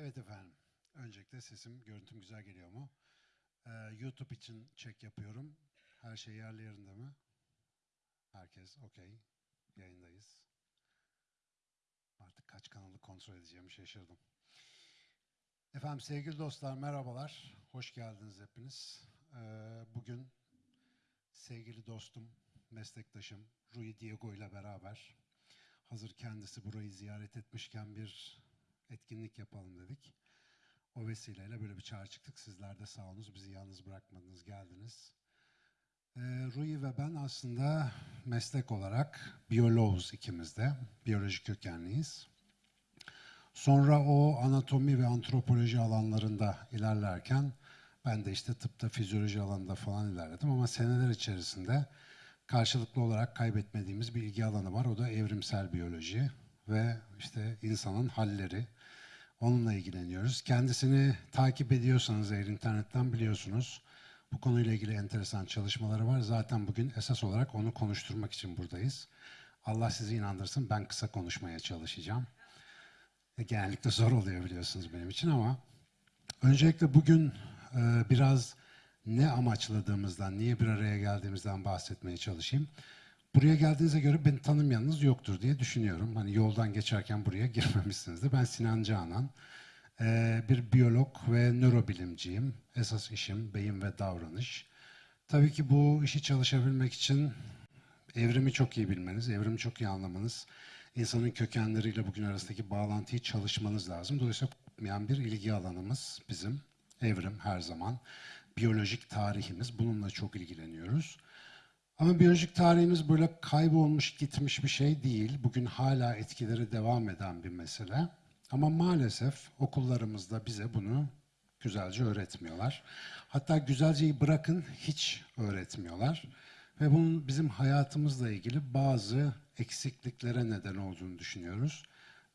Evet efendim. Öncelikle sesim, görüntüm güzel geliyor mu? Ee, YouTube için çek yapıyorum. Her şey yerli yerinde mi? Herkes okey. Yayındayız. Artık kaç kanalı kontrol edeceğimi şaşırdım. Efendim sevgili dostlar merhabalar. Hoş geldiniz hepiniz. Ee, bugün sevgili dostum, meslektaşım Rui Diego ile beraber hazır kendisi burayı ziyaret etmişken bir etkinlik yapalım dedik. O vesileyle böyle bir çağrı çıktık. Sizler de sağ olunuz, bizi yalnız bırakmadınız, geldiniz. Ee, Rui ve ben aslında meslek olarak biyoloğuz ikimiz de. Biyoloji kökenliyiz. Sonra o anatomi ve antropoloji alanlarında ilerlerken ben de işte tıpta, fizyoloji alanında falan ilerledim ama seneler içerisinde karşılıklı olarak kaybetmediğimiz bir ilgi alanı var. O da evrimsel biyoloji ve işte insanın halleri. Onunla ilgileniyoruz. Kendisini takip ediyorsanız eğer internetten biliyorsunuz. Bu konuyla ilgili enteresan çalışmaları var. Zaten bugün esas olarak onu konuşturmak için buradayız. Allah sizi inandırsın ben kısa konuşmaya çalışacağım. E, genellikle zor oluyor biliyorsunuz benim için ama öncelikle bugün e, biraz ne amaçladığımızdan, niye bir araya geldiğimizden bahsetmeye çalışayım. Buraya geldiğinize göre beni tanımayanınız yoktur diye düşünüyorum. Hani yoldan geçerken buraya girmemişsinizdir. Ben Sinan Canan. Ee, bir biyolog ve nörobilimciyim. Esas işim beyin ve davranış. Tabii ki bu işi çalışabilmek için evrimi çok iyi bilmeniz, evrimi çok iyi anlamanız, insanın kökenleriyle bugün arasındaki bağlantıyı çalışmanız lazım. Dolayısıyla yani bir ilgi alanımız bizim evrim her zaman. Biyolojik tarihimiz bununla çok ilgileniyoruz. Ama biyolojik tarihimiz böyle kaybolmuş gitmiş bir şey değil. Bugün hala etkileri devam eden bir mesele. Ama maalesef okullarımızda bize bunu güzelce öğretmiyorlar. Hatta güzelceyi bırakın hiç öğretmiyorlar. Ve bunun bizim hayatımızla ilgili bazı eksikliklere neden olduğunu düşünüyoruz.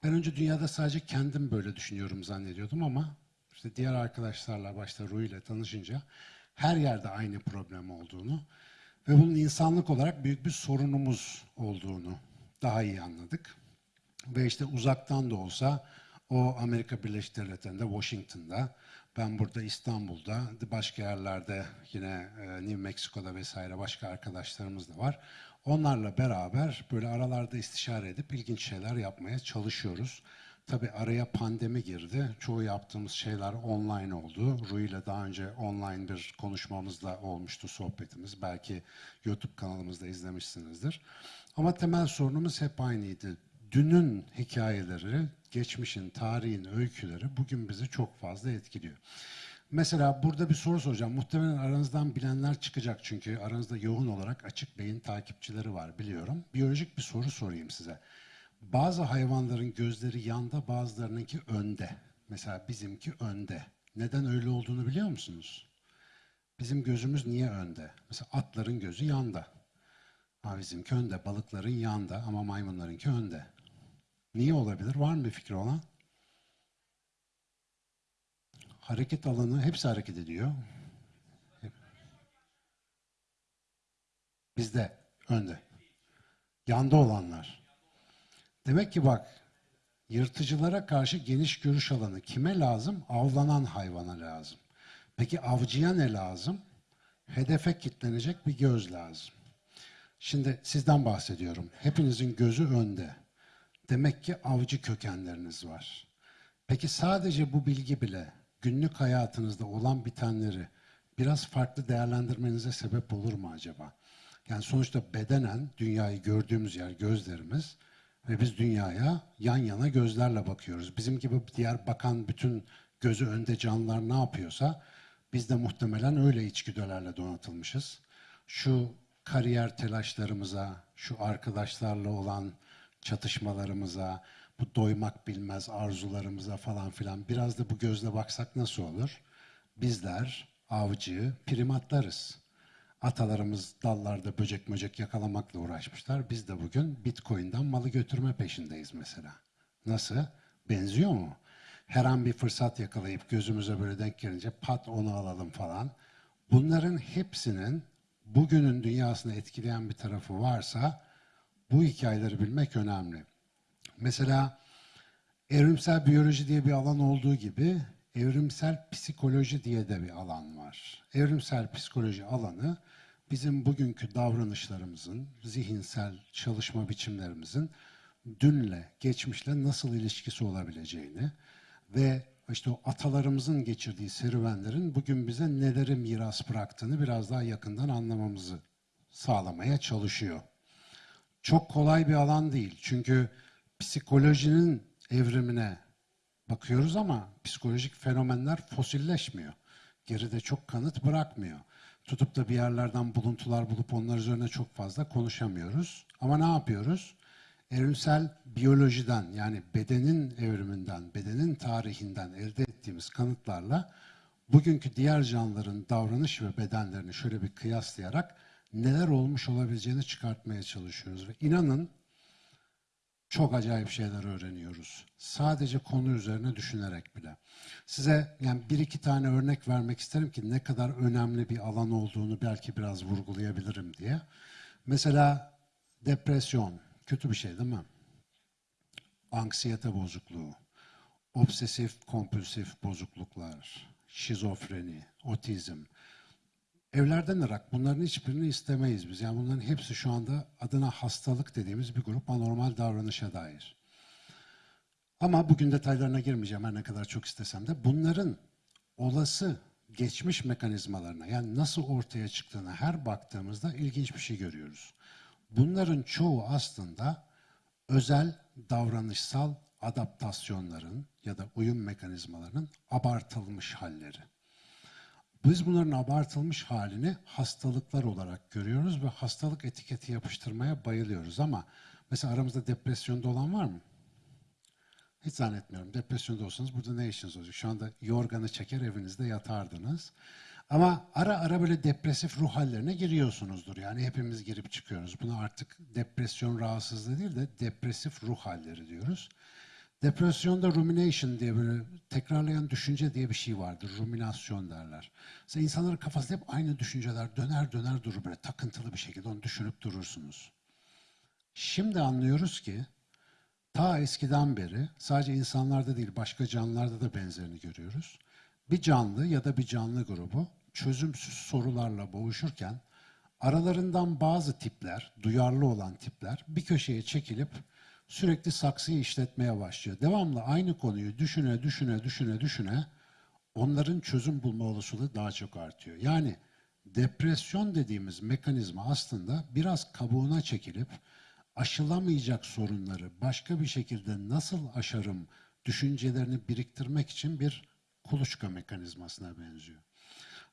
Ben önce dünyada sadece kendim böyle düşünüyorum zannediyordum ama işte diğer arkadaşlarla başta Rui ile tanışınca her yerde aynı problem olduğunu ve bunun insanlık olarak büyük bir sorunumuz olduğunu daha iyi anladık. Ve işte uzaktan da olsa o Amerika Birleşik Devletleri'nde, Washington'da, ben burada İstanbul'da, başka yerlerde yine e, New Mexico'da vesaire başka arkadaşlarımız da var. Onlarla beraber böyle aralarda istişare edip ilginç şeyler yapmaya çalışıyoruz. Tabii araya pandemi girdi. Çoğu yaptığımız şeyler online oldu. Rui ile daha önce online bir konuşmamız da olmuştu sohbetimiz. Belki YouTube kanalımızda izlemişsinizdir. Ama temel sorunumuz hep aynıydı. Dünün hikayeleri, geçmişin, tarihin öyküleri bugün bizi çok fazla etkiliyor. Mesela burada bir soru soracağım. Muhtemelen aranızdan bilenler çıkacak çünkü aranızda yoğun olarak açık beyin takipçileri var biliyorum. Biyolojik bir soru sorayım size. Bazı hayvanların gözleri yanda, bazılarınınki önde. Mesela bizimki önde. Neden öyle olduğunu biliyor musunuz? Bizim gözümüz niye önde? Mesela atların gözü yanda. Ama bizimki önde. Balıkların yanda ama maymunlarınki önde. Niye olabilir? Var mı bir fikri olan? Hareket alanı hepsi hareket ediyor. Bizde önde. Yanda olanlar. Demek ki bak yırtıcılara karşı geniş görüş alanı kime lazım? Avlanan hayvana lazım. Peki avcıya ne lazım? Hedefe kitlenecek bir göz lazım. Şimdi sizden bahsediyorum. Hepinizin gözü önde. Demek ki avcı kökenleriniz var. Peki sadece bu bilgi bile günlük hayatınızda olan bitenleri biraz farklı değerlendirmenize sebep olur mu acaba? Yani sonuçta bedenen dünyayı gördüğümüz yer gözlerimiz ve biz dünyaya yan yana gözlerle bakıyoruz. Bizim gibi diğer bakan bütün gözü önde canlılar ne yapıyorsa biz de muhtemelen öyle içgüdülerle donatılmışız. Şu kariyer telaşlarımıza, şu arkadaşlarla olan çatışmalarımıza, bu doymak bilmez arzularımıza falan filan biraz da bu gözle baksak nasıl olur? Bizler avcı primatlarız. Atalarımız dallarda böcek möcek yakalamakla uğraşmışlar. Biz de bugün Bitcoin'den malı götürme peşindeyiz mesela. Nasıl? Benziyor mu? Her an bir fırsat yakalayıp gözümüze böyle denk gelince pat onu alalım falan. Bunların hepsinin bugünün dünyasını etkileyen bir tarafı varsa bu hikayeleri bilmek önemli. Mesela Evrimsel biyoloji diye bir alan olduğu gibi evrimsel psikoloji diye de bir alan var. Evrimsel psikoloji alanı bizim bugünkü davranışlarımızın, zihinsel çalışma biçimlerimizin dünle, geçmişle nasıl ilişkisi olabileceğini ve işte o atalarımızın geçirdiği serüvenlerin bugün bize neleri miras bıraktığını biraz daha yakından anlamamızı sağlamaya çalışıyor. Çok kolay bir alan değil. Çünkü psikolojinin evrimine bakıyoruz ama psikolojik fenomenler fosilleşmiyor. Geride çok kanıt bırakmıyor. Tutup da bir yerlerden buluntular bulup onlar üzerine çok fazla konuşamıyoruz. Ama ne yapıyoruz? Evrimsel biyolojiden yani bedenin evriminden, bedenin tarihinden elde ettiğimiz kanıtlarla bugünkü diğer canlıların davranış ve bedenlerini şöyle bir kıyaslayarak neler olmuş olabileceğini çıkartmaya çalışıyoruz. Ve inanın çok acayip şeyler öğreniyoruz. Sadece konu üzerine düşünerek bile. Size yani bir iki tane örnek vermek isterim ki ne kadar önemli bir alan olduğunu belki biraz vurgulayabilirim diye. Mesela depresyon kötü bir şey değil mi? Anksiyete bozukluğu, obsesif kompulsif bozukluklar, şizofreni, otizm, Evlerden ırak bunların hiçbirini istemeyiz biz. Yani bunların hepsi şu anda adına hastalık dediğimiz bir grup anormal davranışa dair. Ama bugün detaylarına girmeyeceğim her ne kadar çok istesem de bunların olası geçmiş mekanizmalarına yani nasıl ortaya çıktığına her baktığımızda ilginç bir şey görüyoruz. Bunların çoğu aslında özel davranışsal adaptasyonların ya da uyum mekanizmalarının abartılmış halleri. Biz bunların abartılmış halini hastalıklar olarak görüyoruz ve hastalık etiketi yapıştırmaya bayılıyoruz ama mesela aramızda depresyonda olan var mı? Hiç zannetmiyorum. Depresyonda olsanız burada ne işiniz olacak? Şu anda yorganı çeker evinizde yatardınız. Ama ara ara böyle depresif ruh hallerine giriyorsunuzdur. Yani hepimiz girip çıkıyoruz. Buna artık depresyon rahatsızlığı değil de depresif ruh halleri diyoruz. Depresyonda rumination diye böyle tekrarlayan düşünce diye bir şey vardır. Ruminasyon derler. Mesela insanların kafasında hep aynı düşünceler döner döner durur böyle takıntılı bir şekilde onu düşünüp durursunuz. Şimdi anlıyoruz ki ta eskiden beri sadece insanlarda değil başka canlılarda da benzerini görüyoruz. Bir canlı ya da bir canlı grubu çözümsüz sorularla boğuşurken aralarından bazı tipler, duyarlı olan tipler bir köşeye çekilip sürekli saksıyı işletmeye başlıyor. Devamlı aynı konuyu düşüne düşüne düşüne düşüne onların çözüm bulma olasılığı daha çok artıyor. Yani depresyon dediğimiz mekanizma aslında biraz kabuğuna çekilip aşılamayacak sorunları başka bir şekilde nasıl aşarım düşüncelerini biriktirmek için bir kuluçka mekanizmasına benziyor.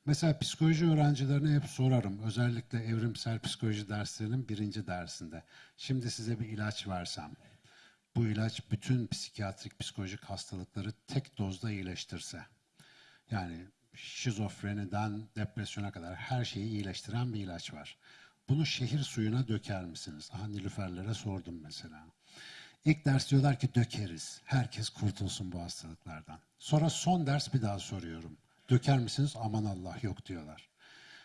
Mesela psikoloji öğrencilerine hep sorarım. Özellikle evrimsel psikoloji derslerinin birinci dersinde. Şimdi size bir ilaç versem. Bu ilaç bütün psikiyatrik psikolojik hastalıkları tek dozda iyileştirse. Yani şizofreniden depresyona kadar her şeyi iyileştiren bir ilaç var. Bunu şehir suyuna döker misiniz? Aha Nilüferlere sordum mesela. İlk ders diyorlar ki dökeriz. Herkes kurtulsun bu hastalıklardan. Sonra son ders bir daha soruyorum. Döker misiniz? Aman Allah yok diyorlar.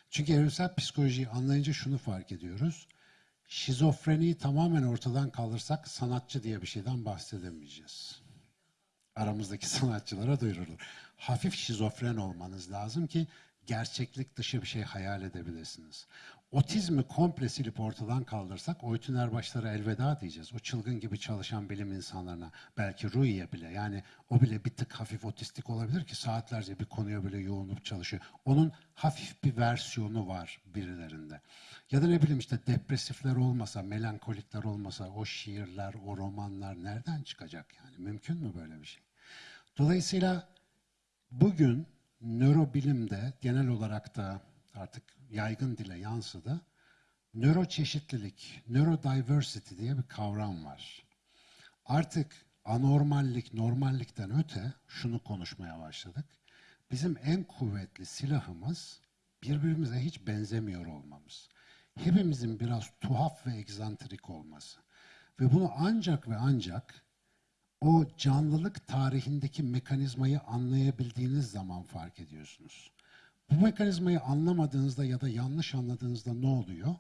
Çünkü evrimsel psikolojiyi anlayınca şunu fark ediyoruz. Şizofreniyi tamamen ortadan kaldırsak sanatçı diye bir şeyden bahsedemeyeceğiz. Aramızdaki sanatçılara duyurulur. Hafif şizofren olmanız lazım ki gerçeklik dışı bir şey hayal edebilirsiniz. Otizmi komple silip ortadan kaldırsak Oytun Erbaşlara elveda diyeceğiz. O çılgın gibi çalışan bilim insanlarına, belki Rui'ye bile. Yani o bile bir tık hafif otistik olabilir ki saatlerce bir konuya bile yoğunlup çalışıyor. Onun hafif bir versiyonu var birilerinde. Ya da ne bileyim işte depresifler olmasa, melankolikler olmasa o şiirler, o romanlar nereden çıkacak yani? Mümkün mü böyle bir şey? Dolayısıyla bugün nörobilimde genel olarak da artık yaygın dile yansıdı. Nöroçeşitlilik, neurodiversity diye bir kavram var. Artık anormallik, normallikten öte şunu konuşmaya başladık. Bizim en kuvvetli silahımız birbirimize hiç benzemiyor olmamız. Hepimizin biraz tuhaf ve egzantrik olması. Ve bunu ancak ve ancak o canlılık tarihindeki mekanizmayı anlayabildiğiniz zaman fark ediyorsunuz. Bu mekanizmayı anlamadığınızda ya da yanlış anladığınızda ne oluyor?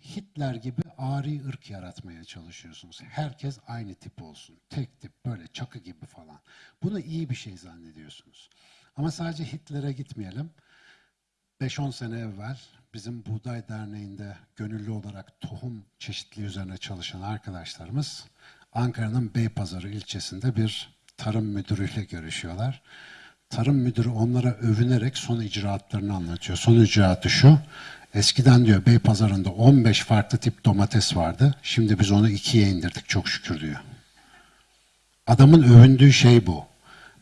Hitler gibi ari ırk yaratmaya çalışıyorsunuz. Herkes aynı tip olsun. Tek tip böyle çakı gibi falan. Bunu iyi bir şey zannediyorsunuz. Ama sadece Hitler'e gitmeyelim. 5-10 sene evvel bizim Buğday Derneği'nde gönüllü olarak tohum çeşitliliği üzerine çalışan arkadaşlarımız Ankara'nın Beypazarı ilçesinde bir tarım müdürüyle görüşüyorlar. Tarım müdürü onlara övünerek son icraatlarını anlatıyor. Son icraatı şu, eskiden diyor Beypazarı'nda 15 farklı tip domates vardı. Şimdi biz onu ikiye indirdik çok şükür diyor. Adamın övündüğü şey bu.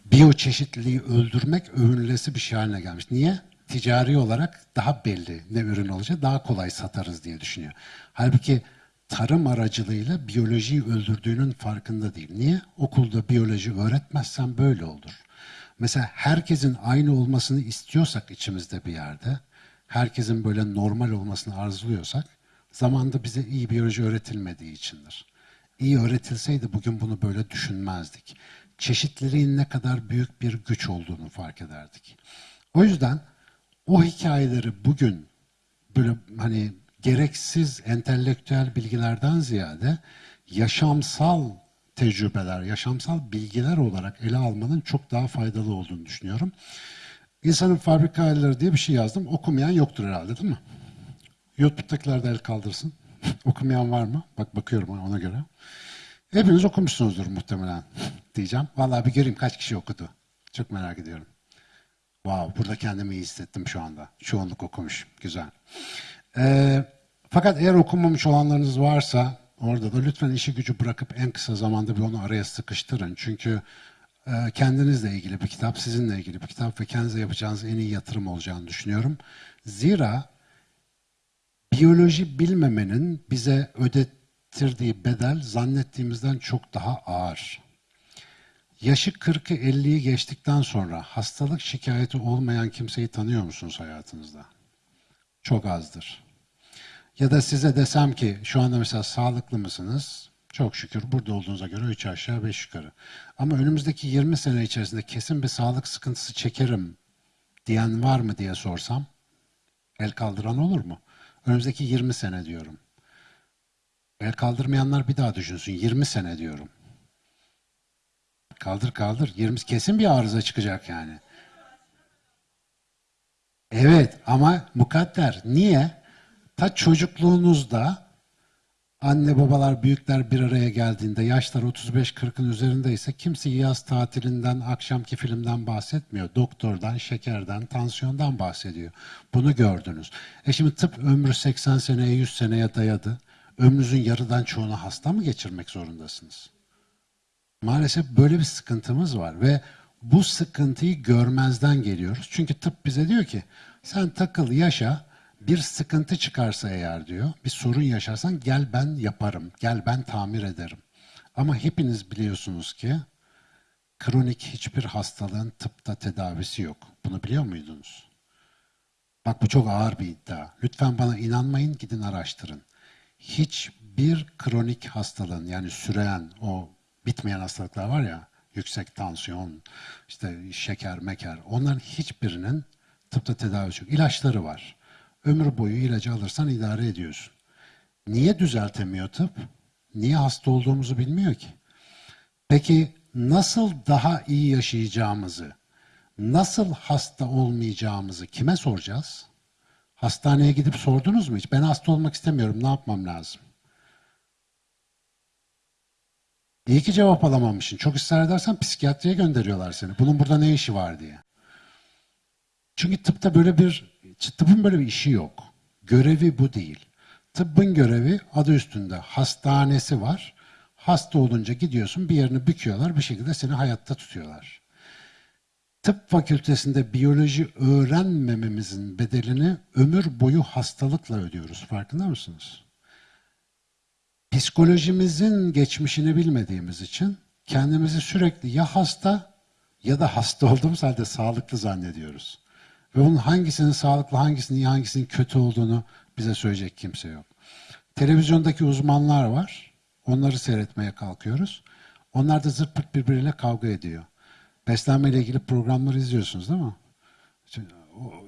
Biyoçeşitliliği öldürmek övünülesi bir şey haline gelmiş. Niye? Ticari olarak daha belli ne ürün olacak, daha kolay satarız diye düşünüyor. Halbuki tarım aracılığıyla biyolojiyi öldürdüğünün farkında değil. Niye? Okulda biyoloji öğretmezsen böyle olur. Mesela herkesin aynı olmasını istiyorsak içimizde bir yerde, herkesin böyle normal olmasını arzuluyorsak, zamanda bize iyi biyoloji öğretilmediği içindir. İyi öğretilseydi bugün bunu böyle düşünmezdik. Çeşitliliğin ne kadar büyük bir güç olduğunu fark ederdik. O yüzden o hikayeleri bugün böyle hani gereksiz entelektüel bilgilerden ziyade yaşamsal tecrübeler, yaşamsal bilgiler olarak ele almanın çok daha faydalı olduğunu düşünüyorum. İnsanın fabrika ayarları diye bir şey yazdım. Okumayan yoktur herhalde değil mi? YouTube'dakiler de el kaldırsın. Okumayan var mı? Bak bakıyorum ona göre. Hepiniz okumuşsunuzdur muhtemelen diyeceğim. Vallahi bir göreyim kaç kişi okudu. Çok merak ediyorum. Wow, burada kendimi iyi hissettim şu anda. Çoğunluk okumuş. Güzel. Ee, fakat eğer okumamış olanlarınız varsa orada da lütfen işi gücü bırakıp en kısa zamanda bir onu araya sıkıştırın. Çünkü e, kendinizle ilgili bir kitap, sizinle ilgili bir kitap ve kendinize yapacağınız en iyi yatırım olacağını düşünüyorum. Zira biyoloji bilmemenin bize ödettirdiği bedel zannettiğimizden çok daha ağır. Yaşı 40'ı 50'yi geçtikten sonra hastalık şikayeti olmayan kimseyi tanıyor musunuz hayatınızda? Çok azdır. Ya da size desem ki şu anda mesela sağlıklı mısınız? Çok şükür burada olduğunuza göre 3 aşağı 5 yukarı. Ama önümüzdeki 20 sene içerisinde kesin bir sağlık sıkıntısı çekerim diyen var mı diye sorsam el kaldıran olur mu? Önümüzdeki 20 sene diyorum. El kaldırmayanlar bir daha düşünsün. 20 sene diyorum. Kaldır kaldır. 20 kesin bir arıza çıkacak yani. Evet ama mukadder. Niye? Ta çocukluğunuzda anne babalar büyükler bir araya geldiğinde yaşlar 35-40'ın üzerindeyse kimse yaz tatilinden, akşamki filmden bahsetmiyor. Doktordan, şekerden, tansiyondan bahsediyor. Bunu gördünüz. E şimdi tıp ömrü 80 seneye 100 seneye dayadı. Ömrünüzün yarıdan çoğunu hasta mı geçirmek zorundasınız? Maalesef böyle bir sıkıntımız var ve bu sıkıntıyı görmezden geliyoruz. Çünkü tıp bize diyor ki sen takıl yaşa bir sıkıntı çıkarsa eğer diyor bir sorun yaşarsan gel ben yaparım, gel ben tamir ederim. Ama hepiniz biliyorsunuz ki kronik hiçbir hastalığın tıpta tedavisi yok. Bunu biliyor muydunuz? Bak bu çok ağır bir iddia. Lütfen bana inanmayın gidin araştırın. Hiçbir kronik hastalığın yani süreyen o bitmeyen hastalıklar var ya yüksek tansiyon, işte şeker, meker onların hiçbirinin tıpta tedavisi yok. İlaçları var. Ömür boyu ilacı alırsan idare ediyorsun. Niye düzeltemiyor tıp? Niye hasta olduğumuzu bilmiyor ki? Peki nasıl daha iyi yaşayacağımızı, nasıl hasta olmayacağımızı kime soracağız? Hastaneye gidip sordunuz mu hiç? Ben hasta olmak istemiyorum, ne yapmam lazım? İyi ki cevap alamamışsın. Çok ısrar edersen psikiyatriye gönderiyorlar seni. Bunun burada ne işi var diye. Çünkü tıpta böyle bir, tıbbın böyle bir işi yok. Görevi bu değil. Tıbbın görevi adı üstünde hastanesi var. Hasta olunca gidiyorsun bir yerini büküyorlar bir şekilde seni hayatta tutuyorlar. Tıp fakültesinde biyoloji öğrenmememizin bedelini ömür boyu hastalıkla ödüyoruz. Farkında mısınız? psikolojimizin geçmişini bilmediğimiz için kendimizi sürekli ya hasta ya da hasta olduğumuz halde sağlıklı zannediyoruz. Ve onun hangisinin sağlıklı, hangisinin iyi, hangisinin kötü olduğunu bize söyleyecek kimse yok. Televizyondaki uzmanlar var. Onları seyretmeye kalkıyoruz. Onlar da zırt pırt birbiriyle kavga ediyor. Beslenme ile ilgili programları izliyorsunuz değil mi?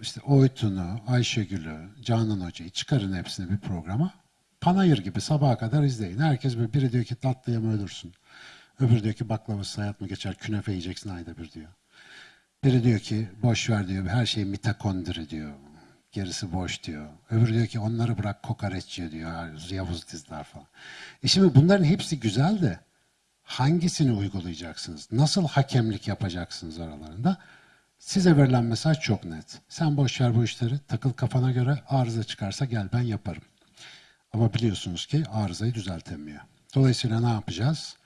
İşte Oytun'u, Ayşegül'ü, Canan Hoca'yı çıkarın hepsini bir programa. Panayır gibi sabaha kadar izleyin. Herkes böyle biri diyor ki tatlıya mı ölürsün? Öbürü diyor ki baklavası hayat mı geçer? Künefe yiyeceksin ayda bir diyor. Biri diyor ki boş ver diyor. Her şey mitokondri diyor. Gerisi boş diyor. Öbürü diyor ki onları bırak kokoreç diyor. Yavuz dizler falan. E şimdi bunların hepsi güzel de hangisini uygulayacaksınız? Nasıl hakemlik yapacaksınız aralarında? Size verilen mesaj çok net. Sen boş ver bu işleri, takıl kafana göre arıza çıkarsa gel ben yaparım. Ama biliyorsunuz ki arızayı düzeltemiyor. Dolayısıyla ne yapacağız?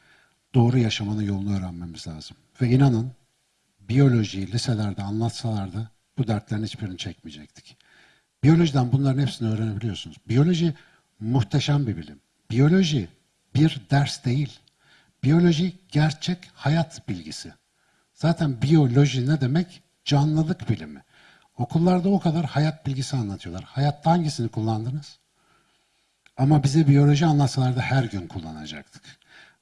Doğru yaşamanın yolunu öğrenmemiz lazım. Ve inanın biyolojiyi liselerde anlatsalardı bu dertlerin hiçbirini çekmeyecektik. Biyolojiden bunların hepsini öğrenebiliyorsunuz. Biyoloji muhteşem bir bilim. Biyoloji bir ders değil. Biyoloji gerçek hayat bilgisi. Zaten biyoloji ne demek? Canlılık bilimi. Okullarda o kadar hayat bilgisi anlatıyorlar. Hayatta hangisini kullandınız? Ama bize biyoloji anlatsalardı her gün kullanacaktık.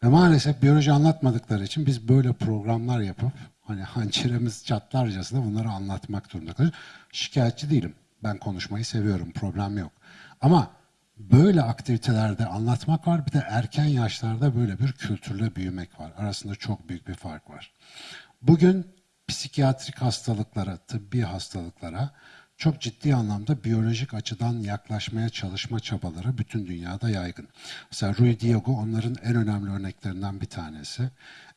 Ve maalesef biyoloji anlatmadıkları için biz böyle programlar yapıp hani hançerimiz çatlarcasına bunları anlatmak durumunda kalıyoruz. Şikayetçi değilim. Ben konuşmayı seviyorum. Problem yok. Ama böyle aktivitelerde anlatmak var. Bir de erken yaşlarda böyle bir kültürle büyümek var. Arasında çok büyük bir fark var. Bugün psikiyatrik hastalıklara, tıbbi hastalıklara çok ciddi anlamda biyolojik açıdan yaklaşmaya çalışma çabaları bütün dünyada yaygın. Mesela Rui Diego onların en önemli örneklerinden bir tanesi.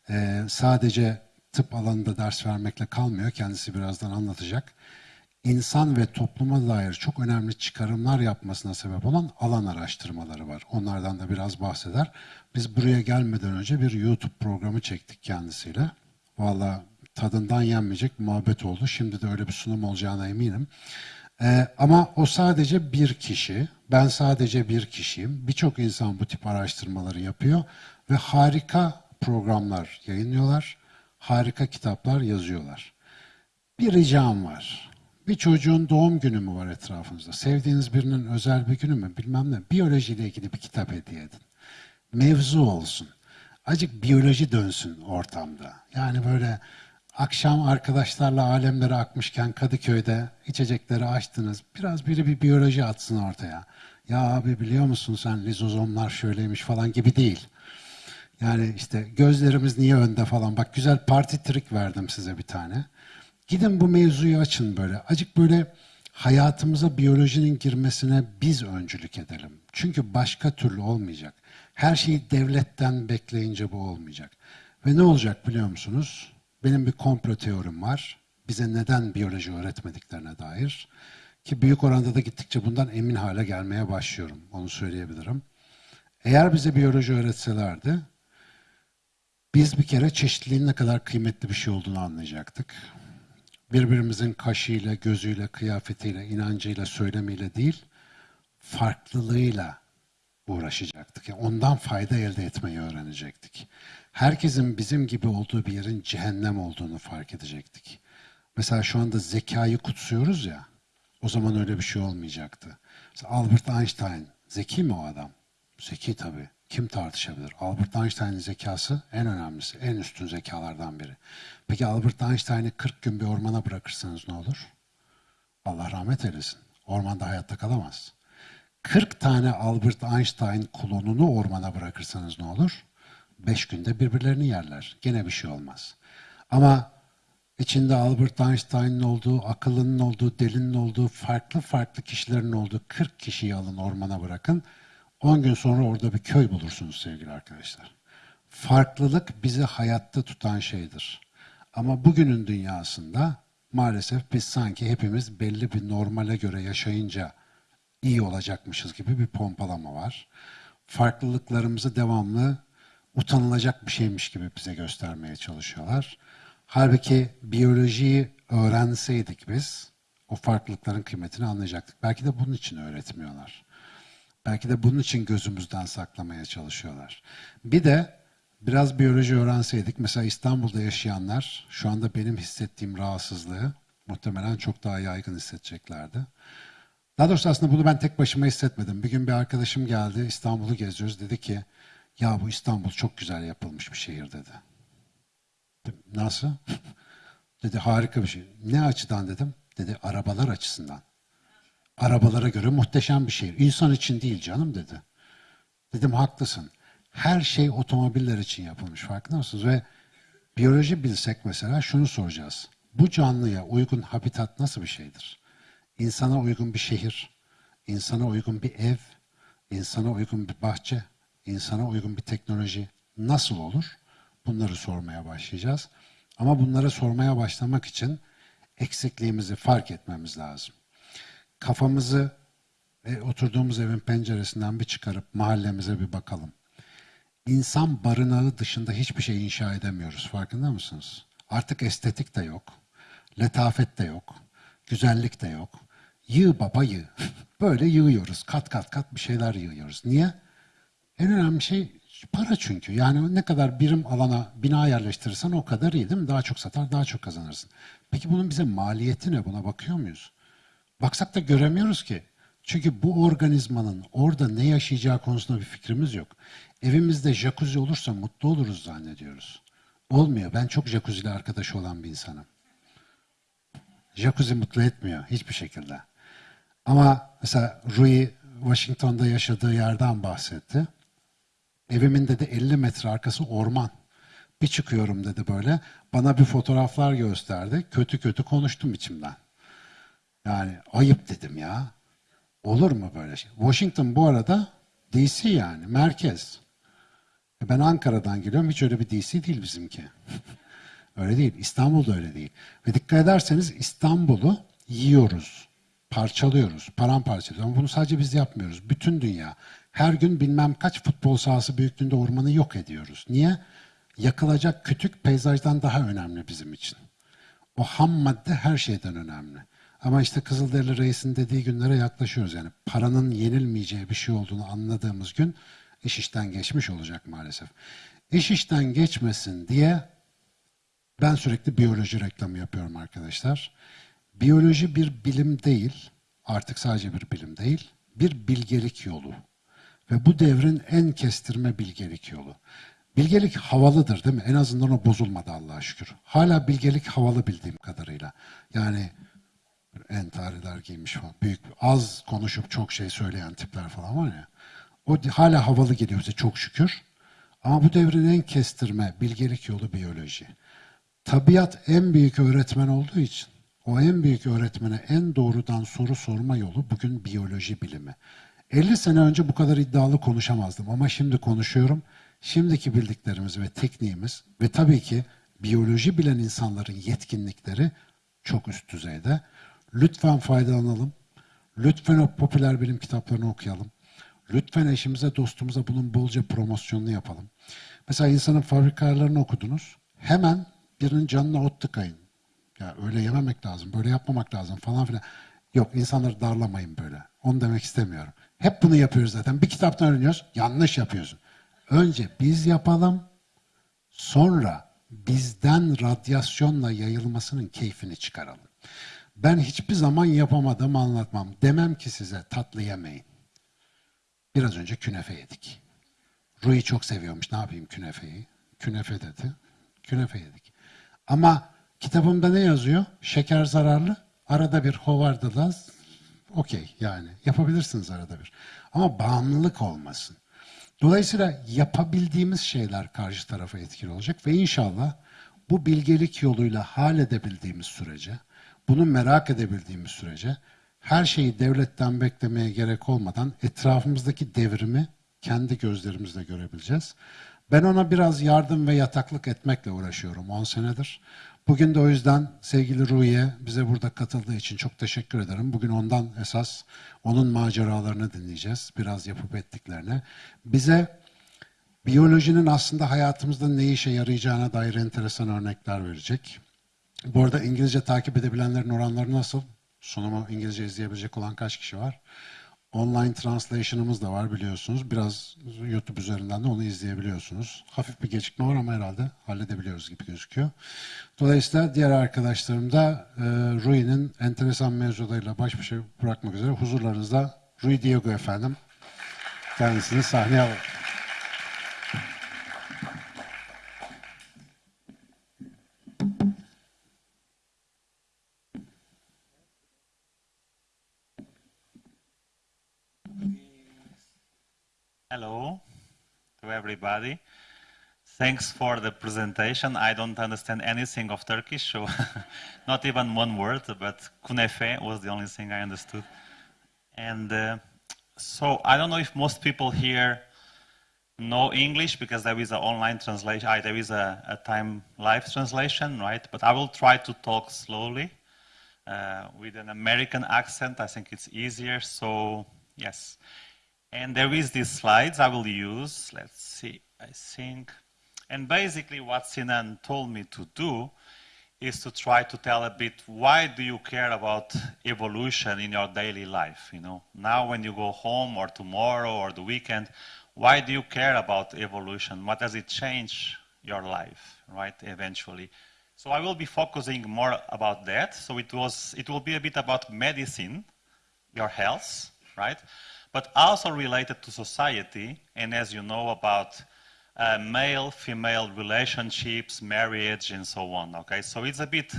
Ee, sadece tıp alanında ders vermekle kalmıyor. Kendisi birazdan anlatacak. İnsan ve topluma dair çok önemli çıkarımlar yapmasına sebep olan alan araştırmaları var. Onlardan da biraz bahseder. Biz buraya gelmeden önce bir YouTube programı çektik kendisiyle. Valla tadından yenmeyecek muhabbet oldu. Şimdi de öyle bir sunum olacağına eminim. Ee, ama o sadece bir kişi. Ben sadece bir kişiyim. Birçok insan bu tip araştırmaları yapıyor ve harika programlar yayınlıyorlar. Harika kitaplar yazıyorlar. Bir ricam var. Bir çocuğun doğum günü mü var etrafınızda? Sevdiğiniz birinin özel bir günü mü? Bilmem ne. Biyolojiyle ilgili bir kitap hediye edin. Mevzu olsun. Acık biyoloji dönsün ortamda. Yani böyle akşam arkadaşlarla alemlere akmışken Kadıköy'de içecekleri açtınız. Biraz biri bir biyoloji atsın ortaya. Ya abi biliyor musun sen lizozomlar şöyleymiş falan gibi değil. Yani işte gözlerimiz niye önde falan. Bak güzel parti trik verdim size bir tane. Gidin bu mevzuyu açın böyle. Acık böyle hayatımıza biyolojinin girmesine biz öncülük edelim. Çünkü başka türlü olmayacak. Her şeyi devletten bekleyince bu olmayacak. Ve ne olacak biliyor musunuz? Benim bir komplo teorim var. Bize neden biyoloji öğretmediklerine dair. Ki büyük oranda da gittikçe bundan emin hale gelmeye başlıyorum. Onu söyleyebilirim. Eğer bize biyoloji öğretselerdi, biz bir kere çeşitliliğin ne kadar kıymetli bir şey olduğunu anlayacaktık. Birbirimizin kaşıyla, gözüyle, kıyafetiyle, inancıyla, söylemiyle değil, farklılığıyla uğraşacaktık. Yani ondan fayda elde etmeyi öğrenecektik. Herkesin bizim gibi olduğu bir yerin cehennem olduğunu fark edecektik. Mesela şu anda zekayı kutsuyoruz ya, o zaman öyle bir şey olmayacaktı. Mesela Albert Einstein, zeki mi o adam? Zeki tabii. Kim tartışabilir? Albert Einstein'ın zekası en önemlisi, en üstün zekalardan biri. Peki Albert Einstein'ı 40 gün bir ormana bırakırsanız ne olur? Allah rahmet eylesin. Ormanda hayatta kalamaz. 40 tane Albert Einstein klonunu ormana bırakırsanız ne olur? 5 günde birbirlerini yerler. Gene bir şey olmaz. Ama içinde Albert Einstein'ın olduğu, akıllının olduğu, delinin olduğu, farklı farklı kişilerin olduğu 40 kişiyi alın ormana bırakın. 10 gün sonra orada bir köy bulursunuz sevgili arkadaşlar. Farklılık bizi hayatta tutan şeydir. Ama bugünün dünyasında maalesef biz sanki hepimiz belli bir normale göre yaşayınca iyi olacakmışız gibi bir pompalama var. Farklılıklarımızı devamlı utanılacak bir şeymiş gibi bize göstermeye çalışıyorlar. Halbuki biyolojiyi öğrenseydik biz o farklılıkların kıymetini anlayacaktık. Belki de bunun için öğretmiyorlar. Belki de bunun için gözümüzden saklamaya çalışıyorlar. Bir de biraz biyoloji öğrenseydik, mesela İstanbul'da yaşayanlar şu anda benim hissettiğim rahatsızlığı muhtemelen çok daha yaygın hissedeceklerdi. Daha doğrusu aslında bunu ben tek başıma hissetmedim. Bir gün bir arkadaşım geldi, İstanbul'u geziyoruz. Dedi ki, ya bu İstanbul çok güzel yapılmış bir şehir dedi. Nasıl? dedi harika bir şey. Ne açıdan dedim? Dedi arabalar açısından. Arabalara göre muhteşem bir şehir. İnsan için değil canım dedi. Dedim haklısın. Her şey otomobiller için yapılmış farkında mısınız? Ve biyoloji bilsek mesela şunu soracağız. Bu canlıya uygun habitat nasıl bir şeydir? İnsana uygun bir şehir, insana uygun bir ev, insana uygun bir bahçe, insana uygun bir teknoloji nasıl olur? Bunları sormaya başlayacağız. Ama bunları sormaya başlamak için eksikliğimizi fark etmemiz lazım. Kafamızı e, oturduğumuz evin penceresinden bir çıkarıp mahallemize bir bakalım. İnsan barınağı dışında hiçbir şey inşa edemiyoruz. Farkında mısınız? Artık estetik de yok. Letafet de yok. Güzellik de yok. Yığ baba yığ. Böyle yığıyoruz. Kat kat kat bir şeyler yığıyoruz. Niye? En önemli şey para çünkü. Yani ne kadar birim alana bina yerleştirirsen o kadar iyi değil mi? Daha çok satar, daha çok kazanırsın. Peki bunun bize maliyeti ne? Buna bakıyor muyuz? Baksak da göremiyoruz ki. Çünkü bu organizmanın orada ne yaşayacağı konusunda bir fikrimiz yok. Evimizde jacuzzi olursa mutlu oluruz zannediyoruz. Olmuyor. Ben çok jacuzzi ile arkadaş olan bir insanım. Jacuzzi mutlu etmiyor hiçbir şekilde. Ama mesela Rui Washington'da yaşadığı yerden bahsetti. Evimin dedi 50 metre arkası orman. Bir çıkıyorum dedi böyle. Bana bir fotoğraflar gösterdi. Kötü kötü konuştum içimden. Yani ayıp dedim ya. Olur mu böyle şey? Washington bu arada DC yani merkez. E ben Ankara'dan geliyorum. Hiç öyle bir DC değil bizimki. öyle değil. İstanbul'da öyle değil. Ve dikkat ederseniz İstanbul'u yiyoruz. Parçalıyoruz. Paramparçalıyoruz. Ama bunu sadece biz yapmıyoruz. Bütün dünya. Her gün bilmem kaç futbol sahası büyüklüğünde ormanı yok ediyoruz. Niye? Yakılacak kütük peyzajdan daha önemli bizim için. O ham madde her şeyden önemli. Ama işte Kızılderili Reis'in dediği günlere yaklaşıyoruz. Yani paranın yenilmeyeceği bir şey olduğunu anladığımız gün iş işten geçmiş olacak maalesef. İş işten geçmesin diye ben sürekli biyoloji reklamı yapıyorum arkadaşlar. Biyoloji bir bilim değil, artık sadece bir bilim değil, bir bilgelik yolu. Ve bu devrin en kestirme bilgelik yolu. Bilgelik havalıdır değil mi? En azından o bozulmadı Allah'a şükür. Hala bilgelik havalı bildiğim kadarıyla. Yani entariler giymiş falan. Büyük, az konuşup çok şey söyleyen tipler falan var ya. O hala havalı geliyor bize çok şükür. Ama bu devrin en kestirme bilgelik yolu biyoloji. Tabiat en büyük öğretmen olduğu için o en büyük öğretmene en doğrudan soru sorma yolu bugün biyoloji bilimi. 50 sene önce bu kadar iddialı konuşamazdım ama şimdi konuşuyorum. Şimdiki bildiklerimiz ve tekniğimiz ve tabii ki biyoloji bilen insanların yetkinlikleri çok üst düzeyde. Lütfen faydalanalım. Lütfen o popüler bilim kitaplarını okuyalım. Lütfen eşimize, dostumuza bunun bolca promosyonunu yapalım. Mesela insanın fabrikalarını okudunuz. Hemen birinin canına ot tıkayın. Ya öyle yememek lazım, böyle yapmamak lazım falan filan. Yok insanları darlamayın böyle. Onu demek istemiyorum. Hep bunu yapıyoruz zaten. Bir kitaptan öğreniyoruz. Yanlış yapıyorsun. Önce biz yapalım. Sonra bizden radyasyonla yayılmasının keyfini çıkaralım. Ben hiçbir zaman yapamadım anlatmam. Demem ki size tatlı yemeyin. Biraz önce künefe yedik. Rui çok seviyormuş. Ne yapayım künefeyi? Künefe dedi. Künefe yedik. Ama kitabımda ne yazıyor? Şeker zararlı. Arada bir hovardılaz. Okey yani. Yapabilirsiniz arada bir. Ama bağımlılık olmasın. Dolayısıyla yapabildiğimiz şeyler karşı tarafa etkili olacak ve inşallah bu bilgelik yoluyla hal edebildiğimiz sürece bunu merak edebildiğimiz sürece her şeyi devletten beklemeye gerek olmadan etrafımızdaki devrimi kendi gözlerimizle görebileceğiz. Ben ona biraz yardım ve yataklık etmekle uğraşıyorum 10 senedir. Bugün de o yüzden sevgili Ruhiye bize burada katıldığı için çok teşekkür ederim. Bugün ondan esas onun maceralarını dinleyeceğiz. Biraz yapıp ettiklerini. Bize biyolojinin aslında hayatımızda ne işe yarayacağına dair enteresan örnekler verecek. Bu arada İngilizce takip edebilenlerin oranları nasıl? Sunumu İngilizce izleyebilecek olan kaç kişi var? Online translation'ımız da var biliyorsunuz. Biraz YouTube üzerinden de onu izleyebiliyorsunuz. Hafif bir gecikme var ama herhalde halledebiliyoruz gibi gözüküyor. Dolayısıyla diğer arkadaşlarım da e, Rui'nin enteresan mevzularıyla baş başa bırakmak üzere huzurlarınızda Rui Diego efendim. Kendisini sahneye alalım. Hello to everybody. Thanks for the presentation. I don't understand anything of Turkish, so not even one word, but kunefe was the only thing I understood. And uh, so I don't know if most people here know English because there is an online translation, uh, there is a, a, time live translation, right? But I will try to talk slowly uh, with an American accent. I think it's easier. So yes. And there is these slides I will use. Let's see, I think. And basically what Sinan told me to do is to try to tell a bit why do you care about evolution in your daily life, you know? Now when you go home or tomorrow or the weekend, why do you care about evolution? What does it change your life, right, eventually? So I will be focusing more about that. So it, was, it will be a bit about medicine, your health, right? But also related to society, and as you know, about uh, male-female relationships, marriage, and so on, okay? So it's a bit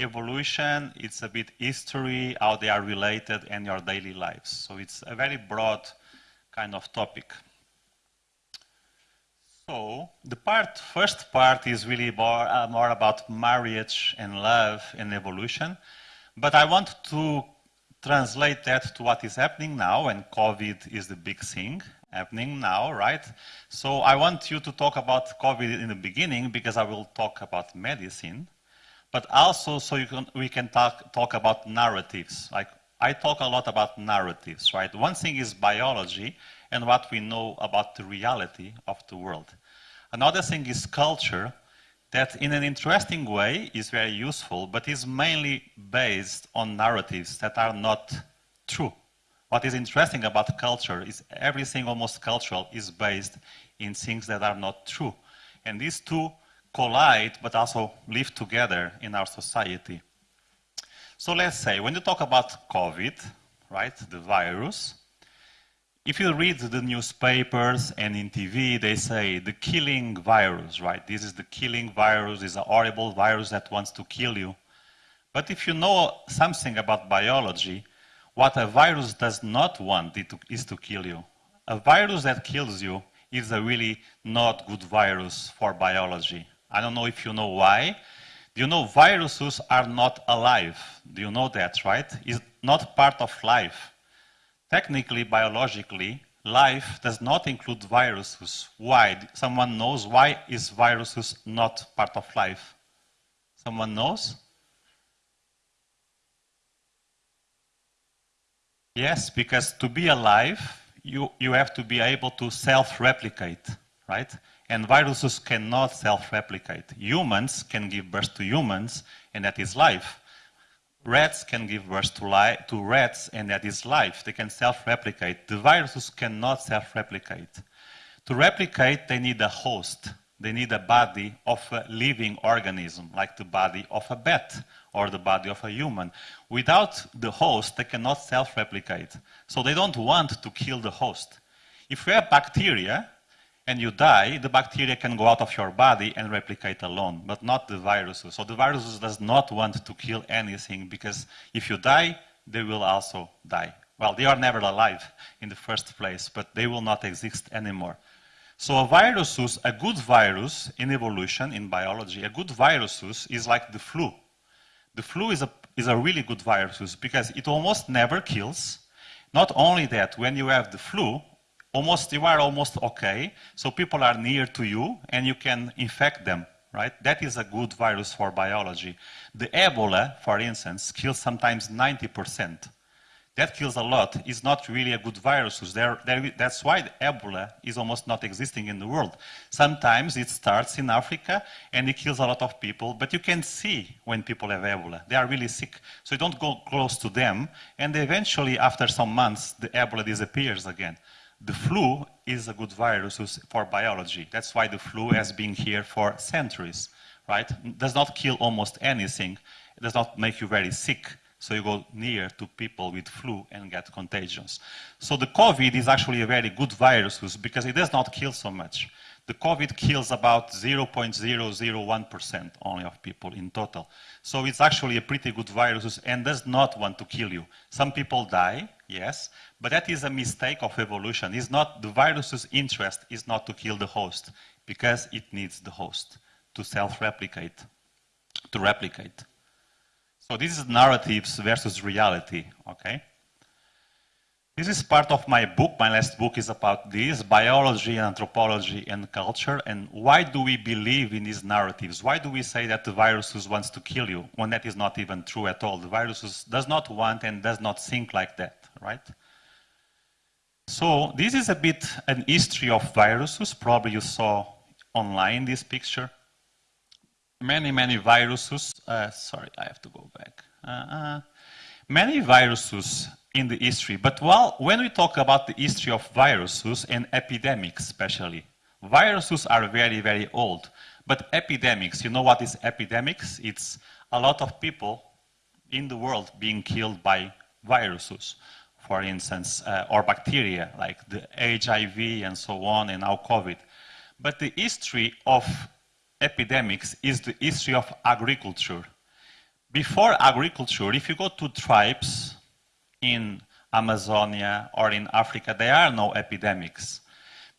evolution, it's a bit history, how they are related in your daily lives. So it's a very broad kind of topic. So the part, first part is really more, uh, more about marriage and love and evolution. But I want to translate that to what is happening now, and COVID is the big thing happening now, right? So I want you to talk about COVID in the beginning because I will talk about medicine, but also so can, we can talk, talk about narratives. Like I talk a lot about narratives, right? One thing is biology and what we know about the reality of the world. Another thing is culture that in an interesting way is very useful, but is mainly based on narratives that are not true. What is interesting about culture is everything almost cultural is based in things that are not true. And these two collide, but also live together in our society. So let's say, when you talk about COVID, right, the virus, if you read the newspapers and in TV, they say the killing virus, right? This is the killing virus, is a horrible virus that wants to kill you. But if you know something about biology, what a virus does not want is to kill you. A virus that kills you is a really not good virus for biology. I don't know if you know why. Do you know viruses are not alive? Do you know that, right? It's not part of life. Technically, biologically, life does not include viruses. Why? Someone knows why is viruses not part of life? Someone knows? Yes, because to be alive, you, you have to be able to self-replicate, right? And viruses cannot self-replicate. Humans can give birth to humans, and that is life. Rats can give birth to, to rats, and that is life. They can self-replicate. The viruses cannot self-replicate. To replicate, they need a host. They need a body of a living organism, like the body of a bat or the body of a human. Without the host, they cannot self-replicate. So they don't want to kill the host. If we have bacteria, and you die, the bacteria can go out of your body and replicate alone, but not the viruses. So the viruses does not want to kill anything because if you die, they will also die. Well, they are never alive in the first place, but they will not exist anymore. So a virus, a good virus in evolution, in biology, a good virus is like the flu. The flu is a, is a really good virus because it almost never kills. Not only that, when you have the flu, almost you are almost okay. So people are near to you and you can infect them, right? That is a good virus for biology. The Ebola, for instance, kills sometimes 90%. That kills a lot. It's not really a good virus. There, there, that's why Ebola is almost not existing in the world. Sometimes it starts in Africa and it kills a lot of people, but you can see when people have Ebola. They are really sick. So you don't go close to them, and eventually, after some months, the Ebola disappears again. The flu is a good virus for biology. That's why the flu has been here for centuries, right? Does not kill almost anything. It does not make you very sick. So you go near to people with flu and get contagions. So the COVID is actually a very good virus because it does not kill so much. The COVID kills about 0.001% only of people in total. So it's actually a pretty good virus and does not want to kill you. Some people die, yes, but that is a mistake of evolution. It's not the virus's interest is not to kill the host because it needs the host to self-replicate, to replicate. So this is narratives versus reality, okay? This is part of my book. My last book is about this, biology, and anthropology, and culture. And why do we believe in these narratives? Why do we say that the virus wants to kill you when that is not even true at all? The virus does not want and does not think like that, right? So this is a bit an history of viruses. Probably you saw online this picture. Many, many viruses. Uh, sorry, I have to go back. Uh, uh, many viruses in the history. But while, when we talk about the history of viruses and epidemics especially, viruses are very, very old. But epidemics, you know what is epidemics? It's a lot of people in the world being killed by viruses, for instance, uh, or bacteria like the HIV and so on, and now COVID. But the history of epidemics is the history of agriculture. Before agriculture, if you go to tribes in Amazonia or in Africa, there are no epidemics.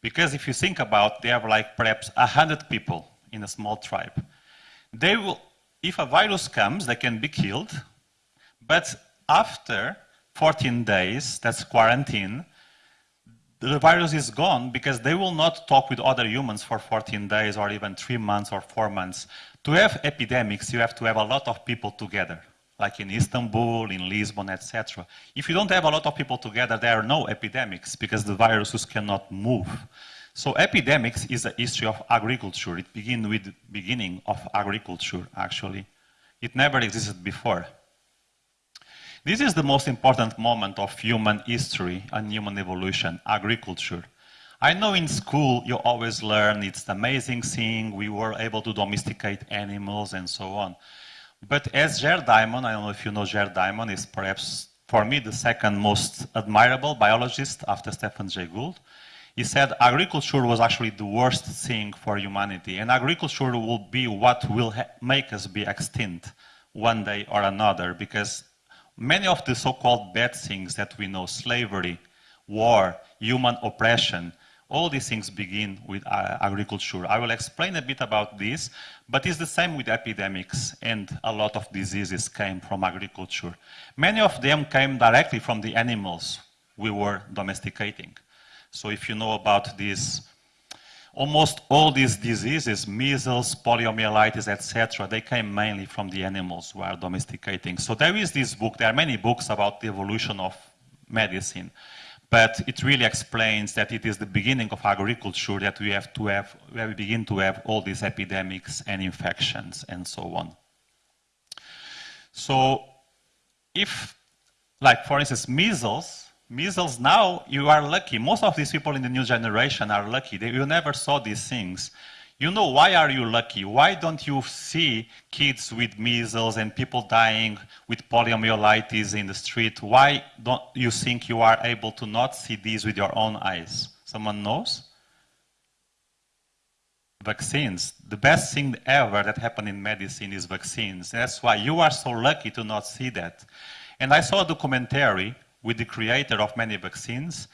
Because if you think about, they have like perhaps 100 people in a small tribe. They will, if a virus comes, they can be killed, but after 14 days, that's quarantine, the virus is gone because they will not talk with other humans for 14 days or even three months or four months. To have epidemics, you have to have a lot of people together like in Istanbul, in Lisbon, etc. If you don't have a lot of people together, there are no epidemics because the viruses cannot move. So epidemics is a history of agriculture. It begins with the beginning of agriculture, actually. It never existed before. This is the most important moment of human history and human evolution, agriculture. I know in school you always learn it's the amazing thing, we were able to domesticate animals and so on. But as Jared Diamond, I don't know if you know Jared Diamond, is perhaps for me the second most admirable biologist after Stephen Jay Gould. He said agriculture was actually the worst thing for humanity, and agriculture will be what will make us be extinct one day or another, because many of the so-called bad things that we know, slavery, war, human oppression, all these things begin with uh, agriculture. I will explain a bit about this, but it's the same with epidemics, and a lot of diseases came from agriculture. Many of them came directly from the animals we were domesticating. So if you know about these, almost all these diseases, measles, poliomyelitis, etc., they came mainly from the animals we are domesticating. So there is this book, there are many books about the evolution of medicine. But it really explains that it is the beginning of agriculture that we have to have, where we begin to have all these epidemics and infections and so on. So if, like for instance, measles, measles now, you are lucky. Most of these people in the new generation are lucky. They, you never saw these things. You know, why are you lucky? Why don't you see kids with measles and people dying with poliomyelitis in the street? Why don't you think you are able to not see these with your own eyes? Someone knows? Vaccines. The best thing ever that happened in medicine is vaccines. That's why you are so lucky to not see that. And I saw a documentary with the creator of many vaccines.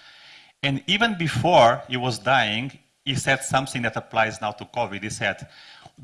And even before he was dying, he said something that applies now to COVID. He said,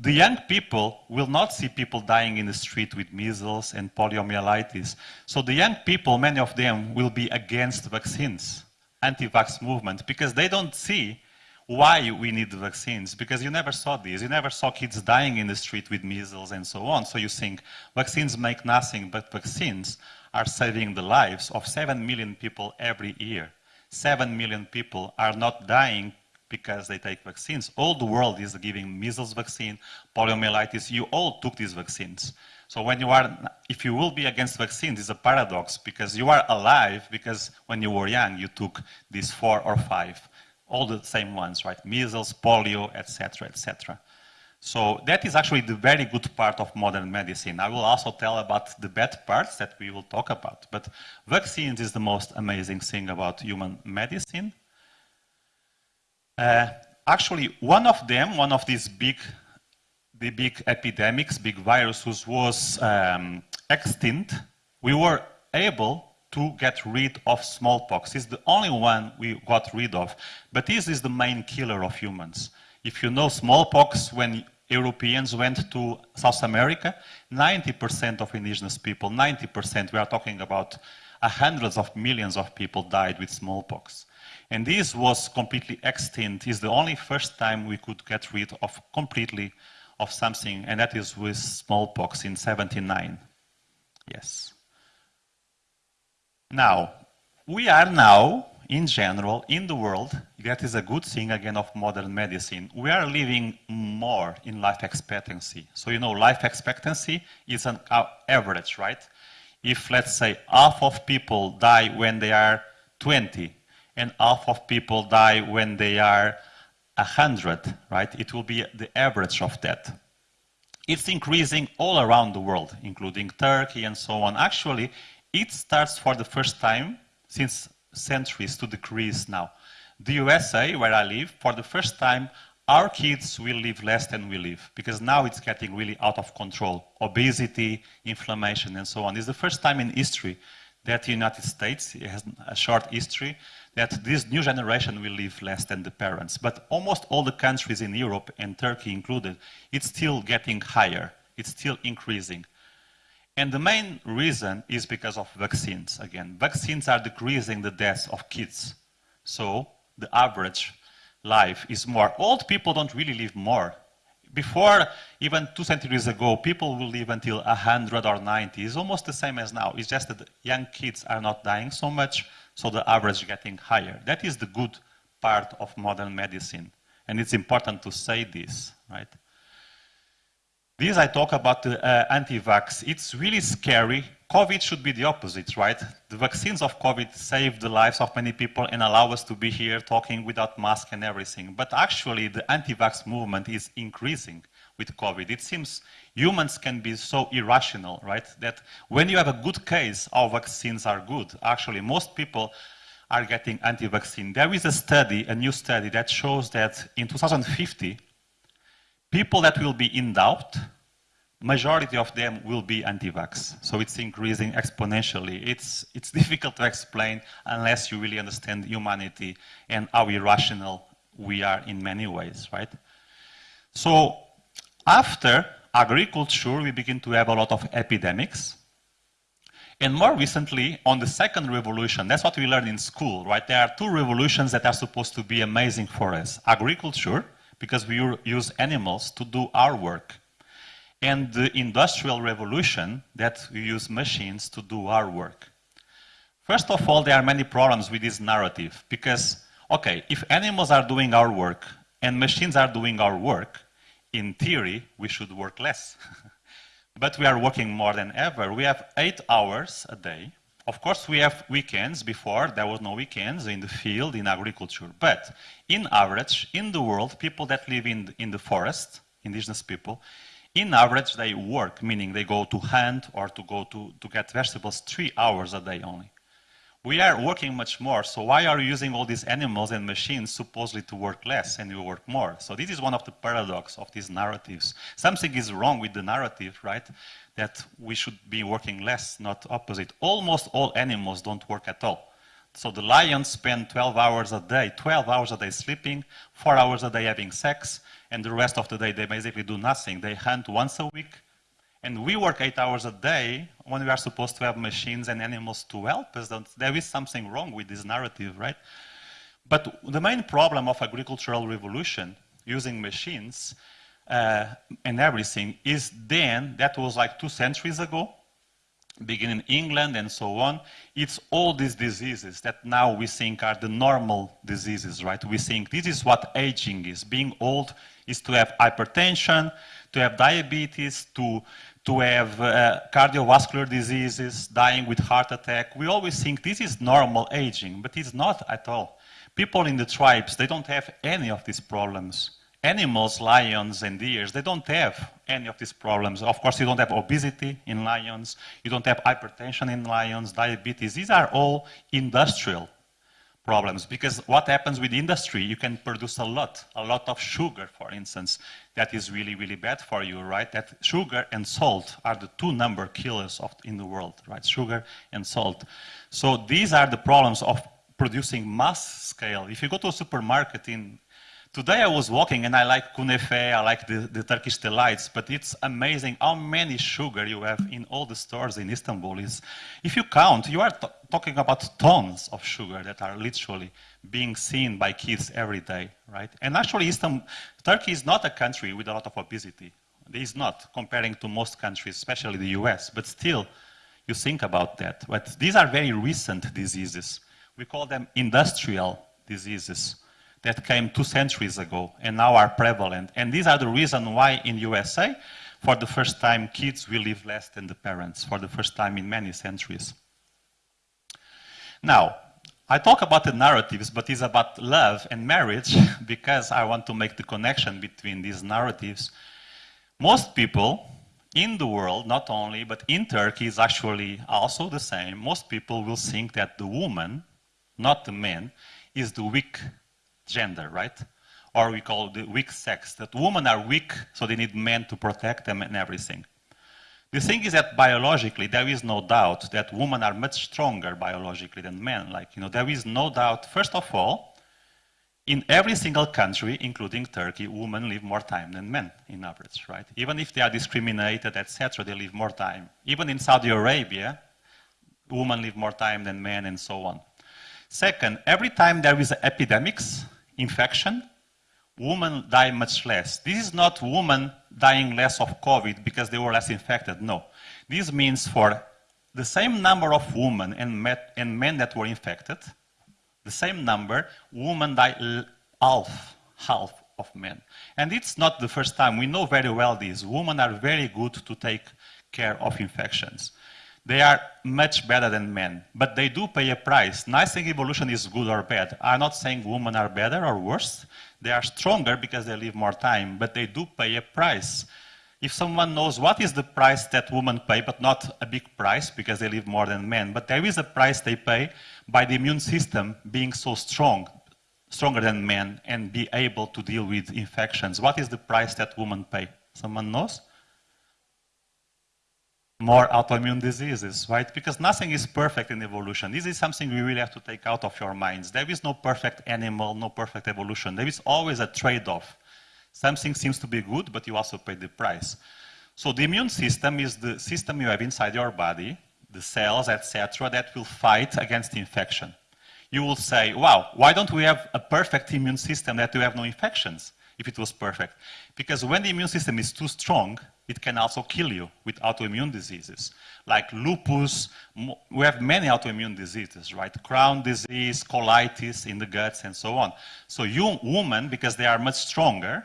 the young people will not see people dying in the street with measles and poliomyelitis. So the young people, many of them, will be against vaccines, anti-vax movement, because they don't see why we need vaccines, because you never saw this. You never saw kids dying in the street with measles and so on. So you think vaccines make nothing, but vaccines are saving the lives of 7 million people every year. 7 million people are not dying because they take vaccines. All the world is giving measles vaccine, poliomyelitis. You all took these vaccines. So when you are, if you will be against vaccines, it's a paradox because you are alive because when you were young, you took these four or five, all the same ones, right? Measles, polio, etc., etc. So that is actually the very good part of modern medicine. I will also tell about the bad parts that we will talk about. But vaccines is the most amazing thing about human medicine. Uh, actually, one of them, one of these big, the big epidemics, big viruses was um, extinct. We were able to get rid of smallpox. It's the only one we got rid of. But this is the main killer of humans. If you know smallpox, when Europeans went to South America, 90% of indigenous people, 90%, we are talking about uh, hundreds of millions of people died with smallpox. And this was completely extinct. It's the only first time we could get rid of completely of something, and that is with smallpox in 79. Yes. Now, we are now, in general, in the world, that is a good thing again of modern medicine. We are living more in life expectancy. So, you know, life expectancy is an uh, average, right? If, let's say, half of people die when they are 20, and half of people die when they are 100, right? It will be the average of that. It's increasing all around the world, including Turkey and so on. Actually, it starts for the first time since centuries to decrease now. The USA, where I live, for the first time, our kids will live less than we live because now it's getting really out of control. Obesity, inflammation, and so on. It's the first time in history that the United States it has a short history that this new generation will live less than the parents. But almost all the countries in Europe, and Turkey included, it's still getting higher. It's still increasing. And the main reason is because of vaccines, again. Vaccines are decreasing the deaths of kids. So the average life is more. Old people don't really live more. Before, even two centuries ago, people will live until 100 or 90. It's almost the same as now. It's just that young kids are not dying so much, so the average getting higher. That is the good part of modern medicine. And it's important to say this, right? This I talk about the uh, anti-vax. It's really scary. COVID should be the opposite, right? The vaccines of COVID saved the lives of many people and allow us to be here talking without mask and everything. But actually, the anti-vax movement is increasing with COVID. It seems humans can be so irrational, right? That when you have a good case, our vaccines are good. Actually, most people are getting anti-vaccine. There is a study, a new study, that shows that in 2050, People that will be in doubt, majority of them will be anti-vax. So it's increasing exponentially. It's, it's difficult to explain unless you really understand humanity and how irrational we are in many ways, right? So after agriculture, we begin to have a lot of epidemics. And more recently, on the second revolution, that's what we learn in school, right? There are two revolutions that are supposed to be amazing for us. Agriculture, because we use animals to do our work. And the industrial revolution that we use machines to do our work. First of all, there are many problems with this narrative because, okay, if animals are doing our work and machines are doing our work, in theory, we should work less. but we are working more than ever. We have eight hours a day of course, we have weekends. Before, there was no weekends in the field, in agriculture. But in average, in the world, people that live in, in the forest, indigenous people, in average, they work, meaning they go to hunt or to go to, to get vegetables three hours a day only. We are working much more, so why are you using all these animals and machines supposedly to work less and you work more? So this is one of the paradox of these narratives. Something is wrong with the narrative, right? that we should be working less, not opposite. Almost all animals don't work at all. So the lions spend 12 hours a day, 12 hours a day sleeping, 4 hours a day having sex, and the rest of the day they basically do nothing. They hunt once a week, and we work 8 hours a day when we are supposed to have machines and animals to help us. There is something wrong with this narrative, right? But the main problem of agricultural revolution using machines uh, and everything is then, that was like two centuries ago, beginning in England and so on, it's all these diseases that now we think are the normal diseases, right? We think this is what aging is. Being old is to have hypertension, to have diabetes, to, to have uh, cardiovascular diseases, dying with heart attack. We always think this is normal aging, but it's not at all. People in the tribes, they don't have any of these problems animals, lions and deers, they don't have any of these problems. Of course, you don't have obesity in lions, you don't have hypertension in lions, diabetes. These are all industrial. problems because what happens with industry you can produce a lot a lot of sugar for instance that is really really bad for you right that sugar and salt are the two number killers of, in the world right sugar and salt so these are the problems of producing mass scale if you go to a supermarket in Today I was walking and I like kunefe, I like the, the Turkish delights, but it's amazing how many sugar you have in all the stores in Istanbul. Is if you count, you are talking about tons of sugar that are literally being seen by kids every day, right? And actually, Istanbul, Turkey is not a country with a lot of obesity. It is not, comparing to most countries, especially the US, but still, you think about that. But these are very recent diseases. We call them industrial diseases that came two centuries ago and now are prevalent. And these are the reason why in USA, for the first time, kids will live less than the parents, for the first time in many centuries. Now, I talk about the narratives, but it's about love and marriage because I want to make the connection between these narratives. Most people in the world, not only, but in Turkey is actually also the same. Most people will think that the woman, not the man, is the weak gender, right? Or we call the weak sex, that women are weak, so they need men to protect them and everything. The thing is that biologically, there is no doubt that women are much stronger biologically than men. Like, you know, there is no doubt, first of all, in every single country, including Turkey, women live more time than men in average, right? Even if they are discriminated, etc., they live more time. Even in Saudi Arabia, women live more time than men and so on. Second, every time there is epidemics, infection, women die much less. This is not women dying less of COVID because they were less infected, no. This means for the same number of women and, met, and men that were infected, the same number, women die half, half of men. And it's not the first time. We know very well this. Women are very good to take care of infections. They are much better than men, but they do pay a price. Nice thing evolution is good or bad. I'm not saying women are better or worse. They are stronger because they live more time, but they do pay a price. If someone knows what is the price that women pay, but not a big price because they live more than men, but there is a price they pay by the immune system being so strong, stronger than men, and be able to deal with infections. What is the price that women pay? Someone knows? More autoimmune diseases, right? Because nothing is perfect in evolution. This is something we really have to take out of your minds. There is no perfect animal, no perfect evolution. There is always a trade-off. Something seems to be good, but you also pay the price. So the immune system is the system you have inside your body, the cells, etc., that will fight against infection. You will say, wow, why don't we have a perfect immune system that you have no infections if it was perfect? Because when the immune system is too strong, it can also kill you with autoimmune diseases like lupus. We have many autoimmune diseases, right? Crohn disease, colitis in the guts, and so on. So you women, because they are much stronger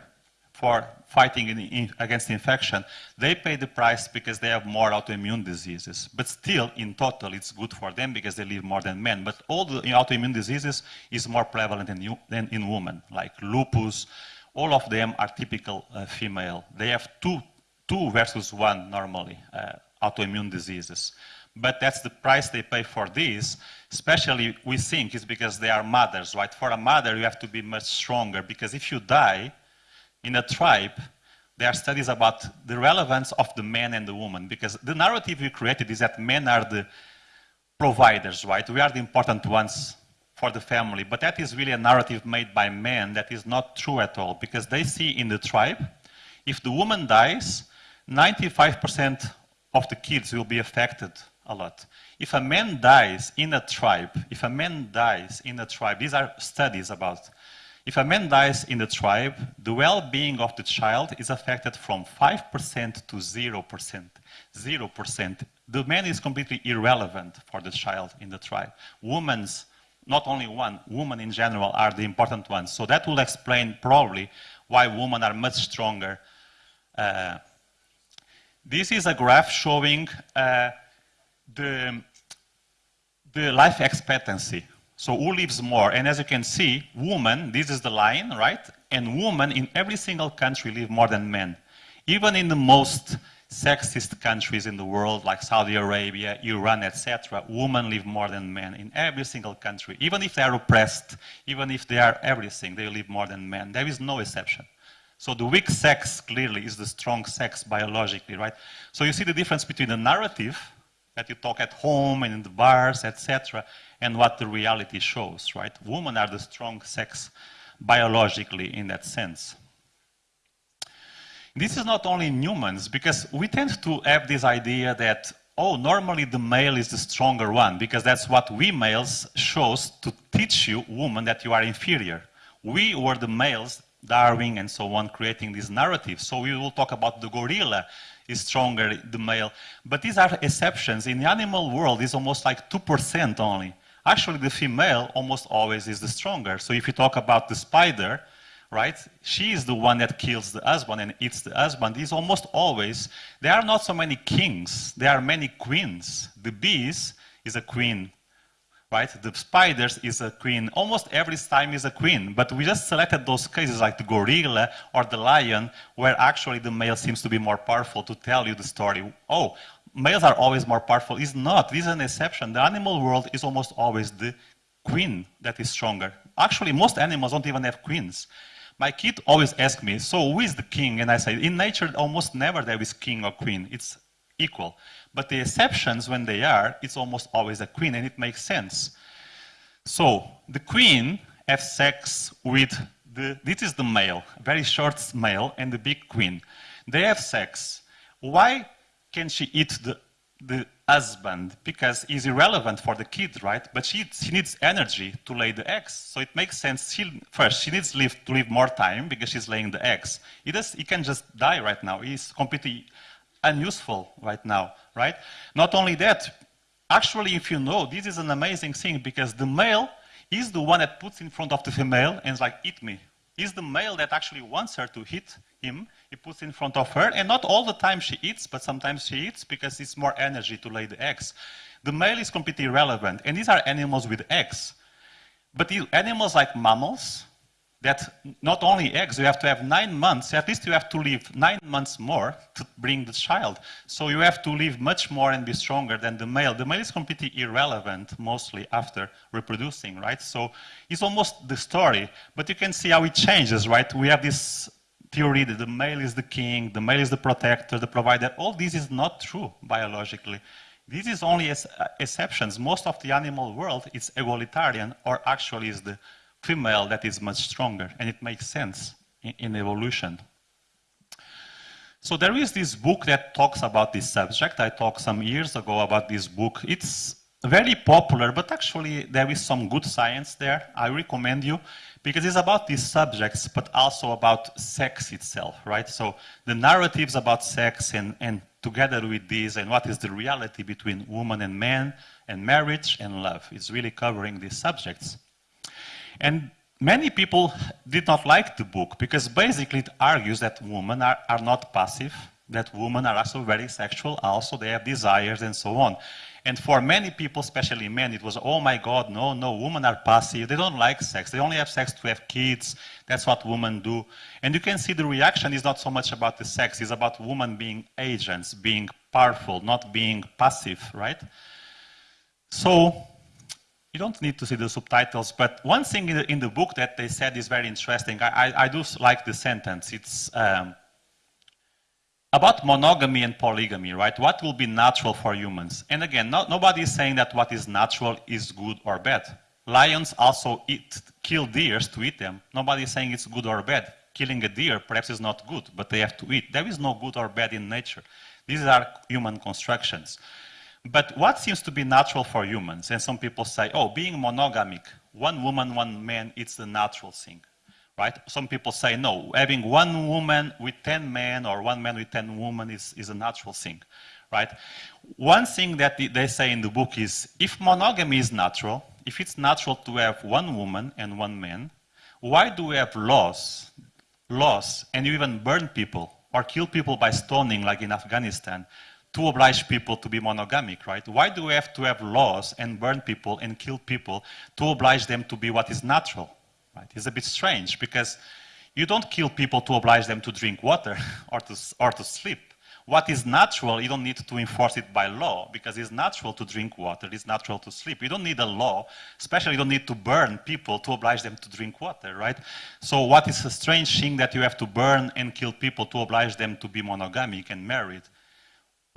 for fighting in, in, against infection, they pay the price because they have more autoimmune diseases. But still, in total, it's good for them because they live more than men. But all the autoimmune diseases is more prevalent in, than in women, like lupus. All of them are typical uh, female. They have two two versus one normally, uh, autoimmune diseases. But that's the price they pay for this, especially we think is because they are mothers, right? For a mother, you have to be much stronger because if you die in a tribe, there are studies about the relevance of the man and the woman because the narrative we created is that men are the providers, right? We are the important ones for the family, but that is really a narrative made by men that is not true at all because they see in the tribe, if the woman dies, 95% of the kids will be affected a lot. If a man dies in a tribe, if a man dies in a tribe, these are studies about, if a man dies in the tribe, the well-being of the child is affected from 5% to 0%. 0%. The man is completely irrelevant for the child in the tribe. Women's, not only one, women in general are the important ones. So that will explain probably why women are much stronger uh, this is a graph showing uh, the, the life expectancy. So who lives more? And as you can see, women, this is the line, right? And women in every single country live more than men. Even in the most sexist countries in the world like Saudi Arabia, Iran, etc., women live more than men in every single country. Even if they are oppressed, even if they are everything, they live more than men. There is no exception. So the weak sex clearly is the strong sex biologically, right? So you see the difference between the narrative that you talk at home and in the bars, etc., and what the reality shows, right? Women are the strong sex biologically in that sense. This is not only in humans, because we tend to have this idea that, oh, normally the male is the stronger one, because that's what we males shows to teach you, woman, that you are inferior. We were the males, Darwin and so on, creating this narrative. So we will talk about the gorilla is stronger, the male. But these are exceptions. In the animal world, it's almost like 2% only. Actually, the female almost always is the stronger. So if you talk about the spider, right? She is the one that kills the husband and eats the husband. These almost always, there are not so many kings, there are many queens. The bees is a queen, right? The spiders is a queen. Almost every time is a queen, but we just selected those cases like the gorilla or the lion, where actually the male seems to be more powerful to tell you the story. Oh, males are always more powerful. It's not. This is an exception. The animal world is almost always the queen that is stronger. Actually, most animals don't even have queens. My kid always asks me, so who is the king? And I say, in nature, almost never there is king or queen. It's equal. But the exceptions, when they are, it's almost always a queen, and it makes sense. So the queen has sex with the, this is the male, very short male, and the big queen. They have sex. Why can she eat the, the husband because he's irrelevant for the kid, right? But she, she needs energy to lay the eggs. So it makes sense. She, first, she needs live, to live more time because she's laying the eggs. He, does, he can just die right now. He's completely unuseful right now, right? Not only that, actually, if you know, this is an amazing thing because the male is the one that puts in front of the female and is like, eat me. Is the male that actually wants her to hit him he puts in front of her, and not all the time she eats, but sometimes she eats because it's more energy to lay the eggs. The male is completely irrelevant, and these are animals with eggs. But animals like mammals, that not only eggs, you have to have nine months, at least you have to live nine months more to bring the child. So you have to live much more and be stronger than the male. The male is completely irrelevant mostly after reproducing, right? So it's almost the story, but you can see how it changes, right? We have this theory that the male is the king, the male is the protector, the provider, all this is not true biologically. This is only uh, exceptions. Most of the animal world is egalitarian, or actually is the female that is much stronger, and it makes sense in, in evolution. So there is this book that talks about this subject. I talked some years ago about this book. It's very popular, but actually there is some good science there. I recommend you because it's about these subjects, but also about sex itself, right? So the narratives about sex and, and together with these and what is the reality between woman and man and marriage and love. It's really covering these subjects. And many people did not like the book because basically it argues that women are, are not passive, that women are also very sexual, also they have desires and so on. And for many people, especially men, it was, oh my God, no, no, women are passive. They don't like sex. They only have sex to have kids. That's what women do. And you can see the reaction is not so much about the sex. It's about women being agents, being powerful, not being passive, right? So you don't need to see the subtitles, but one thing in the, in the book that they said is very interesting. I, I, I do like the sentence. It's... Um, about monogamy and polygamy, right? What will be natural for humans? And again, no, nobody is saying that what is natural is good or bad. Lions also eat, kill deers to eat them. Nobody is saying it's good or bad. Killing a deer perhaps is not good, but they have to eat. There is no good or bad in nature. These are human constructions. But what seems to be natural for humans? And some people say, oh, being monogamic, one woman, one man, it's the natural thing right? Some people say, no, having one woman with 10 men or one man with 10 women is, is a natural thing, right? One thing that they say in the book is, if monogamy is natural, if it's natural to have one woman and one man, why do we have laws, laws, and you even burn people or kill people by stoning like in Afghanistan to oblige people to be monogamic, right? Why do we have to have laws and burn people and kill people to oblige them to be what is natural? Right? It's a bit strange because you don't kill people to oblige them to drink water or to, or to sleep. what is natural, you don't need to enforce it by law because it's natural to drink water, it's natural to sleep. You don't need a law, especially you don't need to burn people to oblige them to drink water, right? So what is a strange thing that you have to burn and kill people to oblige them to be monogamic and married?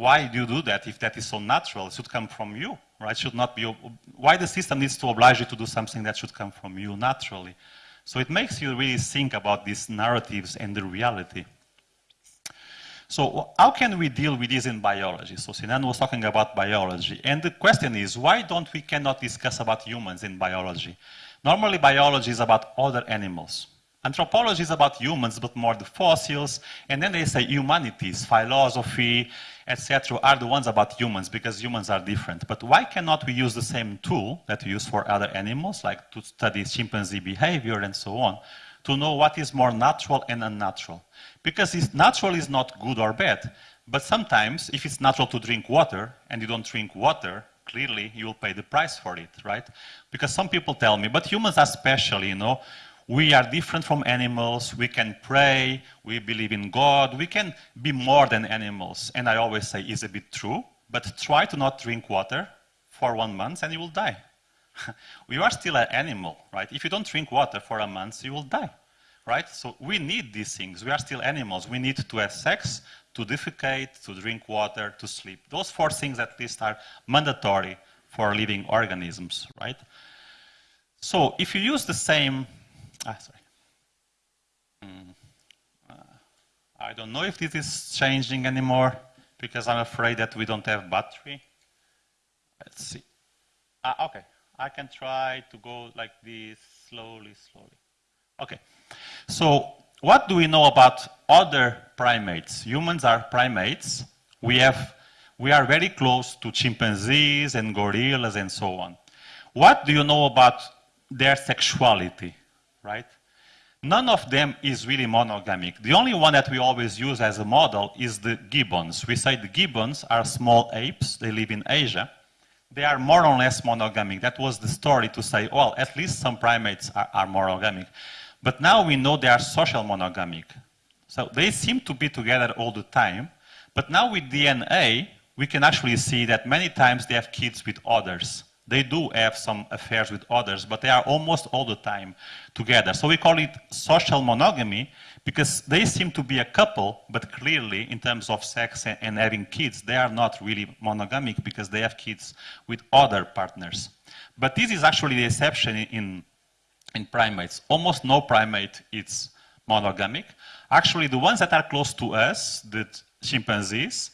Why do you do that if that is so natural? It should come from you, right? Should not be, why the system needs to oblige you to do something that should come from you naturally? So it makes you really think about these narratives and the reality. So how can we deal with this in biology? So Sinan was talking about biology. And the question is, why don't we cannot discuss about humans in biology? Normally biology is about other animals. Anthropology is about humans, but more the fossils. And then they say humanities, philosophy, etc., are the ones about humans because humans are different. But why cannot we use the same tool that we use for other animals, like to study chimpanzee behavior and so on, to know what is more natural and unnatural? Because natural is not good or bad. But sometimes, if it's natural to drink water and you don't drink water, clearly you will pay the price for it, right? Because some people tell me, but humans are special, you know. We are different from animals. We can pray. We believe in God. We can be more than animals. And I always say, is a bit true, but try to not drink water for one month and you will die. you are still an animal, right? If you don't drink water for a month, you will die right? So we need these things. We are still animals. We need to have sex, to defecate, to drink water, to sleep. Those four things at least are mandatory for living organisms, right? So if you use the same, ah, sorry. Mm, uh, I don't know if this is changing anymore because I'm afraid that we don't have battery. Let's see. Ah, okay, I can try to go like this slowly, slowly. Okay. So what do we know about other primates? Humans are primates. We, have, we are very close to chimpanzees and gorillas and so on. What do you know about their sexuality, right? None of them is really monogamic. The only one that we always use as a model is the gibbons. We say the gibbons are small apes. They live in Asia. They are more or less monogamic. That was the story to say, well, at least some primates are, are monogamic. But now we know they are social monogamic. So they seem to be together all the time. But now with DNA, we can actually see that many times they have kids with others. They do have some affairs with others, but they are almost all the time together. So we call it social monogamy because they seem to be a couple, but clearly in terms of sex and having kids, they are not really monogamic because they have kids with other partners. But this is actually the exception in in primates. Almost no primate is monogamic. Actually, the ones that are close to us, the chimpanzees,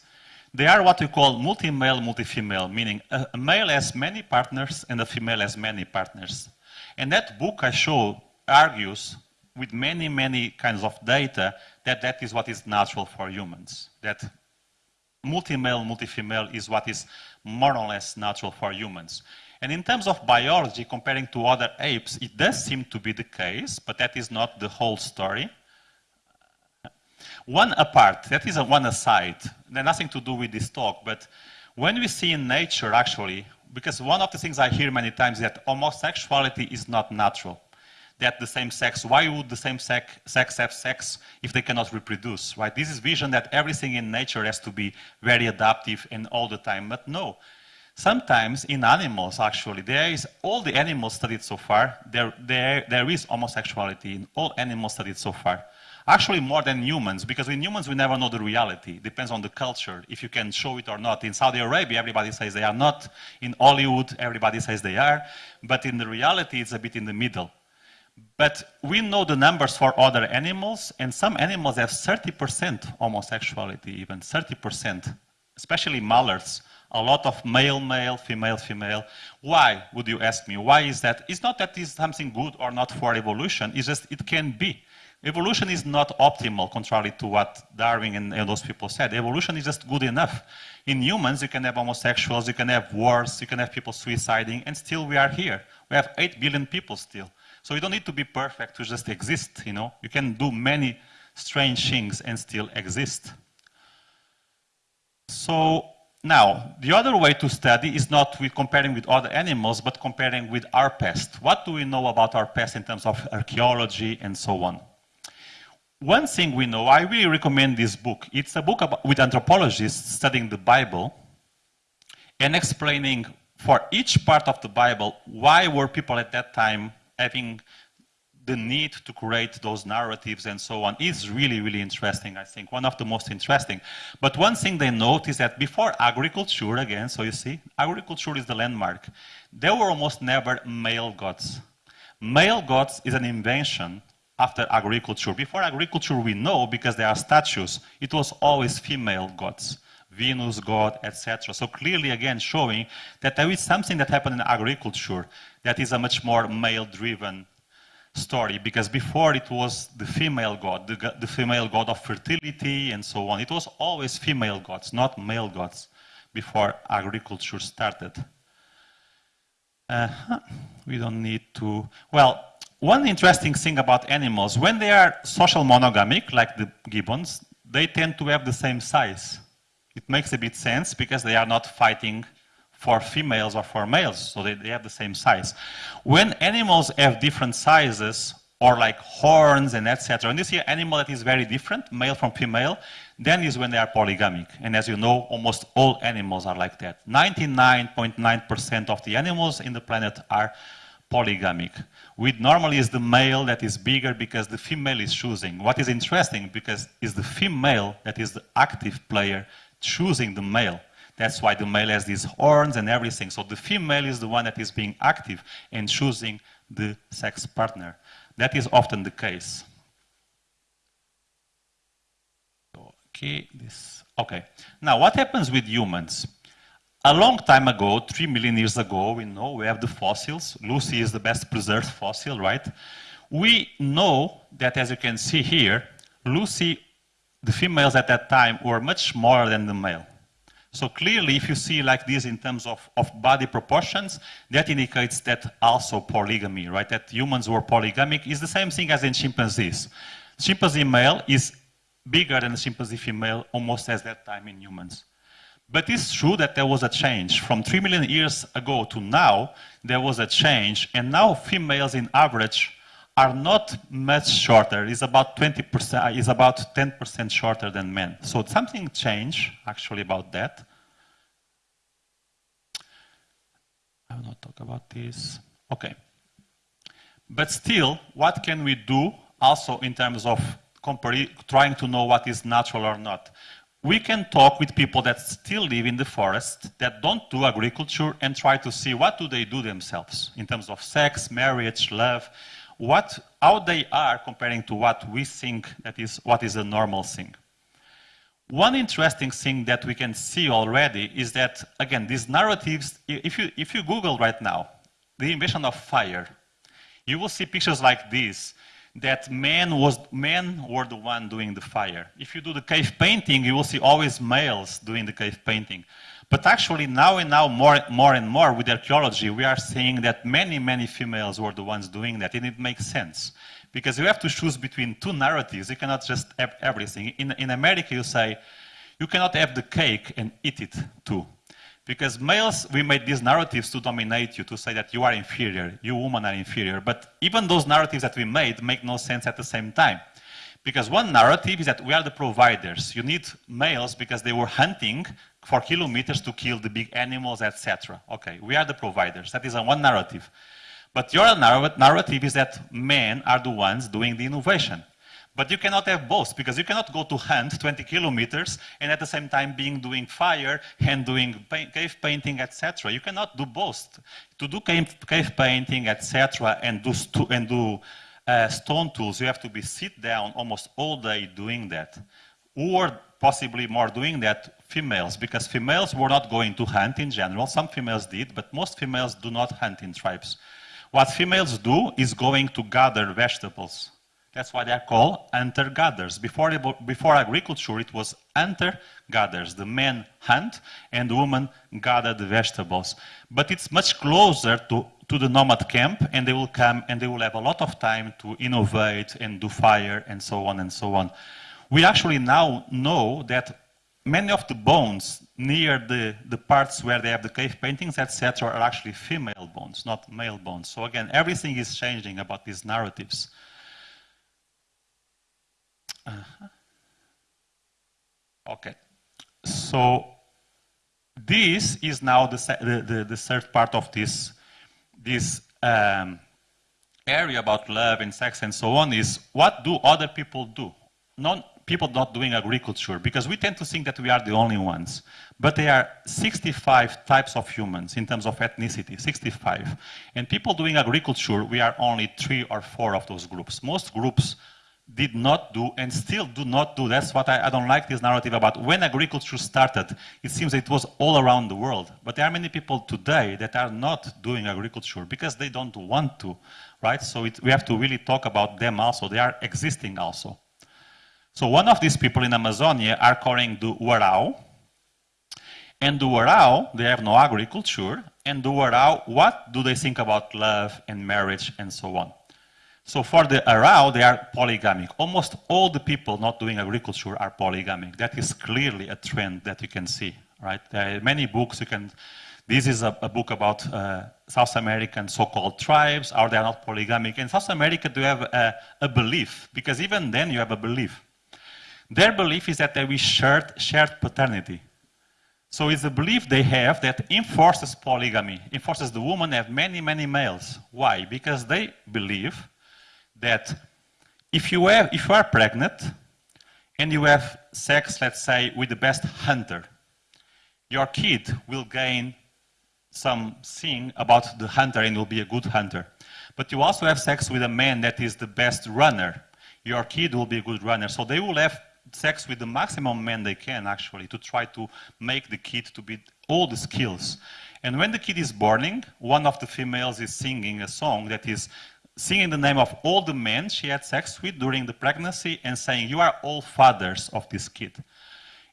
they are what we call multi-male, multi-female, meaning a, male has many partners and a female has many partners. And that book I show argues with many, many kinds of data that that is what is natural for humans. That multi-male, multi-female is what is more or less natural for humans. And in terms of biology, comparing to other apes, it does seem to be the case, but that is not the whole story. One apart, that is a one aside, nothing to do with this talk, but when we see in nature actually, because one of the things I hear many times is that homosexuality is not natural. That the same sex, why would the same sex, sex have sex if they cannot reproduce, right? This is vision that everything in nature has to be very adaptive and all the time, but no. Sometimes in animals, actually, there is all the animals studied so far, there, there, there is homosexuality in all animals studied so far. Actually, more than humans, because in humans we never know the reality. Depends on the culture, if you can show it or not. In Saudi Arabia, everybody says they are not. In Hollywood, everybody says they are. But in the reality, it's a bit in the middle. But we know the numbers for other animals, and some animals have 30% homosexuality, even 30%, especially mallards a lot of male, male, female, female. Why, would you ask me? Why is that? It's not that it's something good or not for evolution, it's just it can be. Evolution is not optimal, contrary to what Darwin and, those people said. Evolution is just good enough. In humans, you can have homosexuals, you can have wars, you can have people suiciding, and still we are here. We have 8 billion people still. So you don't need to be perfect to just exist, you know? You can do many strange things and still exist. So now, the other way to study is not with comparing with other animals, but comparing with our past. What do we know about our past in terms of archaeology and so on? One thing we know, I really recommend this book. It's a book about, with anthropologists studying the Bible and explaining for each part of the Bible why were people at that time having the need to create those narratives and so on is really, really interesting, I think, one of the most interesting. But one thing they note is that before agriculture, again, so you see, agriculture is the landmark, there were almost never male gods. Male gods is an invention after agriculture. Before agriculture, we know, because there are statues, it was always female gods. Venus, God, etc. So clearly, again, showing that there is something that happened in agriculture that is a much more male-driven story because before it was the female god, the, the, female god of fertility and so on. It was always female gods, not male gods, before agriculture started. Uh, we don't need to. Well, one interesting thing about animals, when they are social monogamic, like the gibbons, they tend to have the same size. It makes a bit sense because they are not fighting for females or for males, so they, they have the same size. When animals have different sizes, or like horns and etc., And you see an animal that is very different, male from female, then is when they are polygamic. And as you know, almost all animals are like that. 99.9% of the animals in the planet are polygamic. With normally is the male that is bigger because the female is choosing. What is interesting because is the female that is the active player choosing the male. That's why the male has these horns and everything. So the female is the one that is being active and choosing the sex partner. That is often the case. Okay, this. Okay. Now, what happens with humans? A long time ago, three million years ago, we know we have the fossils. Lucy is the best preserved fossil, right? We know that, as you can see here, Lucy, the females at that time were much smaller than the male. So clearly, if you see like this in terms of, of body proportions, that indicates that also polygamy, right? That humans were polygamic is the same thing as in chimpanzees. Chimpanzee male is bigger than the chimpanzee female almost at that time in humans. But it's true that there was a change. From 3 million years ago to now, there was a change, and now females in average are not much shorter. It's about 20%, uh, is about 10% shorter than men. So something changed actually about that. I will not talk about this. Okay. But still, what can we do also in terms of trying to know what is natural or not? We can talk with people that still live in the forest, that don't do agriculture, and try to see what do they do themselves in terms of sex, marriage, love, what, how they are comparing to what we think that is what is a normal thing. One interesting thing that we can see already is that, again, these narratives, if you, if you Google right now, the invention of fire, you will see pictures like this, that men, was, men were the one doing the fire. If you do the cave painting, you will see always males doing the cave painting. But actually, now and now, more, more and more with archaeology, we are seeing that many, many females were the ones doing that, and it makes sense. Because you have to choose between two narratives. You cannot just have everything. In, in America, you say, you cannot have the cake and eat it too. Because males, we made these narratives to dominate you, to say that you are inferior, you women are inferior. But even those narratives that we made make no sense at the same time. Because one narrative is that we are the providers. You need males because they were hunting for kilometers to kill the big animals, etc. Okay, we are the providers. That is one narrative. But your narrative is that men are the ones doing the innovation. But you cannot have both because you cannot go to hunt 20 kilometers and at the same time being doing fire and doing cave painting, etc. You cannot do both. To do cave, cave painting, etc., and do and do uh, stone tools, you have to be sit down almost all day doing that, or possibly more doing that females because females were not going to hunt in general. Some females did, but most females do not hunt in tribes. What females do is going to gather vegetables that's why they're called hunter-gatherers. Before, before agriculture, it was hunter-gatherers. The men hunt and the women gather the vegetables. But it's much closer to, to the nomad camp, and they will come and they will have a lot of time to innovate and do fire and so on and so on. We actually now know that many of the bones near the, the parts where they have the cave paintings, etc., are actually female bones, not male bones. So again, everything is changing about these narratives. Okay. So this is now the, the, the, the third part of this, this um, area about love and sex and so on is what do other people do? Not people not doing agriculture, because we tend to think that we are the only ones. But there are 65 types of humans in terms of ethnicity, 65. And people doing agriculture, we are only three or four of those groups. Most groups did not do and still do not do. That's what I, I, don't like this narrative about when agriculture started. It seems it was all around the world. But there are many people today that are not doing agriculture because they don't want to, right? So it, we have to really talk about them also. They are existing also. So one of these people in Amazonia are calling the Warao. And the Warao, they have no agriculture. And the Warao, what do they think about love and marriage and so on? So for the Warao, they are polygamic. Almost all the people not doing agriculture are polygamic. That is clearly a trend that you can see, right? There are many books you can, this is a, a book about uh, South American so-called tribes, are they not polygamic. In South America, do you have a, a belief? Because even then you have a belief. Their belief is that is shared, shared paternity. So it's a belief they have that enforces polygamy, enforces the woman have many, many males. Why? Because they believe that if you, have, if you are pregnant and you have sex, let's say, with the best hunter, your kid will gain something about the hunter and will be a good hunter. But you also have sex with a man that is the best runner. Your kid will be a good runner. So they will have sex with the maximum men they can actually to try to make the kid to be all the skills. And when the kid is born, one of the females is singing a song that is singing the name of all the men she had sex with during the pregnancy and saying, you are all fathers of this kid.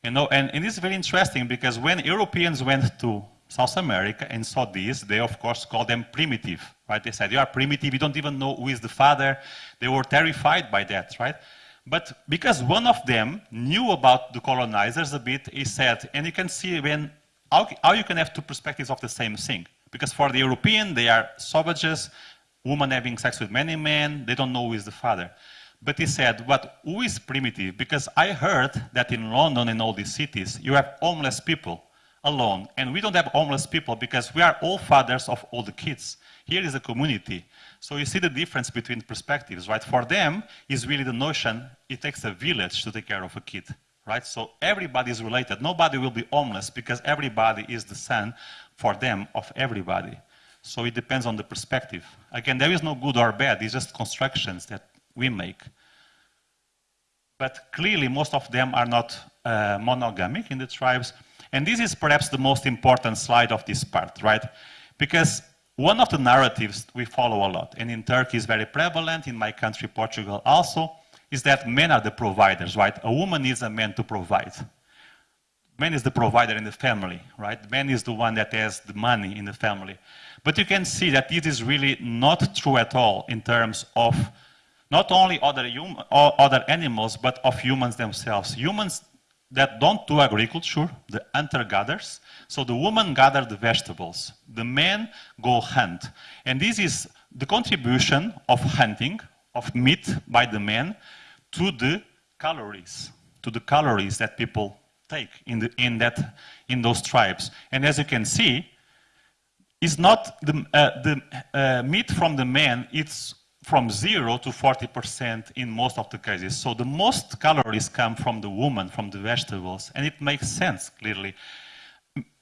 You know, and, and it's very interesting because when Europeans went to South America and saw this, they of course called them primitive, right? They said, you are primitive, you don't even know who is the father. They were terrified by that, right? But because one of them knew about the colonizers a bit, he said, and you can see when, how, how you can have two perspectives of the same thing. Because for the European, they are savages, women having sex with many men, they don't know who is the father. But he said, but who is primitive? Because I heard that in London and all these cities, you have homeless people alone. And we don't have homeless people because we are all fathers of all the kids. Here is a community. So you see the difference between perspectives, right? For them, is really the notion it takes a village to take care of a kid, right? So everybody is related. Nobody will be homeless because everybody is the son for them of everybody. So it depends on the perspective. Again, there is no good or bad. It's just constructions that we make. But clearly, most of them are not uh, monogamic in the tribes. And this is perhaps the most important slide of this part, right? Because one of the narratives we follow a lot, and in Turkey is very prevalent, in my country, Portugal also, is that men are the providers, right? A woman needs a man to provide. Man is the provider in the family, right? Man is the one that has the money in the family. But you can see that this is really not true at all in terms of not only other, other animals, but of humans themselves. Humans that don't do agriculture, the hunter-gatherers. So the women gather the vegetables. The men go hunt. And this is the contribution of hunting, of meat by the men, to the calories, to the calories that people take in, the, in, that, in those tribes. And as you can see, it's not the, uh, the uh, meat from the men, it's from zero to 40% in most of the cases. So the most calories come from the woman, from the vegetables, and it makes sense, clearly.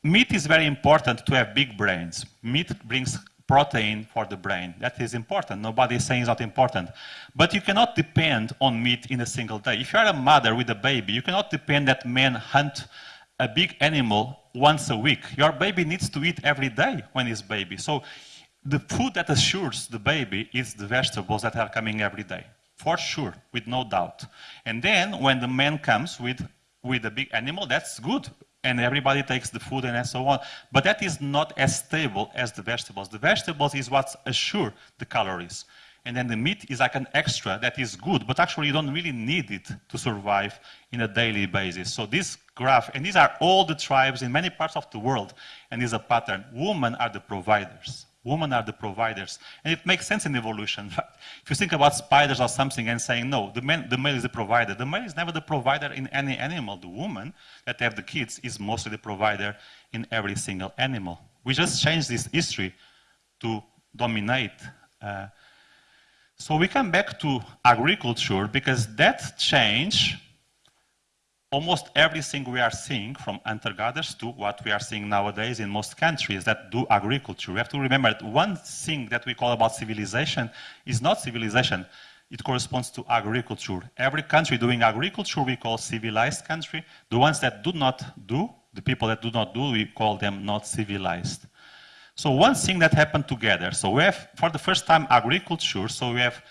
Meat is very important to have big brains. Meat brings protein for the brain. That is important. Nobody is saying it's not important. But you cannot depend on meat in a single day. If you are a mother with a baby, you cannot depend that men hunt a big animal once a week. Your baby needs to eat every day when he's baby. So the food that assures the baby is the vegetables that are coming every day, for sure, with no doubt. And then when the man comes with, with a big animal, that's good. And everybody takes the food and so on. But that is not as stable as the vegetables. The vegetables is what assure the calories. And then the meat is like an extra that is good, but actually you don't really need it to survive in a daily basis. So this graph, and these are all the tribes in many parts of the world, and is a pattern. Women are the providers Women are the providers. And it makes sense in evolution. Right? If you think about spiders or something and saying, no, the, man, the male is the provider. The male is never the provider in any animal. The woman that have the kids is mostly the provider in every single animal. We just changed this history to dominate. Uh, so we come back to agriculture because that change almost everything we are seeing from hunter-gatherers to what we are seeing nowadays in most countries that do agriculture. We have to remember that one thing that we call about civilization is not civilization. It corresponds to agriculture. Every country doing agriculture we call civilized country. The ones that do not do, the people that do not do, we call them not civilized. So one thing that happened together. So we have, for the first time, agriculture. So we have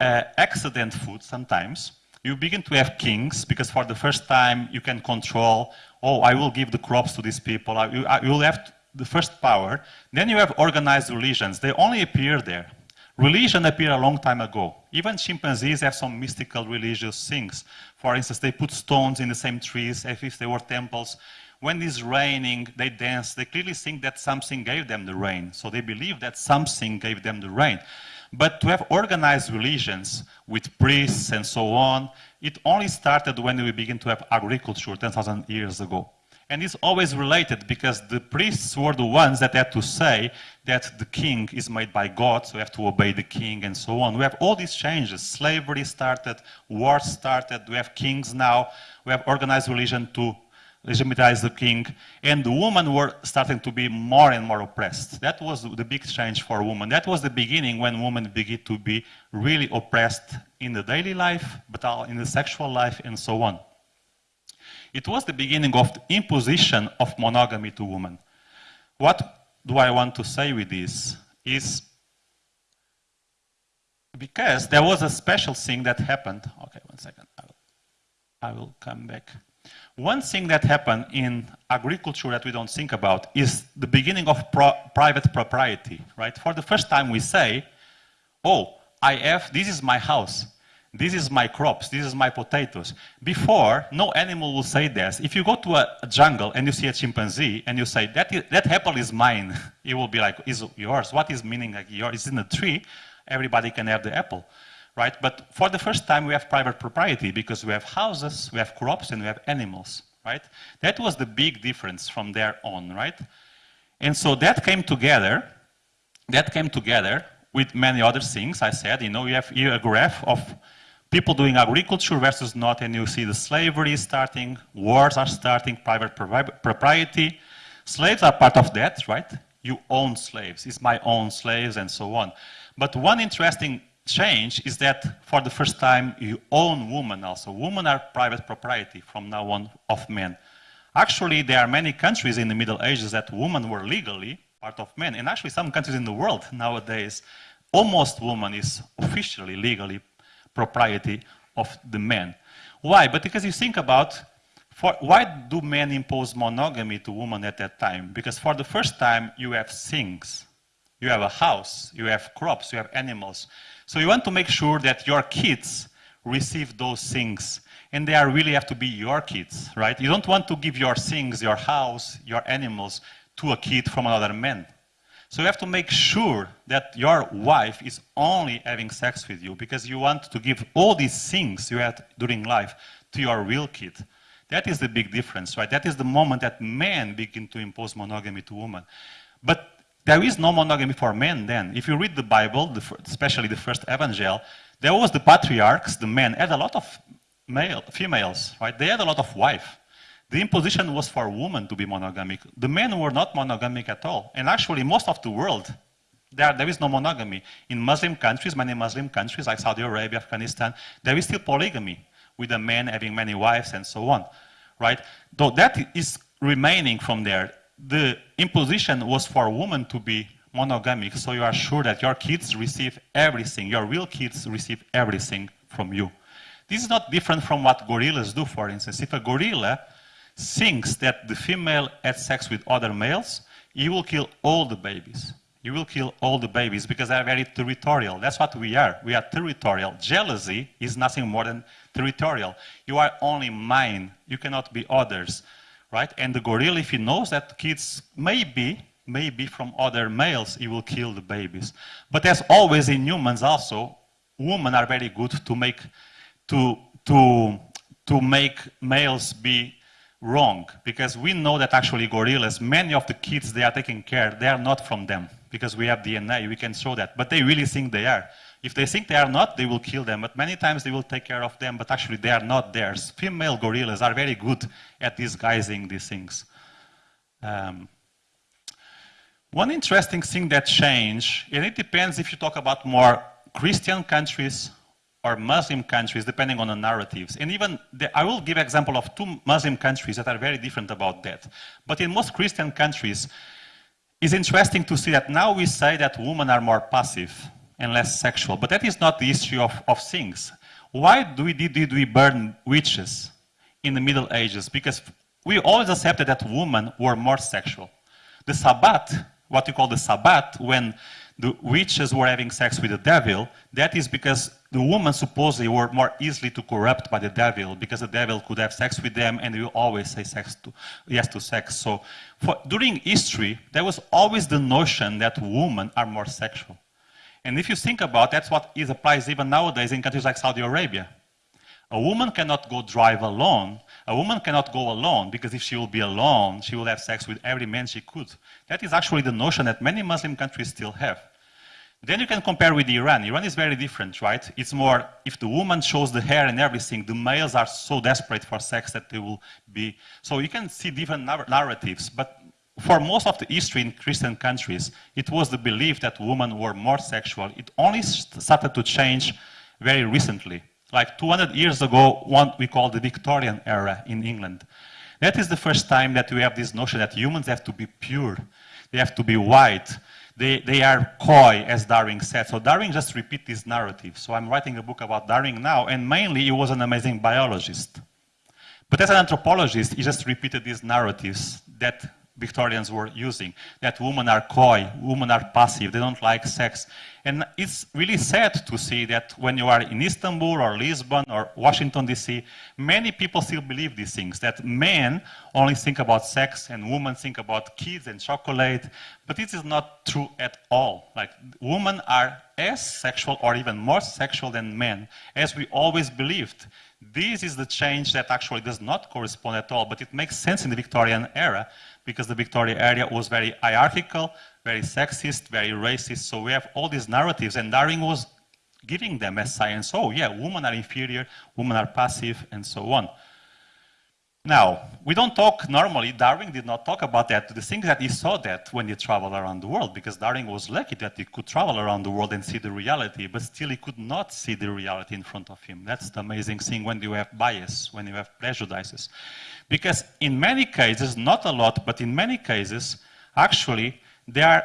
uh, accident food sometimes you begin to have kings because for the first time you can control, oh, I will give the crops to these people. You, you will have the first power. Then you have organized religions. They only appear there. Religion appeared a long time ago. Even chimpanzees have some mystical religious things. For instance, they put stones in the same trees as if they were temples. When it's raining, they dance. They clearly think that something gave them the rain. So they believe that something gave them the rain. But to have organized religions with priests and so on, it only started when we began to have agriculture 10,000 years ago. And it's always related because the priests were the ones that had to say that the king is made by God, so we have to obey the king and so on. We have all these changes. Slavery started, wars started, we have kings now, we have organized religion to legitimize the king, and the women were starting to be more and more oppressed. That was the big change for women. That was the beginning when women began to be really oppressed in the daily life, but in the sexual life, and so on. It was the beginning of the imposition of monogamy to women. What do I want to say with this is because there was a special thing that happened. Okay, one second. I will, I will come back. One thing that happened in agriculture that we don't think about is the beginning of pro private propriety, right? For the first time we say, oh, I have, this is my house, this is my crops, this is my potatoes. Before, no animal will say this. If you go to a, jungle and you see a chimpanzee and you say, that, is, that apple is mine, it will be like, is yours? What is meaning like yours? It's in a tree, everybody can have the apple right? But for the first time, we have private propriety because we have houses, we have crops, and we have animals, right? That was the big difference from there on, right? And so that came together, that came together with many other things. I said, you know, you have here a graph of people doing agriculture versus not, and you see the slavery starting, wars are starting, private propriety. Slaves are part of that, right? You own slaves, it's my own slaves, and so on. But one interesting change is that for the first time you own women also. Women are private property from now on of men. Actually, there are many countries in the Middle Ages that women were legally part of men. And actually some countries in the world nowadays, almost woman is officially, legally propriety of the men. Why? But because you think about for, why do men impose monogamy to women at that time? Because for the first time, you have things. You have a house, you have crops, you have animals. So you want to make sure that your kids receive those things. And they are really have to be your kids, right? You don't want to give your things, your house, your animals to a kid from another man. So you have to make sure that your wife is only having sex with you because you want to give all these things you had during life to your real kid. That is the big difference, right? That is the moment that men begin to impose monogamy to women. But there is no monogamy for men then. If you read the Bible, the, especially the first evangel, there was the patriarchs, the men, had a lot of male, females, right? They had a lot of wife. The imposition was for women to be monogamic. The men were not monogamic at all. And actually, most of the world, there, there is no monogamy. In Muslim countries, many Muslim countries like Saudi Arabia, Afghanistan, there is still polygamy, with the men having many wives and so on, right? Though that is remaining from there the imposition was for women to be monogamic, so you are sure that your kids receive everything, your real kids receive everything from you. This is not different from what gorillas do, for instance. If a gorilla thinks that the female had sex with other males, he will kill all the babies. You will kill all the babies because they are very territorial. That's what we are. We are territorial. Jealousy is nothing more than territorial. You are only mine. You cannot be others right? And the gorilla, if he knows that kids maybe maybe from other males, he will kill the babies. But as always in humans also, women are very good to make, to, to, to make males be wrong. Because we know that actually gorillas, many of the kids they are taking care, they are not from them. Because we have DNA, we can show that. But they really think they are. If they think they are not, they will kill them. But many times they will take care of them, but actually they are not theirs. Female gorillas are very good at disguising these things. Um, one interesting thing that changed, and it depends if you talk about more Christian countries or Muslim countries, depending on the narratives. And even, the, I will give example of two Muslim countries that are very different about that. But in most Christian countries, it's interesting to see that now we say that women are more passive and less sexual. But that is not the issue of, of things. Why do we, did, we burn witches in the Middle Ages? Because we always accepted that women were more sexual. The Sabbath, what you call the Sabbath, when the witches were having sex with the devil, that is because the women supposedly were more easily to corrupt by the devil because the devil could have sex with them and you always say sex to, yes to sex. So for, during history, there was always the notion that women are more sexual. And if you think about that's what is applies even nowadays in countries like Saudi Arabia. A woman cannot go drive alone. A woman cannot go alone because if she will be alone, she will have sex with every man she could. That is actually the notion that many Muslim countries still have. Then you can compare with Iran. Iran is very different, right? It's more, if the woman shows the hair and everything, the males are so desperate for sex that they will be. So you can see different narratives. But for most of the history in Christian countries, it was the belief that women were more sexual. It only started to change very recently. Like 200 years ago, what we call the Victorian era in England. That is the first time that we have this notion that humans have to be pure. They have to be white. They, they are coy, as Darwin said. So Darwin just repeat this narrative. So I'm writing a book about Darwin now, and mainly he was an amazing biologist. But as an anthropologist, he just repeated these narratives that Victorians were using, that women are coy, women are passive, they don't like sex. And it's really sad to see that when you are in Istanbul or Lisbon or Washington, D.C., many people still believe these things, that men only think about sex and women think about kids and chocolate. But this is not true at all. Like, women are as sexual or even more sexual than men, as we always believed. This is the change that actually does not correspond at all, but it makes sense in the Victorian era because the Victorian era was very hierarchical, very sexist, very racist. So we have all these narratives, and Darwin was giving them as science. Oh, yeah, women are inferior, women are passive, and so on. Now, we don't talk normally, Darwin did not talk about that. The thing that he saw that when he traveled around the world, because Darwin was lucky that he could travel around the world and see the reality, but still he could not see the reality in front of him. That's the amazing thing when you have bias, when you have prejudices. Because in many cases, not a lot, but in many cases, actually, there are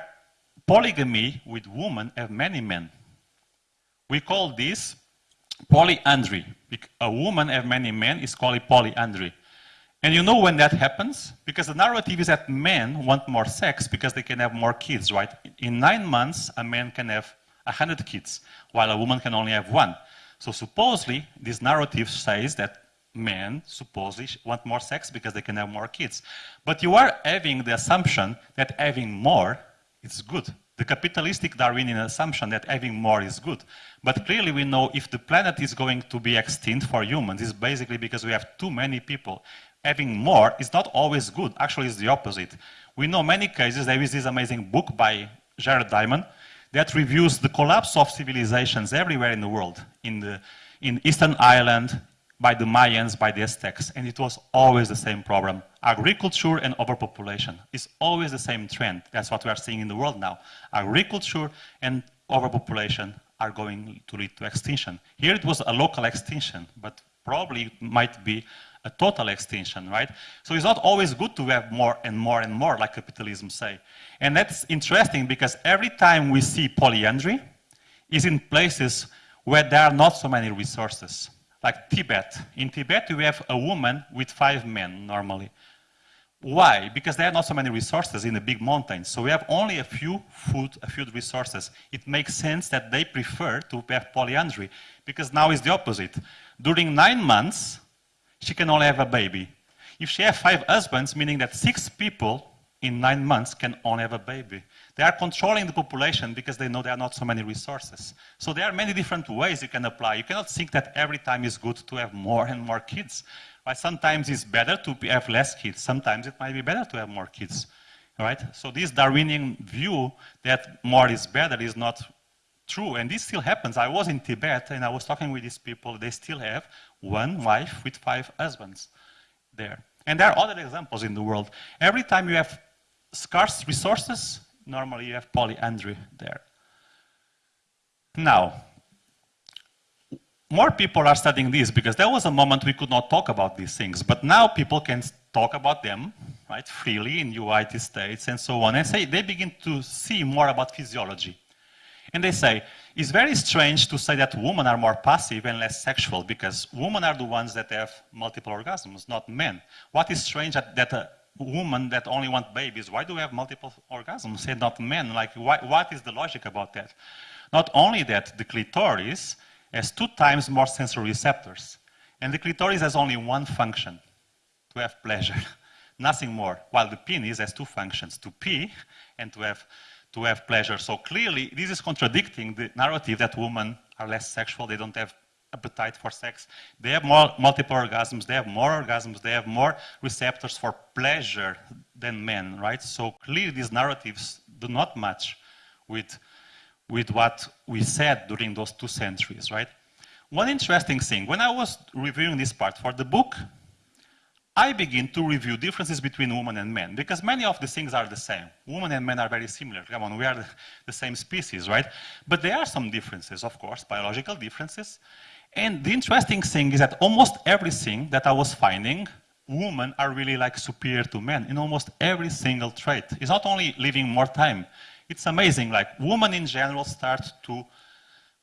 polygamy with women have many men. We call this polyandry. A woman have many men is called polyandry. And you know when that happens? Because the narrative is that men want more sex because they can have more kids, right? In nine months, a man can have 100 kids, while a woman can only have one. So supposedly, this narrative says that men supposedly want more sex because they can have more kids. But you are having the assumption that having more is good. The capitalistic Darwinian assumption that having more is good. But clearly we know if the planet is going to be extinct for humans, it's basically because we have too many people having more is not always good. Actually, it's the opposite. We know many cases. There is this amazing book by Jared Diamond that reviews the collapse of civilizations everywhere in the world, in, the, in Easter Island, by the Mayans, by the Aztecs, and it was always the same problem. Agriculture and overpopulation is always the same trend. That's what we are seeing in the world now. Agriculture and overpopulation are going to lead to extinction. Here it was a local extinction, but probably it might be a total extinction, right? So it's not always good to have more and more and more, like capitalism say. And that's interesting because every time we see polyandry, is in places where there are not so many resources. Like Tibet. In Tibet, we have a woman with five men normally. Why? Because there are not so many resources in the big mountains. So we have only a few food, a few resources. It makes sense that they prefer to have polyandry because now it's the opposite. During nine months, she can only have a baby. If she has five husbands, meaning that six people in nine months can only have a baby. They are controlling the population because they know there are not so many resources. So there are many different ways you can apply. You cannot think that every time is good to have more and more kids. Right? Sometimes it's better to have less kids. Sometimes it might be better to have more kids. Right? So this Darwinian view that more is better is not true. And this still happens. I was in Tibet and I was talking with these people. They still have one wife with five husbands there. And there are other examples in the world. Every time you have scarce resources, normally you have polyandry there. Now, more people are studying this because there was a moment we could not talk about these things, but now people can talk about them, right, freely in United States and so on, and say they begin to see more about physiology. And they say, it's very strange to say that women are more passive and less sexual because women are the ones that have multiple orgasms, not men. What is strange that, that a woman that only want babies, why do we have multiple orgasms and not men? Like, why, what is the logic about that? Not only that, the clitoris has two times more sensory receptors. And the clitoris has only one function, to have pleasure, nothing more. While the penis has two functions, to pee and to have to have pleasure. So clearly, this is contradicting the narrative that women are less sexual, they don't have appetite for sex. They have more multiple orgasms, they have more orgasms, they have more receptors for pleasure than men, right? So clearly these narratives do not match with, with what we said during those two centuries, right? One interesting thing, when I was reviewing this part for the book, I begin to review differences between women and men because many of the things are the same. Women and men are very similar. Come on, we are the, same species, right? But there are some differences, of course, biological differences. And the interesting thing is that almost everything that I was finding, women are really like superior to men in almost every single trait. It's not only living more time. It's amazing, like women in general start to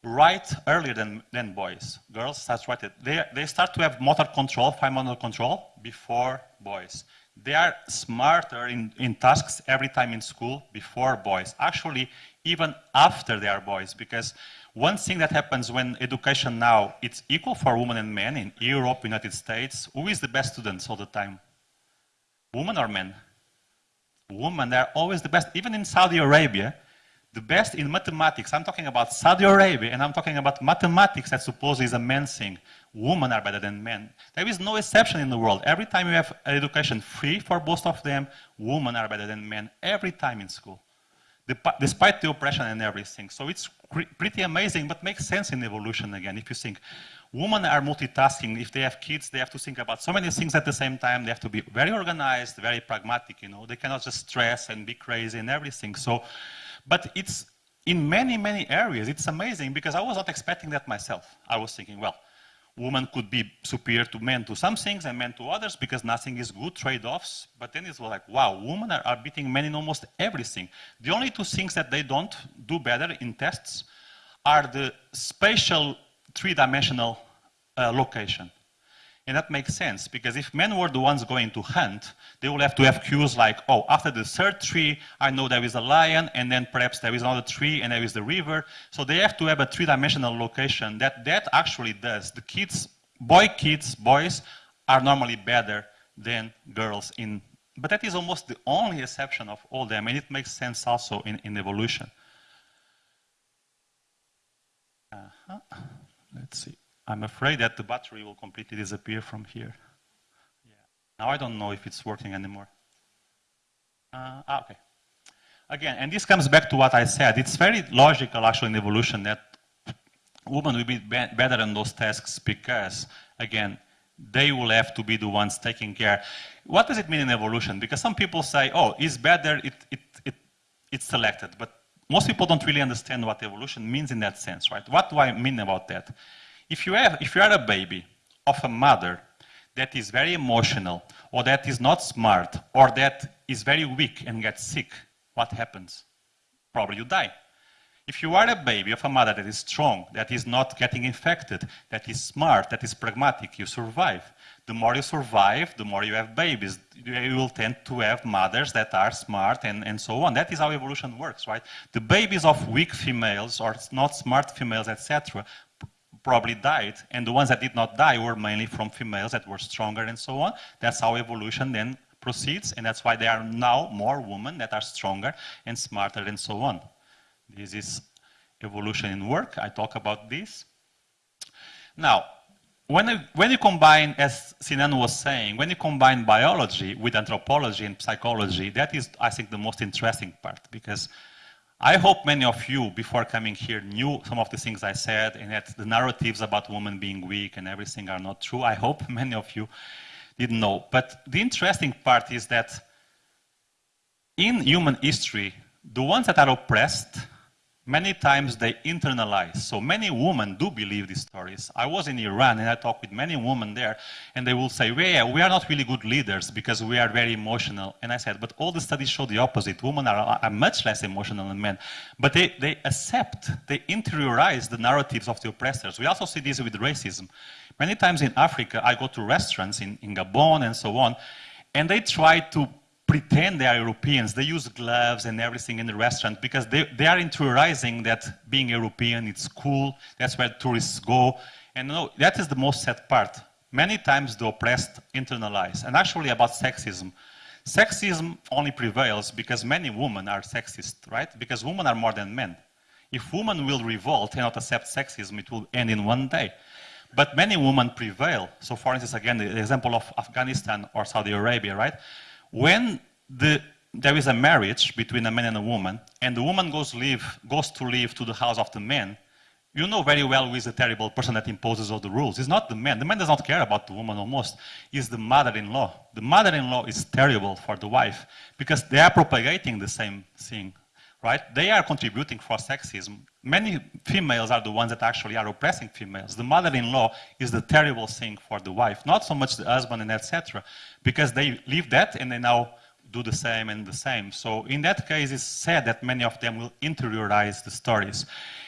write earlier than, than boys. Girls start writing. They, they start to have motor control, fine motor control, before boys. They are smarter in, in tasks every time in school before boys. Actually, even after they are boys, because one thing that happens when education now, it's equal for women and men in Europe, United States, who is the best students all the time? Women or men? Women, they're always the best. Even in Saudi Arabia, the best in mathematics. I'm talking about Saudi Arabia, and I'm talking about mathematics that supposedly is a man's thing. Women are better than men. There is no exception in the world. Every time you have education free for both of them, women are better than men every time in school, despite the oppression and everything. So it's pretty amazing, but makes sense in evolution again. If you think women are multitasking, if they have kids, they have to think about so many things at the same time. They have to be very organized, very pragmatic. You know, they cannot just stress and be crazy and everything. So but it's in many, many areas, it's amazing because I was not expecting that myself. I was thinking, well, women could be superior to men to some things and men to others because nothing is good, trade-offs. But then it's like, wow, women are, are, beating men in almost everything. The only two things that they don't do better in tests are the spatial three-dimensional uh, location. And that makes sense, because if men were the ones going to hunt, they will have to have cues like, oh, after the third tree, I know there is a lion, and then perhaps there is another tree, and there is the river. So they have to have a three-dimensional location that that actually does. The kids, boy kids, boys, are normally better than girls in, but that is almost the only exception of all them, and it makes sense also in, in evolution. Uh -huh. Let's see. I'm afraid that the battery will completely disappear from here. Yeah. Now I don't know if it's working anymore. Uh, ah, okay. Again, and this comes back to what I said. It's very logical, actually, in evolution that women will be, be better in those tasks because, again, they will have to be the ones taking care. What does it mean in evolution? Because some people say, oh, it's better, it, it, it, it's selected. But most people don't really understand what evolution means in that sense, right? What do I mean about that? If you, have, if you are a baby of a mother that is very emotional, or that is not smart, or that is very weak and gets sick, what happens? Probably you die. If you are a baby of a mother that is strong, that is not getting infected, that is smart, that is pragmatic, you survive. The more you survive, the more you have babies. You will tend to have mothers that are smart and, and so on. That is how evolution works, right? The babies of weak females or not smart females, etc., probably died, and the ones that did not die were mainly from females that were stronger and so on. That's how evolution then proceeds, and that's why there are now more women that are stronger and smarter and so on. This is evolution in work. I talk about this. Now, when you, when you combine, as Sinan was saying, when you combine biology with anthropology and psychology, that is, I think, the most interesting part because I hope many of you, before coming here, knew some of the things I said and that the narratives about women being weak and everything are not true. I hope many of you didn't know. But the interesting part is that in human history, the ones that are oppressed many times they internalize. So many women do believe these stories. I was in Iran and I talked with many women there, and they will say, well, yeah, we are not really good leaders because we are very emotional. And I said, but all the studies show the opposite. Women are, are much less emotional than men. But they, they accept, they interiorize the narratives of the oppressors. We also see this with racism. Many times in Africa, I go to restaurants in, in Gabon and so on, and they try to pretend they are Europeans. They use gloves and everything in the restaurant because they, they are interiorizing that being European, it's cool, that's where tourists go. And no, that is the most sad part. Many times the oppressed internalize. And actually about sexism. Sexism only prevails because many women are sexist, right? Because women are more than men. If women will revolt and not accept sexism, it will end in one day. But many women prevail. So for instance, again, the example of Afghanistan or Saudi Arabia, right? When the, there is a marriage between a man and a woman, and the woman goes, goes to live to the house of the man, you know very well who is the terrible person that imposes all the rules. It's not the man. The man does not care about the woman almost. It's the mother-in-law. The mother-in-law is terrible for the wife because they are propagating the same thing, right? They are contributing for sexism. Many females are the ones that actually are oppressing females. The mother-in-law is the terrible thing for the wife, not so much the husband and etc because they leave that and they now do the same and the same. So in that case, it's said that many of them will interiorize the stories.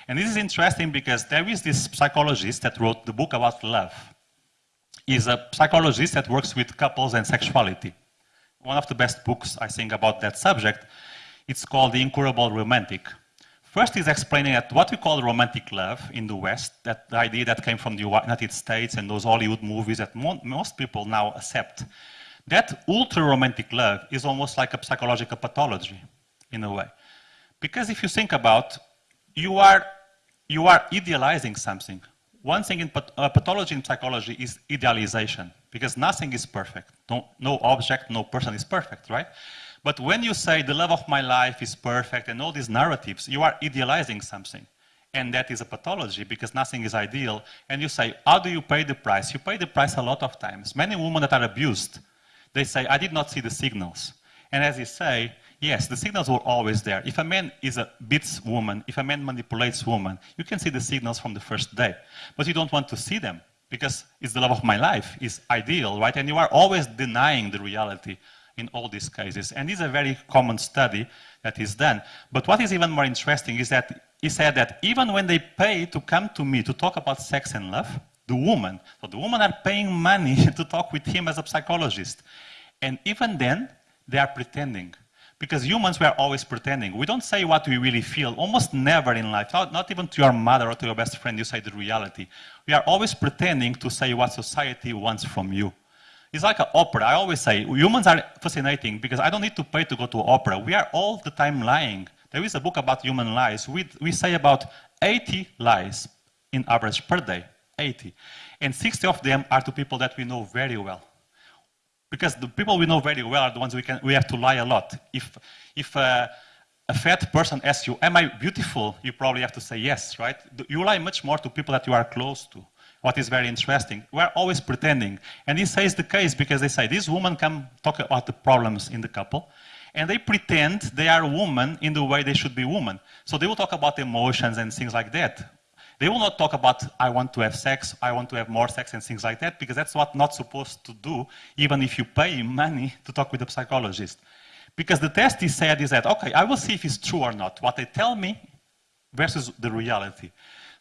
And this is interesting because there is this psychologist that wrote the book about love. He's a psychologist that works with couples and sexuality. One of the best books, I think, about that subject. It's called The Incurable Romantic. First, he's explaining that what we call romantic love in the West, that the idea that came from the United States and those Hollywood movies that mo most people now accept, that ultra-romantic love is almost like a psychological pathology, in a way. Because if you think about, you are, you are idealizing something. One thing in uh, pathology in psychology is idealization, because nothing is perfect. No, no object, no person is perfect, right? But when you say the love of my life is perfect and all these narratives, you are idealizing something. And that is a pathology because nothing is ideal. And you say, how do you pay the price? You pay the price a lot of times. Many women that are abused they say, I did not see the signals. And as you say, yes, the signals were always there. If a man is a beats woman, if a man manipulates woman, you can see the signals from the first day. But you don't want to see them because it's the love of my life, it's ideal, right? And you are always denying the reality in all these cases. And this is a very common study that is done. But what is even more interesting is that he said that even when they pay to come to me to talk about sex and love, the woman. So the women are paying money to talk with him as a psychologist. And even then, they are pretending. Because humans, we are always pretending. We don't say what we really feel, almost never in life. Not, not even to your mother or to your best friend, you say the reality. We are always pretending to say what society wants from you. It's like an opera. I always say, humans are fascinating because I don't need to pay to go to opera. We are all the time lying. There is a book about human lies. We, we say about 80 lies in average per day. 80. And 60 of them are to people that we know very well. Because the people we know very well are the ones we, can, we have to lie a lot. If, if uh, a fat person asks you, am I beautiful? You probably have to say yes, right? You lie much more to people that you are close to. What is very interesting. We're always pretending. And this is the case because they say, this woman can talk about the problems in the couple, and they pretend they are women in the way they should be women. So they will talk about emotions and things like that. They will not talk about, I want to have sex, I want to have more sex and things like that, because that's what not supposed to do, even if you pay money to talk with a psychologist. Because the test he said is that, okay, I will see if it's true or not. What they tell me versus the reality.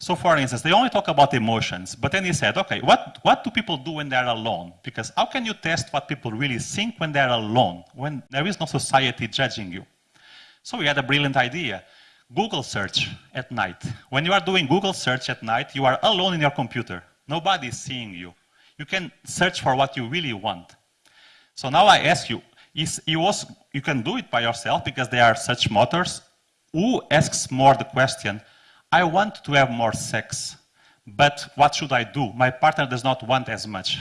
So for instance, they only talk about emotions, but then he said, okay, what, what do people do when they're alone? Because how can you test what people really think when they're alone, when there is no society judging you? So we had a brilliant idea. Google search at night. When you are doing Google search at night, you are alone in your computer. Nobody is seeing you. You can search for what you really want. So now I ask you, is you, also, you can do it by yourself because there are such motors. Who asks more the question, I want to have more sex, but what should I do? My partner does not want as much.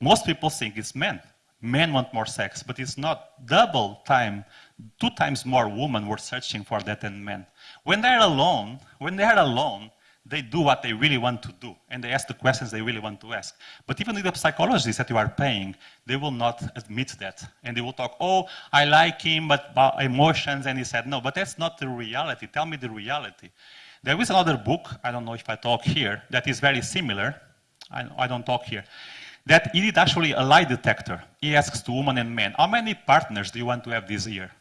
Most people think it's men. Men want more sex, but it's not double time, two times more women were searching for that than men. When they're alone, when they're alone, they do what they really want to do, and they ask the questions they really want to ask. But even the psychologists that you are paying, they will not admit that. And they will talk, oh, I like him, but about emotions, and he said, no, but that's not the reality. Tell me the reality. There is another book, I don't know if I talk here, that is very similar. I, I don't talk here. That he did actually a lie detector. He asks to women and men, how many partners do you want to have this year?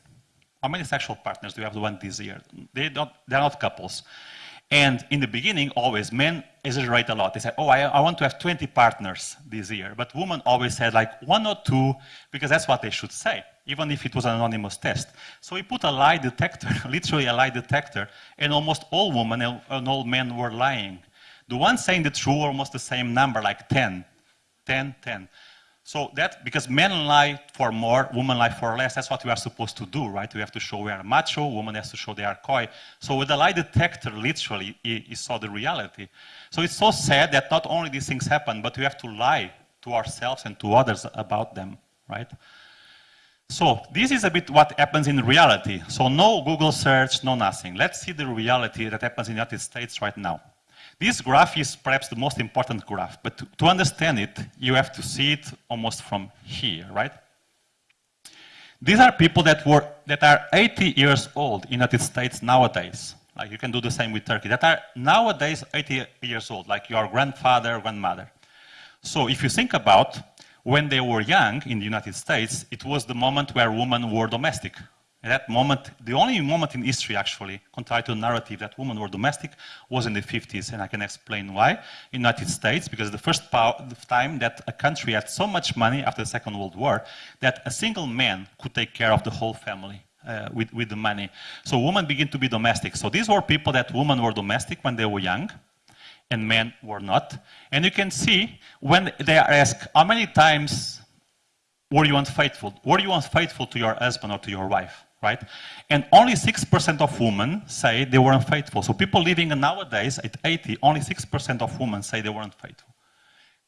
How many sexual partners do you have to want this year? They don't, they're not couples. And in the beginning, always, men exaggerate a lot. They say, oh, I, I, want to have 20 partners this year. But women always said like one or two, because that's what they should say, even if it was an anonymous test. So we put a lie detector, literally a lie detector, and almost all women and all men were lying. The ones saying the truth were almost the same number, like 10, 10, 10. So that, because men lie for more, women lie for less, that's what we are supposed to do, right? We have to show we are macho, women has to show they are coy. So with the lie detector, literally, he, saw the reality. So it's so sad that not only these things happen, but we have to lie to ourselves and to others about them, right? So this is a bit what happens in reality. So no Google search, no nothing. Let's see the reality that happens in the United States right now. This graph is perhaps the most important graph, but to, to understand it, you have to see it almost from here, right? These are people that, were, that are 80 years old in the United States nowadays. Like you can do the same with Turkey. That are nowadays 80 years old, like your grandfather, grandmother. So if you think about when they were young in the United States, it was the moment where women were domestic. At that moment, the only moment in history, actually, contrary to the narrative that women were domestic, was in the 50s, and I can explain why. United States, because the first time that a country had so much money after the Second World War that a single man could take care of the whole family. Uh, with, with the money. So women begin to be domestic. So these were people that women were domestic when they were young, and men were not. And you can see when they are asked, how many times were you unfaithful? Were you unfaithful to your husband or to your wife? Right? And only 6% of women say they were unfaithful. So people living nowadays at 80, only 6% of women say they were unfaithful.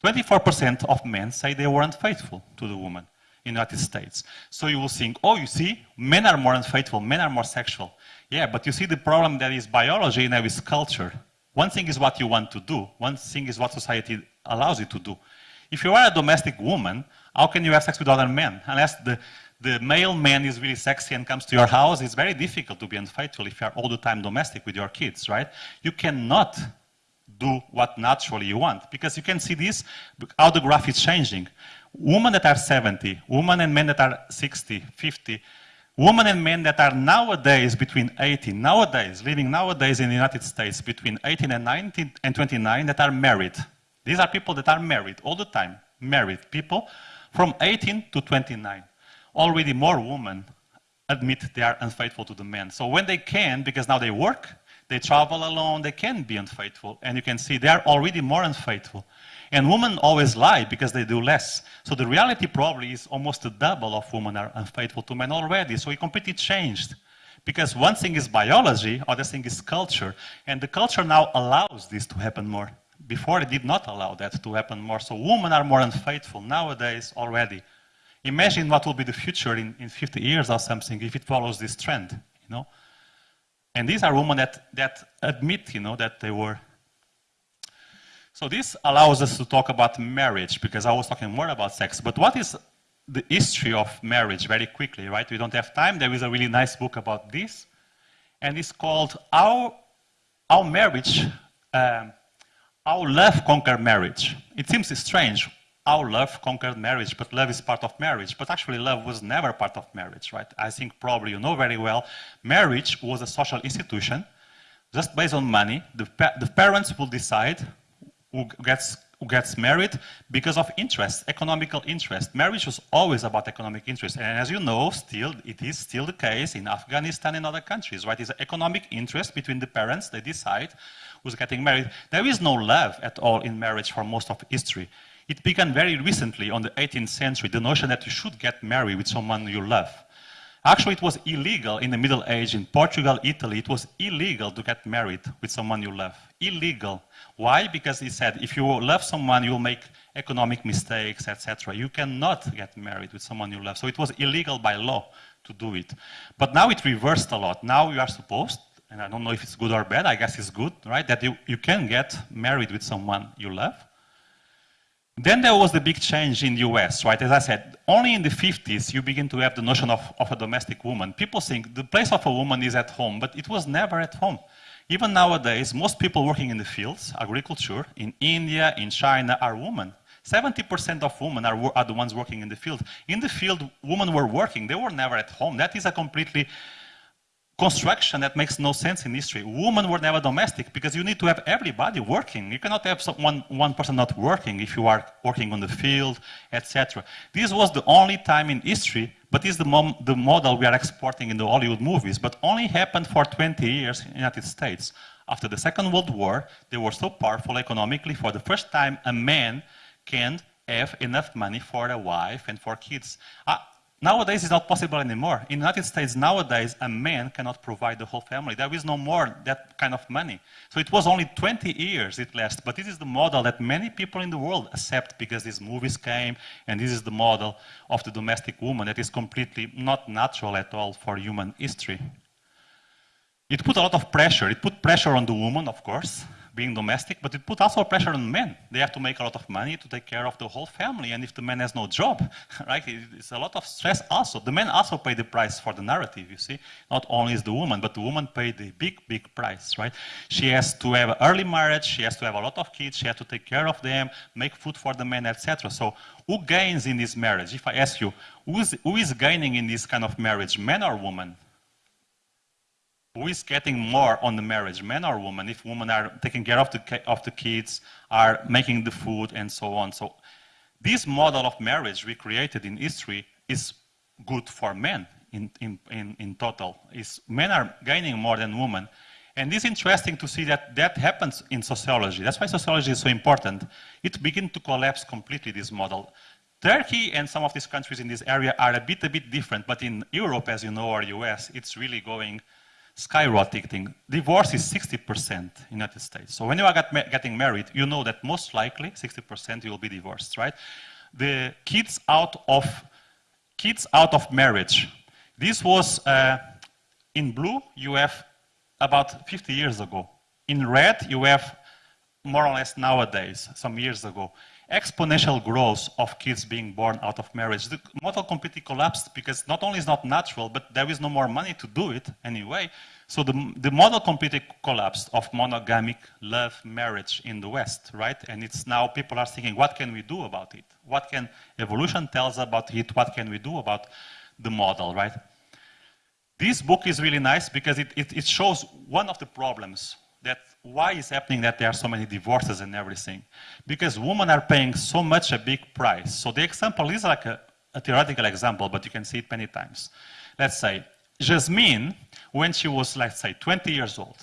24% of men say they were unfaithful to the woman in the United States. So you will think, oh, you see, men are more unfaithful, men are more sexual. Yeah, but you see the problem that is biology and there is culture. One thing is what you want to do. One thing is what society allows you to do. If you are a domestic woman, how can you have sex with other men? Unless the, the male man is really sexy and comes to your house, it's very difficult to be unfaithful if you are all the time domestic with your kids, right? You cannot do what naturally you want because you can see this, how the graph is changing. Women that are 70, women and men that are 60, 50, women and men that are nowadays between 18, nowadays, living nowadays in the United States between 18 and 19 and 29 that are married. These are people that are married all the time, married people from 18 to 29 already more women admit they are unfaithful to the men. So when they can, because now they work, they travel alone, they can be unfaithful. And you can see they are already more unfaithful. And women always lie because they do less. So the reality probably is almost the double of women are unfaithful to men already. So it completely changed. Because one thing is biology, other thing is culture. And the culture now allows this to happen more. Before it did not allow that to happen more. So women are more unfaithful nowadays already. Imagine what will be the future in, in 50 years or something if it follows this trend, you know? And these are women that, that admit, you know, that they were. So this allows us to talk about marriage, because I was talking more about sex. But what is the history of marriage very quickly, right? We don't have time. There is a really nice book about this. And it's called How, How Marriage, um, Love Conquer Marriage. It seems strange how love conquered marriage, but love is part of marriage. But actually, love was never part of marriage, right? I think probably you know very well, marriage was a social institution, just based on money. The, pa the parents will decide who gets, who gets married because of interest, economical interest. Marriage was always about economic interest. And as you know, still, it is still the case in Afghanistan and other countries, right? It's economic interest between the parents. They decide who's getting married. There is no love at all in marriage for most of history. It began very recently on the 18th century, the notion that you should get married with someone you love. Actually, it was illegal in the Middle Age in Portugal, Italy. It was illegal to get married with someone you love. Illegal. Why? Because he said if you love someone, you'll make economic mistakes, etc. You cannot get married with someone you love. So it was illegal by law to do it. But now it reversed a lot. Now you are supposed, and I don't know if it's good or bad, I guess it's good, right? That you, you can get married with someone you love. Then there was the big change in the US, right? As I said, only in the 50s you begin to have the notion of, of a domestic woman. People think the place of a woman is at home, but it was never at home. Even nowadays, most people working in the fields, agriculture, in India, in China, are women. 70% of women are, are the ones working in the field. In the field, women were working. They were never at home. That is a completely construction that makes no sense in history. Women were never domestic because you need to have everybody working. You cannot have one, one person not working if you are working on the field, etc. This was the only time in history, but this is the, the model we are exporting in the Hollywood movies, but only happened for 20 years in the United States. After the Second World War, they were so powerful economically, for the first time, a man can have enough money for a wife and for kids. Uh, Nowadays, it's not possible anymore. In the United States, nowadays, a man cannot provide the whole family. There is no more that kind of money. So it was only 20 years it lasted. But this is the model that many people in the world accept because these movies came, and this is the model of the domestic woman that is completely not natural at all for human history. It put a lot of pressure. It put pressure on the woman, of course, being domestic, but it put also pressure on men. They have to make a lot of money to take care of the whole family, and if the man has no job, right, it's a lot of stress also. The men also pay the price for the narrative, you see. Not only is the woman, but the woman paid the big, big price, right? She has to have early marriage, she has to have a lot of kids, she has to take care of them, make food for the men, etc. So who gains in this marriage? If I ask you, who is, who is gaining in this kind of marriage, men or women? Who is getting more on the marriage, men or women, if women are taking care of the, of the kids, are making the food, and so on. So this model of marriage we created in history is good for men in, in, in, in total. Is men are gaining more than women. And it's interesting to see that that happens in sociology. That's why sociology is so important. It begins to collapse completely, this model. Turkey and some of these countries in this area are a bit, a bit different, but in Europe, as you know, or US, it's really going skyrocketing. Divorce is 60% in the United States. So when you are getting married, you know that most likely 60% you will be divorced, right? The kids out of kids out of marriage. This was uh, in blue. You have about 50 years ago. In red, you have more or less nowadays, some years ago exponential growth of kids being born out of marriage. The model completely collapsed because not only is not natural, but there is no more money to do it anyway. So the, the model completely collapsed of monogamic love marriage in the West, right? And it's now people are thinking, what can we do about it? What can evolution tell us about it? What can we do about the model, right? This book is really nice because it, it, it shows one of the problems why is happening that there are so many divorces and everything? Because women are paying so much a big price. So the example is like a, a theoretical example, but you can see it many times. Let's say Jasmine, when she was, let's say, 20 years old,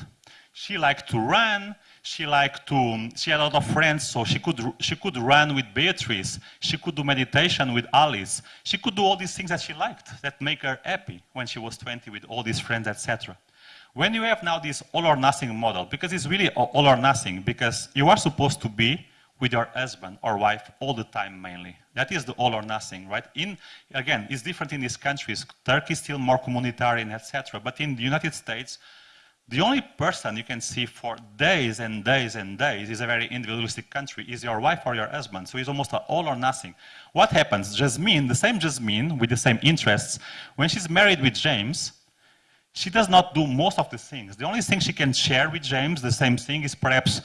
she liked to run, she liked to, she had a lot of friends, so she could, she could run with Beatrice, she could do meditation with Alice, she could do all these things that she liked, that make her happy when she was 20 with all these friends, etc. When you have now this all or nothing model, because it's really all or nothing, because you are supposed to be with your husband or wife all the time mainly. That is the all or nothing, right? In Again, it's different in these countries. Turkey is still more communitarian, etc. But in the United States, the only person you can see for days and days and days is a very individualistic country, is your wife or your husband. So it's almost all or nothing. What happens? Jasmine, the same Jasmine with the same interests, when she's married with James, she does not do most of the things. The only thing she can share with James, the same thing, is perhaps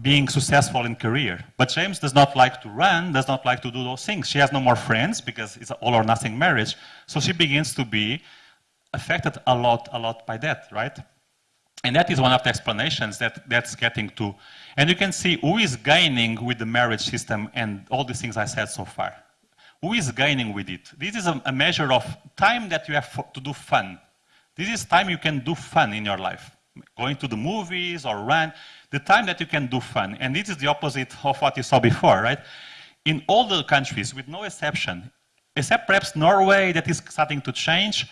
being successful in career. But James does not like to run, does not like to do those things. She has no more friends because it's all or nothing marriage. So she begins to be affected a lot, a lot by that, right? And that is one of the explanations that that's getting to. And you can see who is gaining with the marriage system and all the things I said so far. Who is gaining with it? This is a, a measure of time that you have to do fun. This is time you can do fun in your life. Going to the movies or run, the time that you can do fun. And this is the opposite of what you saw before, right? in all the countries, with no exception, except perhaps Norway that is starting to change,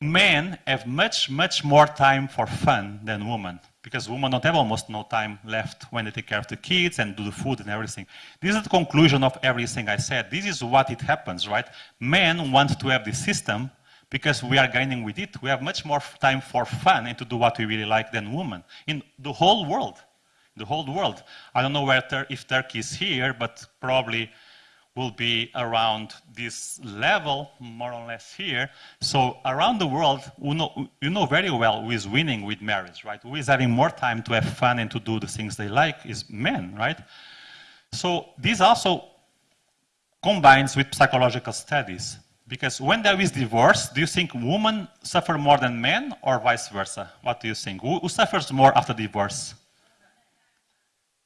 men have much, much more time for fun than women because women don't have almost no time left when they take care of the kids and do the food and everything. This is the conclusion of everything I said. This is what it happens, right? Men want to have this system because we are gaining with it. We have much more time for fun and to do what we really like than women in the whole world. The whole world. I don't know where Tur if Turkey is here, but probably will be around this level, more or less here. So around the world, you know, you know very well who is winning with marriage, right? Who is having more time to have fun and to do the things they like is men, right? So this also combines with psychological studies. Because when there is divorce, do you think women suffer more than men or vice versa? What do you think? Who, who suffers more after divorce?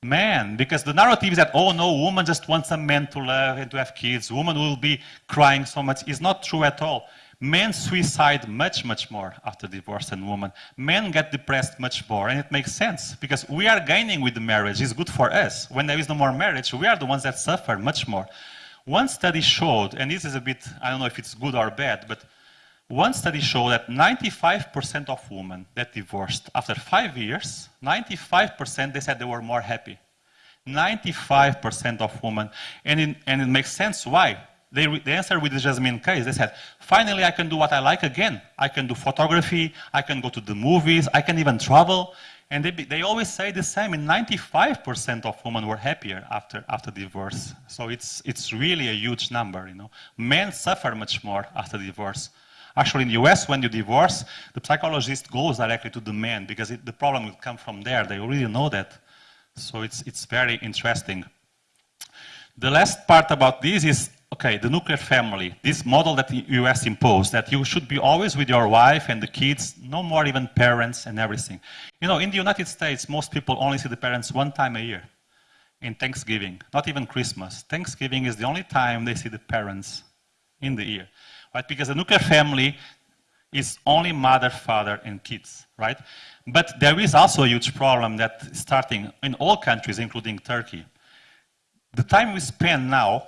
man, because the narrative is that, oh no, woman just wants a man to love and to have kids. Woman will be crying so much. It's not true at all. Men suicide much, much more after divorce than women. Men get depressed much more, and it makes sense because we are gaining with the marriage. It's good for us. When there is no more marriage, we are the ones that suffer much more. One study showed, and this is a bit, I don't know if it's good or bad, but one study showed that 95% of women that divorced after five years, 95% they said they were more happy. 95% of women. And it, and it makes sense why. They, they answered with the Jasmine case. They said, finally, I can do what I like again. I can do photography, I can go to the movies, I can even travel. And they, they always say the same. And 95% of women were happier after, after divorce. So it's, it's really a huge number. You know, Men suffer much more after divorce. Actually, in the US, when you divorce, the psychologist goes directly to the man because it, the problem will come from there. They already know that. So it's, it's very interesting. The last part about this is, okay, the nuclear family, this model that the US imposed, that you should be always with your wife and the kids, no more even parents and everything. You know, in the United States, most people only see the parents one time a year in Thanksgiving, not even Christmas. Thanksgiving is the only time they see the parents in the year right? Because the nuclear family is only mother, father, and kids, right? But there is also a huge problem that starting in all countries, including Turkey. The time we spend now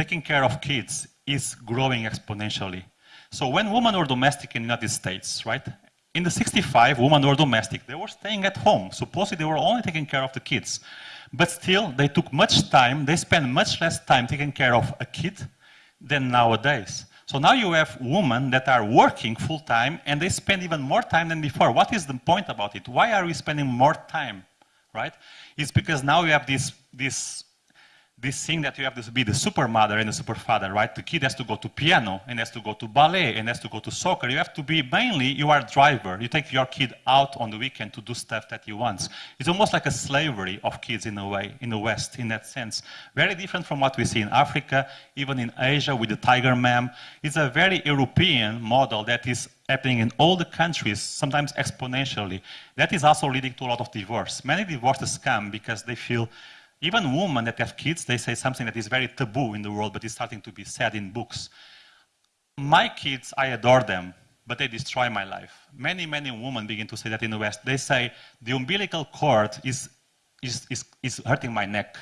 taking care of kids is growing exponentially. So when women were domestic in the United States, right? In the 65, women were domestic. They were staying at home. Supposedly they were only taking care of the kids. But still, they took much time, they spent much less time taking care of a kid than nowadays. So now you have women that are working full time and they spend even more time than before. What is the point about it? Why are we spending more time, right? It's because now you have this, this this thing that you have to be the super mother and the super father, right? The kid has to go to piano and has to go to ballet and has to go to soccer. You have to be mainly, you are a driver. You take your kid out on the weekend to do stuff that he wants. It's almost like a slavery of kids in a way, in the West, in that sense. Very different from what we see in Africa, even in Asia with the tiger mom. It's a very European model that is happening in all the countries, sometimes exponentially. That is also leading to a lot of divorce. Many divorces come because they feel even women that have kids, they say something that is very taboo in the world, but is starting to be said in books. My kids, I adore them, but they destroy my life. Many, many women begin to say that in the West. They say, the umbilical cord is, is, is, is hurting my neck.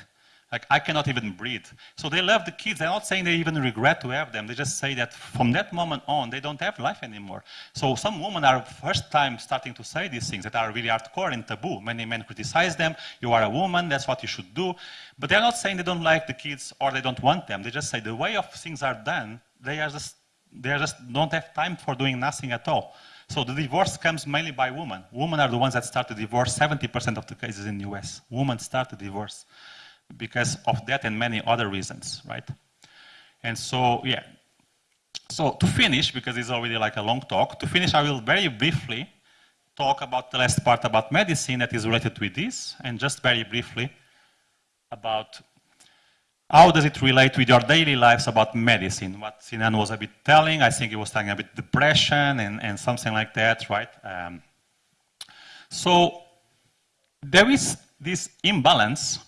Like, I cannot even breathe. So they love the kids. They're not saying they even regret to have them. They just say that from that moment on, they don't have life anymore. So some women are first time starting to say these things that are really hardcore and taboo. Many men criticize them. You are a woman. That's what you should do. But they're not saying they don't like the kids or they don't want them. They just say the way of things are done, they are just, they are just don't have time for doing nothing at all. So the divorce comes mainly by women. Women are the ones that start the divorce. 70% of the cases in the US, women start the divorce because of that and many other reasons, right? And so, yeah. So to finish, because it's already like a long talk, to finish I will very briefly talk about the last part about medicine that is related with this, and just very briefly about how does it relate with your daily lives about medicine? What Sinan was a bit telling, I think he was talking about depression and, and something like that, right? Um, so there is this imbalance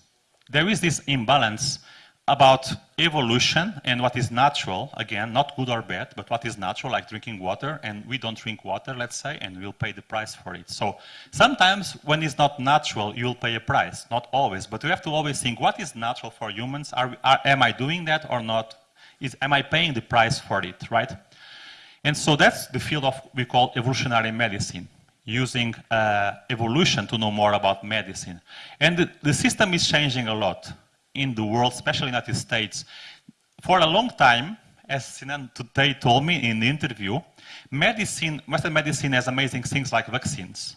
there is this imbalance about evolution and what is natural, again, not good or bad, but what is natural, like drinking water, and we don't drink water, let's say, and we'll pay the price for it. So sometimes when it's not natural, you'll pay a price, not always, but we have to always think, what is natural for humans? Are, are, am I doing that or not? Is, am I paying the price for it, right? And so that's the field of we call evolutionary medicine, using uh, evolution to know more about medicine. And the, the system is changing a lot in the world, especially in the United States. For a long time, as Sinan today told me in the interview, medicine, Western medicine has amazing things like vaccines,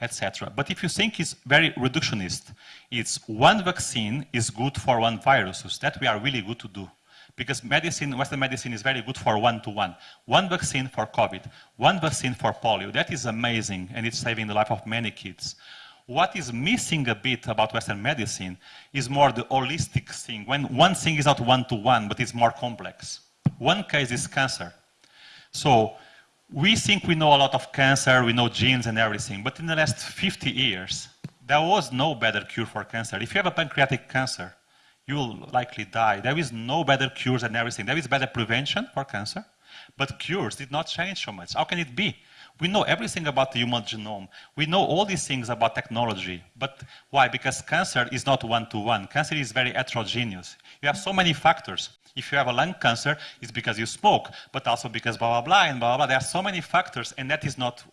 etc. But if you think it's very reductionist, it's one vaccine is good for one virus. That we are really good to do. Because medicine, Western medicine is very good for one-to-one. One vaccine for COVID, one vaccine for polio. That is amazing, and it's saving the life of many kids. What is missing a bit about Western medicine is more the holistic thing, when one thing is not one-to-one, -one, but it's more complex. One case is cancer. So we think we know a lot of cancer, we know genes and everything, but in the last 50 years, there was no better cure for cancer. If you have a pancreatic cancer, you will likely die. There is no better cures than everything. There is better prevention for cancer, but cures did not change so much. How can it be? We know everything about the human genome. We know all these things about technology. But why? Because cancer is not one-to-one. -one. Cancer is very heterogeneous. You have so many factors. If you have a lung cancer, it's because you smoke, but also because blah, blah, blah, and blah, blah. There are so many factors, and that is not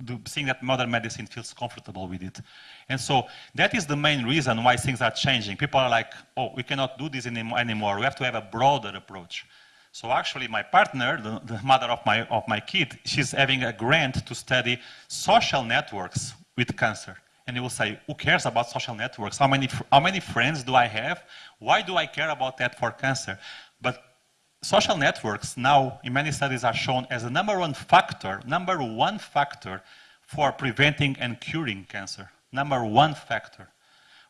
the thing that modern medicine feels comfortable with it. And so that is the main reason why things are changing. People are like, oh, we cannot do this anymore. We have to have a broader approach. So actually my partner, the, the, mother of my, of my kid, she's having a grant to study social networks with cancer. And you will say, who cares about social networks? How many, how many friends do I have? Why do I care about that for cancer? But social networks now, in many studies, are shown as the number one factor, number one factor for preventing and curing cancer. Number one factor,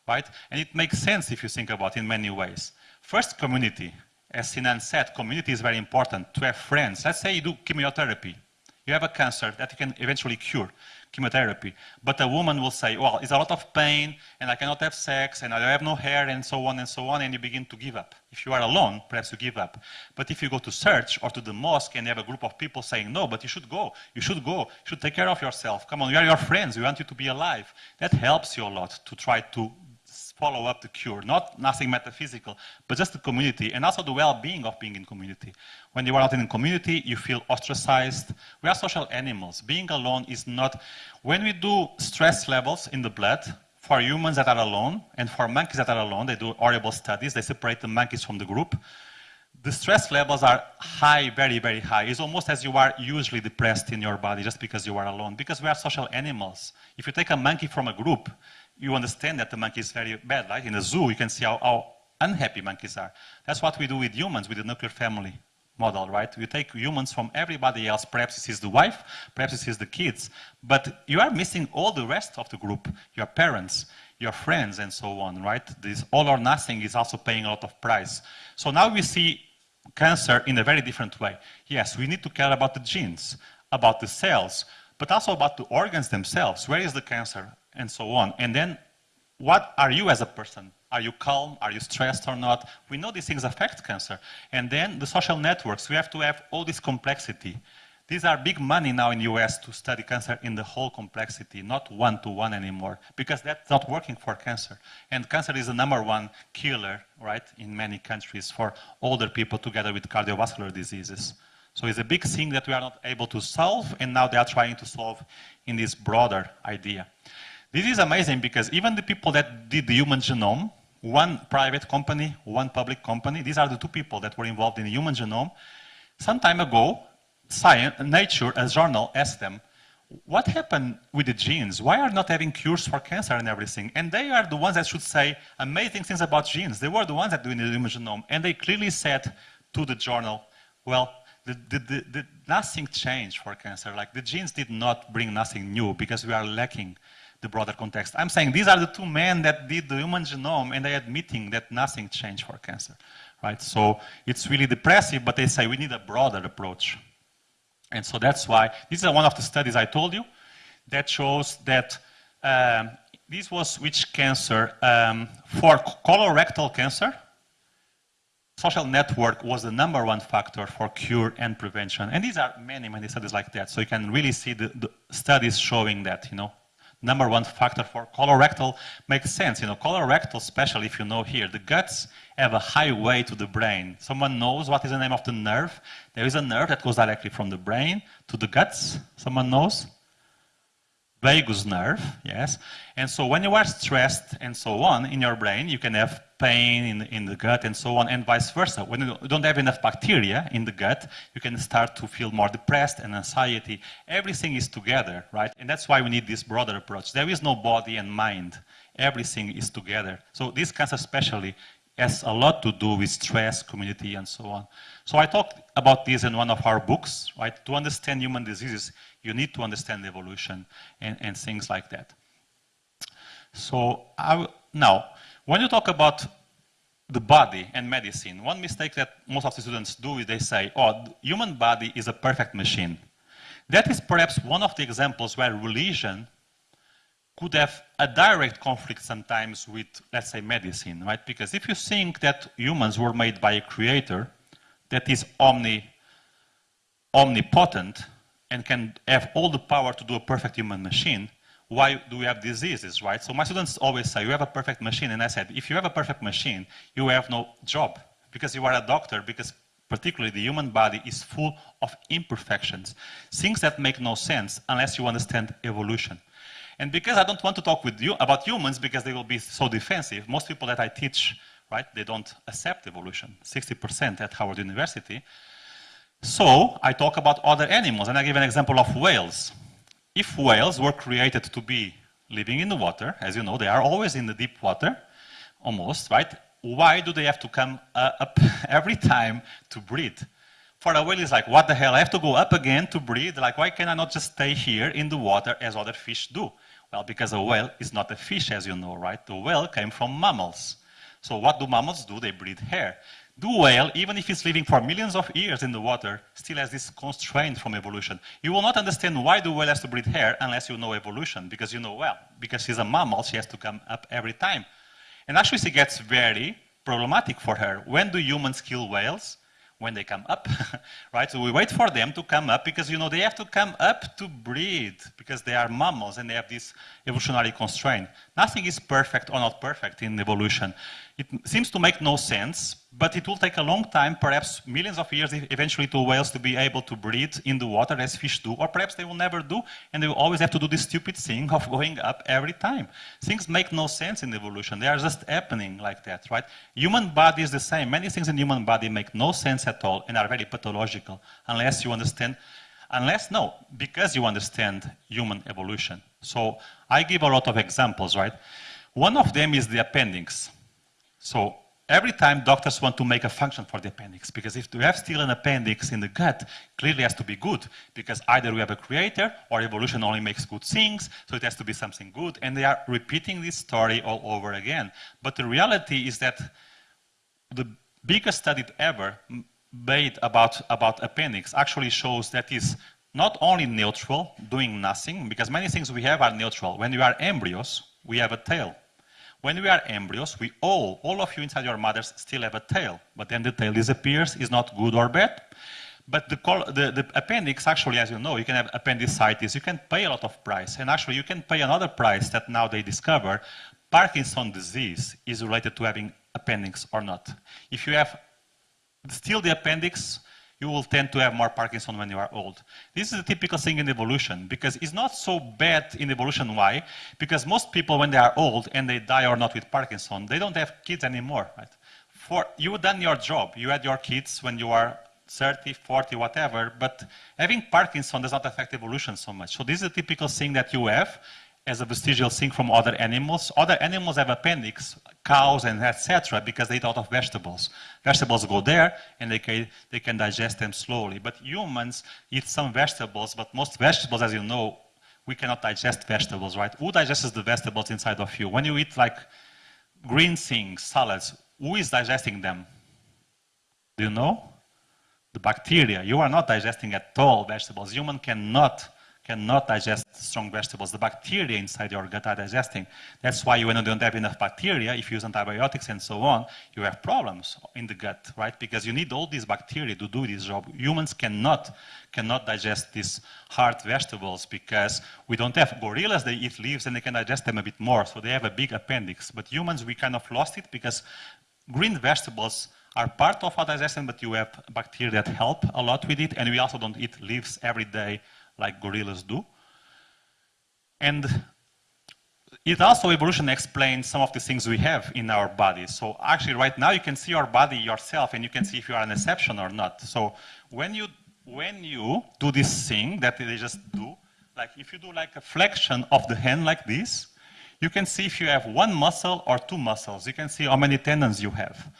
right? And it makes sense if you think about it in many ways. First, community as Sinan said, community is very important, to have friends. Let's say you do chemotherapy. You have a cancer that you can eventually cure, chemotherapy. But a woman will say, well, it's a lot of pain, and I cannot have sex, and I have no hair, and so on and so on, and you begin to give up. If you are alone, perhaps you give up. But if you go to church or to the mosque and you have a group of people saying, no, but you should go, you should go, you should take care of yourself. Come on, we are your friends, we want you to be alive. That helps you a lot to try to follow up the cure, not nothing metaphysical, but just the community and also the well-being of being in community. When you are not in community, you feel ostracized. We are social animals. Being alone is not, when we do stress levels in the blood, for humans that are alone and for monkeys that are alone, they do horrible studies, they separate the monkeys from the group. The stress levels are high, very, very high. It's almost as you are usually depressed in your body just because you are alone, because we are social animals. If you take a monkey from a group, you understand that the monkey is very bad, right? In a zoo, you can see how, how unhappy monkeys are. That's what we do with humans, with the nuclear family model, right? You take humans from everybody else. Perhaps this is the wife, perhaps this is the kids, but you are missing all the rest of the group, your parents, your friends, and so on, right? This all or nothing is also paying a lot of price. So now we see cancer in a very different way. Yes, we need to care about the genes, about the cells, but also about the organs themselves. Where is the cancer? And so on. And then, what are you as a person? Are you calm? Are you stressed or not? We know these things affect cancer. And then the social networks, we have to have all this complexity. These are big money now in the US to study cancer in the whole complexity, not one-to-one -one anymore, because that's not working for cancer. And cancer is the number one killer, right, in many countries for older people together with cardiovascular diseases. So it's a big thing that we are not able to solve, and now they are trying to solve in this broader idea. This is amazing because even the people that did the human genome, one private company, one public company, these are the two people that were involved in the human genome. Some time ago, Science, Nature, a journal, asked them, what happened with the genes? Why are not having cures for cancer and everything? And they are the ones that should say amazing things about genes. They were the ones that doing the human genome. And they clearly said to the journal, well, the, the, the, nothing changed for cancer. Like the genes did not bring nothing new because we are lacking the broader context. I'm saying these are the two men that did the human genome and they are admitting that nothing changed for cancer, right? So it's really depressive, but they say we need a broader approach. And so that's why, this is one of the studies I told you that shows that um, this was which cancer? Um, for colorectal cancer, social network was the number one factor for cure and prevention. And these are many, many studies like that. So you can really see the, the studies showing that, you know, number one factor for colorectal makes sense. You know, colorectal, especially if you know here, the guts have a highway to the brain. Someone knows what is the name of the nerve? There is a nerve that goes directly from the brain to the guts. Someone knows? Vagus nerve, yes. And so when you are stressed and so on in your brain, you can have pain in, in the gut and so on, and vice versa. When you don't have enough bacteria in the gut, you can start to feel more depressed and anxiety. Everything is together, right? And that's why we need this broader approach. There is no body and mind. Everything is together. So this cancer especially has a lot to do with stress, community, and so on. So I talked about this in one of our books, right? To understand human diseases, you need to understand evolution and, and things like that. So I, now, when you talk about the body and medicine, one mistake that most of the students do is they say, oh, the human body is a perfect machine. That is perhaps one of the examples where religion could have a direct conflict sometimes with, let's say, medicine, right? Because if you think that humans were made by a creator that is omni, omnipotent and can have all the power to do a perfect human machine, why do we have diseases, right? So my students always say, you have a perfect machine. And I said, if you have a perfect machine, you have no job because you are a doctor, because particularly the human body is full of imperfections, things that make no sense unless you understand evolution. And because I don't want to talk with you about humans because they will be so defensive, most people that I teach, right, they don't accept evolution, 60% at Howard University. So I talk about other animals, and I give an example of whales. If whales were created to be living in the water, as you know, they are always in the deep water, almost, right? Why do they have to come uh, up every time to breathe? For a whale, it's like, what the hell? I have to go up again to breathe? Like, why can I not just stay here in the water as other fish do? Well, because a whale is not a fish, as you know, right? The whale came from mammals. So what do mammals do? They breathe air. The whale, even if it's living for millions of years in the water, still has this constraint from evolution. You will not understand why the whale has to breathe air unless you know evolution, because you know, well, because she's a mammal, she has to come up every time. And actually, she gets very problematic for her. When do humans kill whales? When they come up, right? So we wait for them to come up because, you know, they have to come up to breathe because they are mammals and they have this evolutionary constraint. Nothing is perfect or not perfect in evolution. It seems to make no sense, but it will take a long time, perhaps millions of years eventually to whales to be able to breathe in the water as fish do, or perhaps they will never do, and they will always have to do this stupid thing of going up every time. Things make no sense in evolution. They are just happening like that, right? Human body is the same. Many things in human body make no sense at all and are very pathological unless you understand, unless, no, because you understand human evolution. So I give a lot of examples, right? One of them is the appendix. So every time doctors want to make a function for the appendix, because if we have still an appendix in the gut, clearly has to be good, because either we have a creator or evolution only makes good things, so it has to be something good, and they are repeating this story all over again. But the reality is that the biggest study ever made about, about appendix actually shows that is not only neutral, doing nothing, because many things we have are neutral. When we are embryos, we have a tail. When we are embryos, we all, all of you inside your mothers still have a tail, but then the tail disappears, is not good or bad. But the, the, the, appendix, actually, as you know, you can have appendicitis, you can pay a lot of price. And actually, you can pay another price that now they discover Parkinson disease is related to having appendix or not. If you have still the appendix, you will tend to have more Parkinson when you are old. This is a typical thing in evolution because it's not so bad in evolution. Why? Because most people, when they are old and they die or not with Parkinson, they don't have kids anymore. Right? For you done your job. You had your kids when you are 30, 40, whatever, but having Parkinson does not affect evolution so much. So this is a typical thing that you have as a vestigial thing from other animals. Other animals have appendix, cows and etc., because they eat out of vegetables. Vegetables go there, and they can, they can digest them slowly. But humans eat some vegetables, but most vegetables, as you know, we cannot digest vegetables, right? Who digests the vegetables inside of you? When you eat like green things, salads, who is digesting them? Do you know? The bacteria. You are not digesting at all vegetables. Human cannot cannot digest strong vegetables. The bacteria inside your gut are digesting. That's why when you don't have enough bacteria, if you use antibiotics and so on, you have problems in the gut, right? Because you need all these bacteria to do this job. Humans cannot cannot digest these hard vegetables because we don't have gorillas. They eat leaves and they can digest them a bit more, so they have a big appendix. But humans, we kind of lost it because green vegetables are part of our digestion, but you have bacteria that help a lot with it, and we also don't eat leaves every day like gorillas do. And it also evolution explains some of the things we have in our body. So actually right now you can see your body yourself and you can see if you are an exception or not. So when you when you do this thing that they just do, like if you do like a flexion of the hand like this, you can see if you have one muscle or two muscles. You can see how many tendons you have.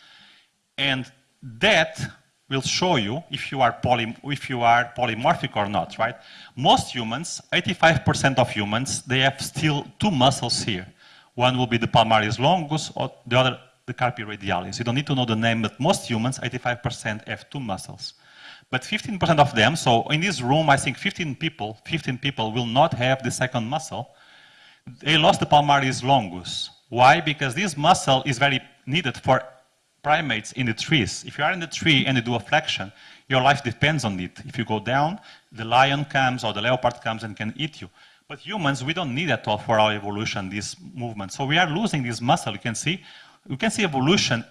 And that will show you if you are, poly, if you are polymorphic or not, right? Most humans, 85% of humans, they have still two muscles here. One will be the palmaris longus, or the other the carpi radialis. You don't need to know the name, but most humans, 85%, have two muscles. But 15% of them, so in this room, I think 15 people, 15 people will not have the second muscle. They lost the palmaris longus. Why? Because this muscle is very needed for primates in the trees. If you are in the tree and you do a flexion, your life depends on it. If you go down, the lion comes or the leopard comes and can eat you. But humans, we don't need at all for our evolution, this movement. So we are losing this muscle. You can see, you can see evolution,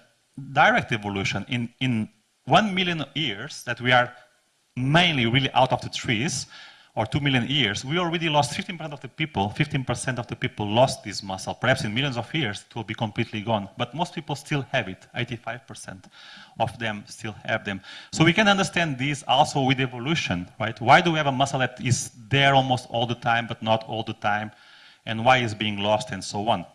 direct evolution in, in one million years that we are mainly really out of the trees or 2 million years, we already lost 15% of the people, 15% of the people lost this muscle. Perhaps in millions of years, it will be completely gone. But most people still have it. 85% of them still have them. So we can understand this also with evolution, right? Why do we have a muscle that is there almost all the time, but not all the time? And why is being lost and so on?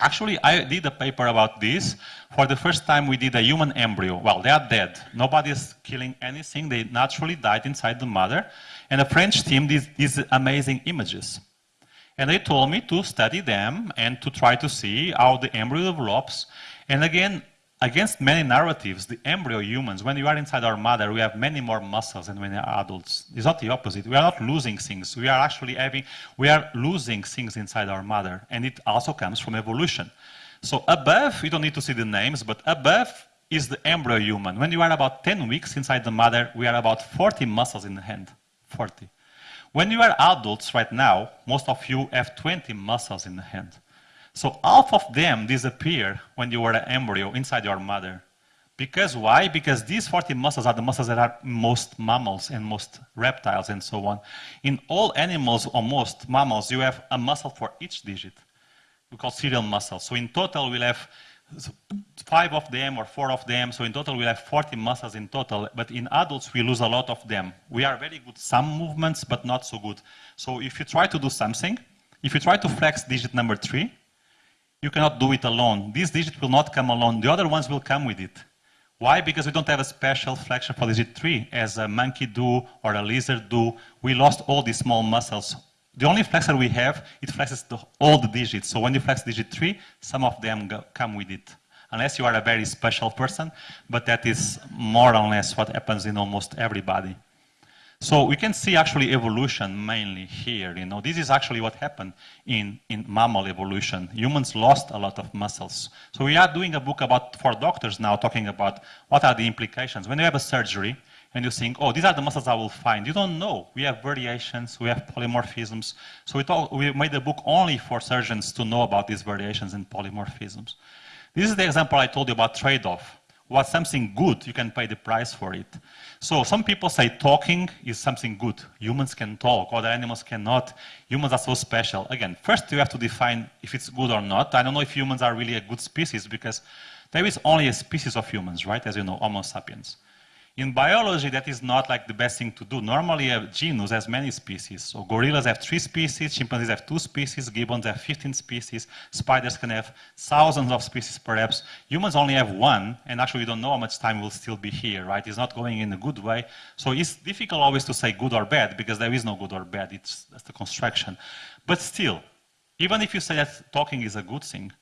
Actually, I did a paper about this. For the first time, we did a human embryo. Well, they are dead. Nobody is killing anything. They naturally died inside the mother. And a French team did these amazing images. And they told me to study them and to try to see how the embryo develops. And again, against many narratives, the embryo humans, when you are inside our mother, we have many more muscles than when we are adults. It's not the opposite. We are not losing things. We are actually having, we are losing things inside our mother. And it also comes from evolution. So above, you don't need to see the names, but above is the embryo human. When you are about 10 weeks inside the mother, we are about 40 muscles in the hand. 40. When you are adults right now, most of you have 20 muscles in the hand. So half of them disappear when you were an embryo inside your mother. Because why? Because these 40 muscles are the muscles that are most mammals and most reptiles and so on. In all animals, or most mammals, you have a muscle for each digit. We call serial muscles. So in total, we'll have five of them or four of them. So in total, we have 40 muscles in total. But in adults, we lose a lot of them. We are very good some movements, but not so good. So if you try to do something, if you try to flex digit number three, you cannot do it alone. This digit will not come alone. The other ones will come with it. Why? Because we don't have a special flexion for digit three, as a monkey do or a lizard do. We lost all these small muscles. The only flexor we have, it flexes the, all the digits. So when you flex digit three, some of them go, come with it. Unless you are a very special person, but that is more or less what happens in almost everybody. So we can see actually evolution mainly here. You know, this is actually what happened in, in mammal evolution. Humans lost a lot of muscles. So we are doing a book about for doctors now, talking about what are the implications. When you have a surgery, and you think, oh, these are the muscles I will find. You don't know. We have variations, we have polymorphisms. So we, talk, we made a book only for surgeons to know about these variations and polymorphisms. This is the example I told you about trade-off. What's something good, you can pay the price for it. So some people say talking is something good. Humans can talk, other animals cannot. Humans are so special. Again, first you have to define if it's good or not. I don't know if humans are really a good species because there is only a species of humans, right? As you know, Homo sapiens. In biology, that is not like the best thing to do. Normally, a genus has many species. So gorillas have three species, chimpanzees have two species, gibbons have 15 species, spiders can have thousands of species perhaps. Humans only have one, and actually we don't know how much time we'll still be here, right? It's not going in a good way. So it's difficult always to say good or bad, because there is no good or bad, it's that's the construction. But still, even if you say that talking is a good thing,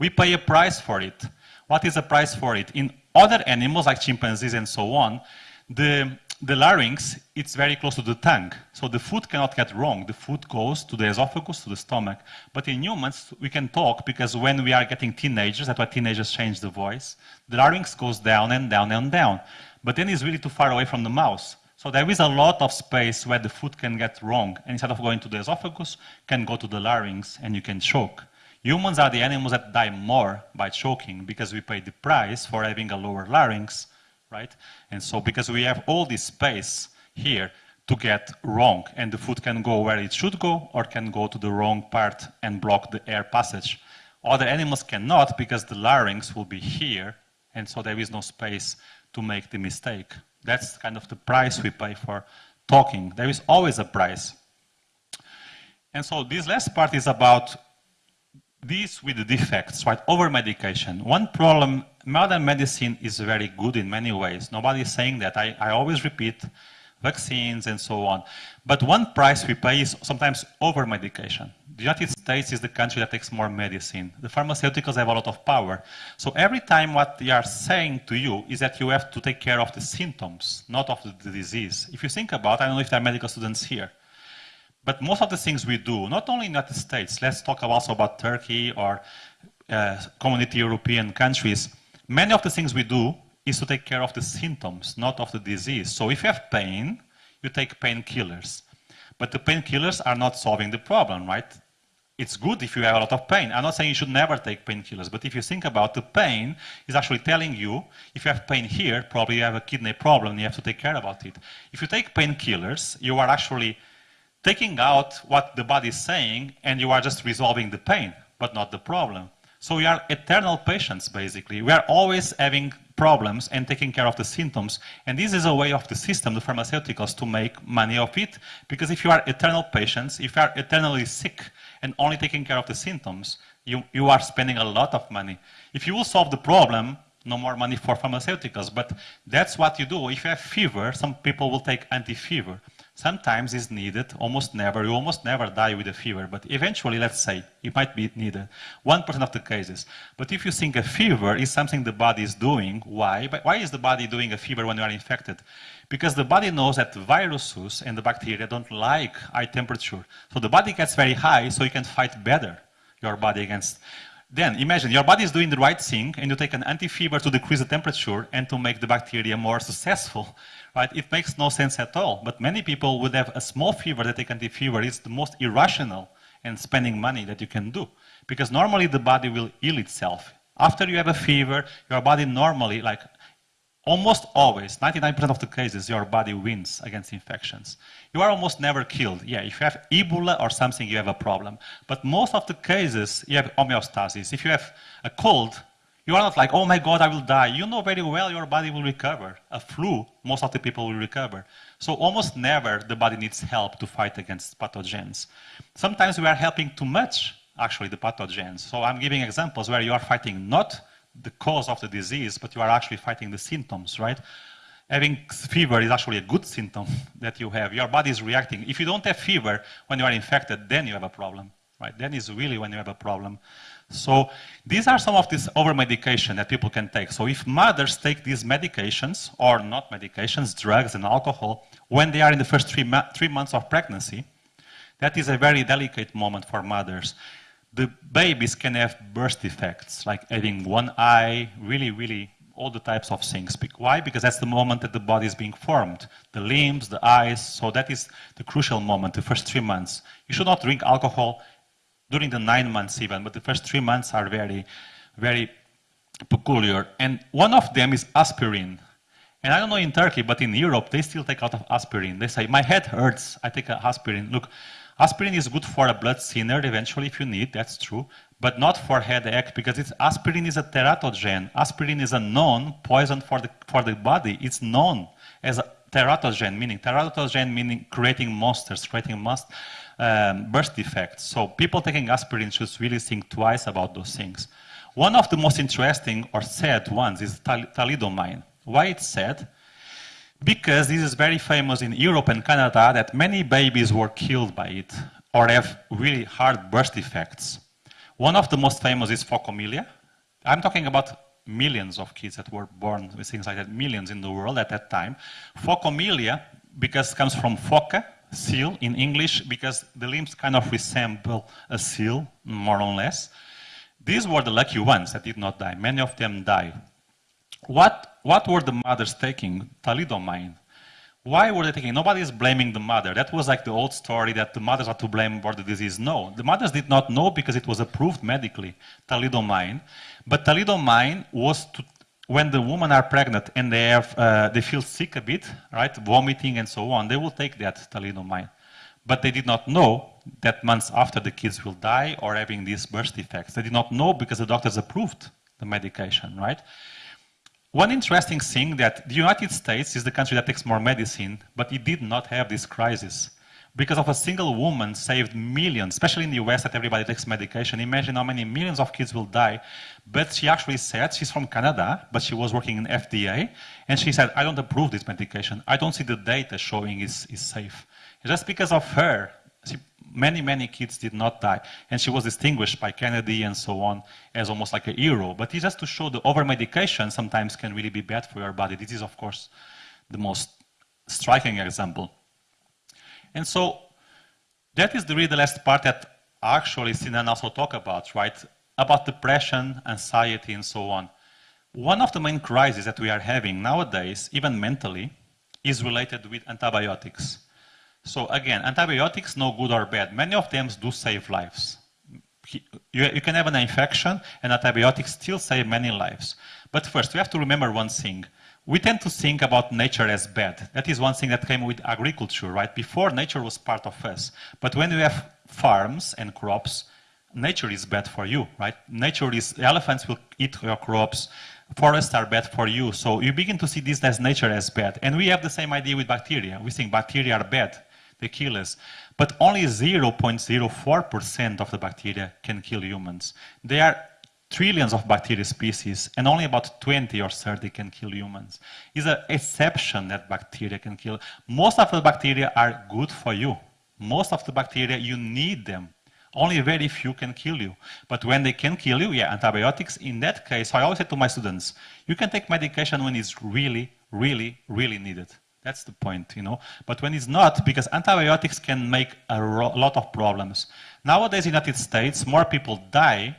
we pay a price for it. What is the price for it? In other animals like chimpanzees and so on, the, the larynx, it's very close to the tongue. So the food cannot get wrong. The food goes to the esophagus, to the stomach. But in humans, we can talk because when we are getting teenagers, that's why teenagers change the voice, the larynx goes down and down and down. But then it's really too far away from the mouth. So there is a lot of space where the food can get wrong. And instead of going to the esophagus, can go to the larynx and you can choke. Humans are the animals that die more by choking because we pay the price for having a lower larynx, right? And so because we have all this space here to get wrong and the food can go where it should go or can go to the wrong part and block the air passage. Other animals cannot because the larynx will be here and so there is no space to make the mistake. That's kind of the price we pay for talking. There is always a price. And so this last part is about these with the defects, right? Over medication. One problem, modern medicine is very good in many ways. Nobody is saying that. I, I always repeat vaccines and so on. But one price we pay is sometimes over medication. The United States is the country that takes more medicine. The pharmaceuticals have a lot of power. So every time what they are saying to you is that you have to take care of the symptoms, not of the disease. If you think about, I don't know if there are medical students here, but most of the things we do, not only in the United States, let's talk also about Turkey or uh, community European countries, many of the things we do is to take care of the symptoms, not of the disease. So if you have pain, you take painkillers. But the painkillers are not solving the problem, right? It's good if you have a lot of pain. I'm not saying you should never take painkillers, but if you think about the pain, is actually telling you, if you have pain here, probably you have a kidney problem, you have to take care about it. If you take painkillers, you are actually taking out what the body is saying, and you are just resolving the pain, but not the problem. So we are eternal patients, basically. We are always having problems and taking care of the symptoms. And this is a way of the system, the pharmaceuticals, to make money of it. Because if you are eternal patients, if you are eternally sick and only taking care of the symptoms, you, you are spending a lot of money. If you will solve the problem, no more money for pharmaceuticals. But that's what you do. If you have fever, some people will take anti-fever. Sometimes it's needed, almost never. You almost never die with a fever, but eventually, let's say, it might be needed. 1% of the cases. But if you think a fever is something the body is doing, why? Why is the body doing a fever when you are infected? Because the body knows that viruses and the bacteria don't like high temperature. So the body gets very high so you can fight better your body against then imagine your body is doing the right thing and you take an anti-fever to decrease the temperature and to make the bacteria more successful, right? It makes no sense at all. But many people would have a small fever that take anti-fever. It's the most irrational and spending money that you can do. Because normally the body will heal itself. After you have a fever, your body normally, like Almost always, 99% of the cases, your body wins against infections. You are almost never killed. Yeah, if you have Ebola or something, you have a problem. But most of the cases, you have homeostasis. If you have a cold, you are not like, oh my God, I will die. You know very well your body will recover. A flu, most of the people will recover. So almost never the body needs help to fight against pathogens. Sometimes we are helping too much, actually, the pathogens. So I'm giving examples where you are fighting not the cause of the disease, but you are actually fighting the symptoms, right? Having fever is actually a good symptom that you have. Your body is reacting. If you don't have fever when you are infected, then you have a problem, right? Then is really when you have a problem. So these are some of these over-medication that people can take. So if mothers take these medications, or not medications, drugs and alcohol, when they are in the first three, three months of pregnancy, that is a very delicate moment for mothers the babies can have birth defects, like having one eye, really, really all the types of things. Why? Because that's the moment that the body is being formed. The limbs, the eyes, so that is the crucial moment, the first three months. You should not drink alcohol during the nine months even, but the first three months are very, very peculiar. And one of them is aspirin. And I don't know in Turkey, but in Europe, they still take a lot of aspirin. They say, my head hurts, I take aspirin. Look, Aspirin is good for a blood thinner eventually if you need, that's true, but not for headache because it's, aspirin is a teratogen. Aspirin is a known poison for the, for the body. It's known as a teratogen, meaning teratogen meaning creating monsters, creating most, um, birth defects. So people taking aspirin should really think twice about those things. One of the most interesting or sad ones is thalidomide. Why it's sad? because this is very famous in Europe and Canada that many babies were killed by it or have really hard birth defects. One of the most famous is phocomelia. I'm talking about millions of kids that were born with things like that, millions in the world at that time. Phocomelia, because comes from phoca, seal in English, because the limbs kind of resemble a seal, more or less. These were the lucky ones that did not die. Many of them died. What, what were the mothers taking? Thalidomide. Why were they taking? Nobody is blaming the mother. That was like the old story that the mothers are to blame for the disease. No, the mothers did not know because it was approved medically, thalidomide. But thalidomide was to, when the women are pregnant and they, have, uh, they feel sick a bit, right, vomiting and so on, they will take that thalidomide. But they did not know that months after the kids will die or having these birth defects. They did not know because the doctors approved the medication, right? One interesting thing that the United States is the country that takes more medicine, but it did not have this crisis. Because of a single woman saved millions, especially in the US that everybody takes medication. Imagine how many millions of kids will die. But she actually said, she's from Canada, but she was working in FDA, and she said, I don't approve this medication. I don't see the data showing it's, it's safe. Just because of her, many, many kids did not die. And she was distinguished by Kennedy and so on as almost like a hero. But it's just to show the over-medication sometimes can really be bad for your body. This is, of course, the most striking example. And so that is the really the last part that actually Sinan also talk about, right? About depression, anxiety, and so on. One of the main crises that we are having nowadays, even mentally, is related with antibiotics. So again, antibiotics, no good or bad. Many of them do save lives. You, you, can have an infection and antibiotics still save many lives. But first, we have to remember one thing. We tend to think about nature as bad. That is one thing that came with agriculture, right? Before, nature was part of us. But when we have farms and crops, nature is bad for you, right? Nature is, elephants will eat your crops, forests are bad for you. So you begin to see this as nature as bad. And we have the same idea with bacteria. We think bacteria are bad they kill us. But only 0.04% of the bacteria can kill humans. There are trillions of bacteria species, and only about 20 or 30 can kill humans. It's an exception that bacteria can kill. Most of the bacteria are good for you. Most of the bacteria, you need them. Only very few can kill you. But when they can kill you, yeah, antibiotics, in that case, I always say to my students, you can take medication when it's really, really, really needed. That's the point, you know. But when it's not, because antibiotics can make a lot of problems. Nowadays in the United States, more people die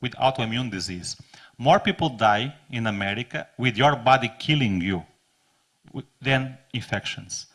with autoimmune disease. More people die in America with your body killing you than infections.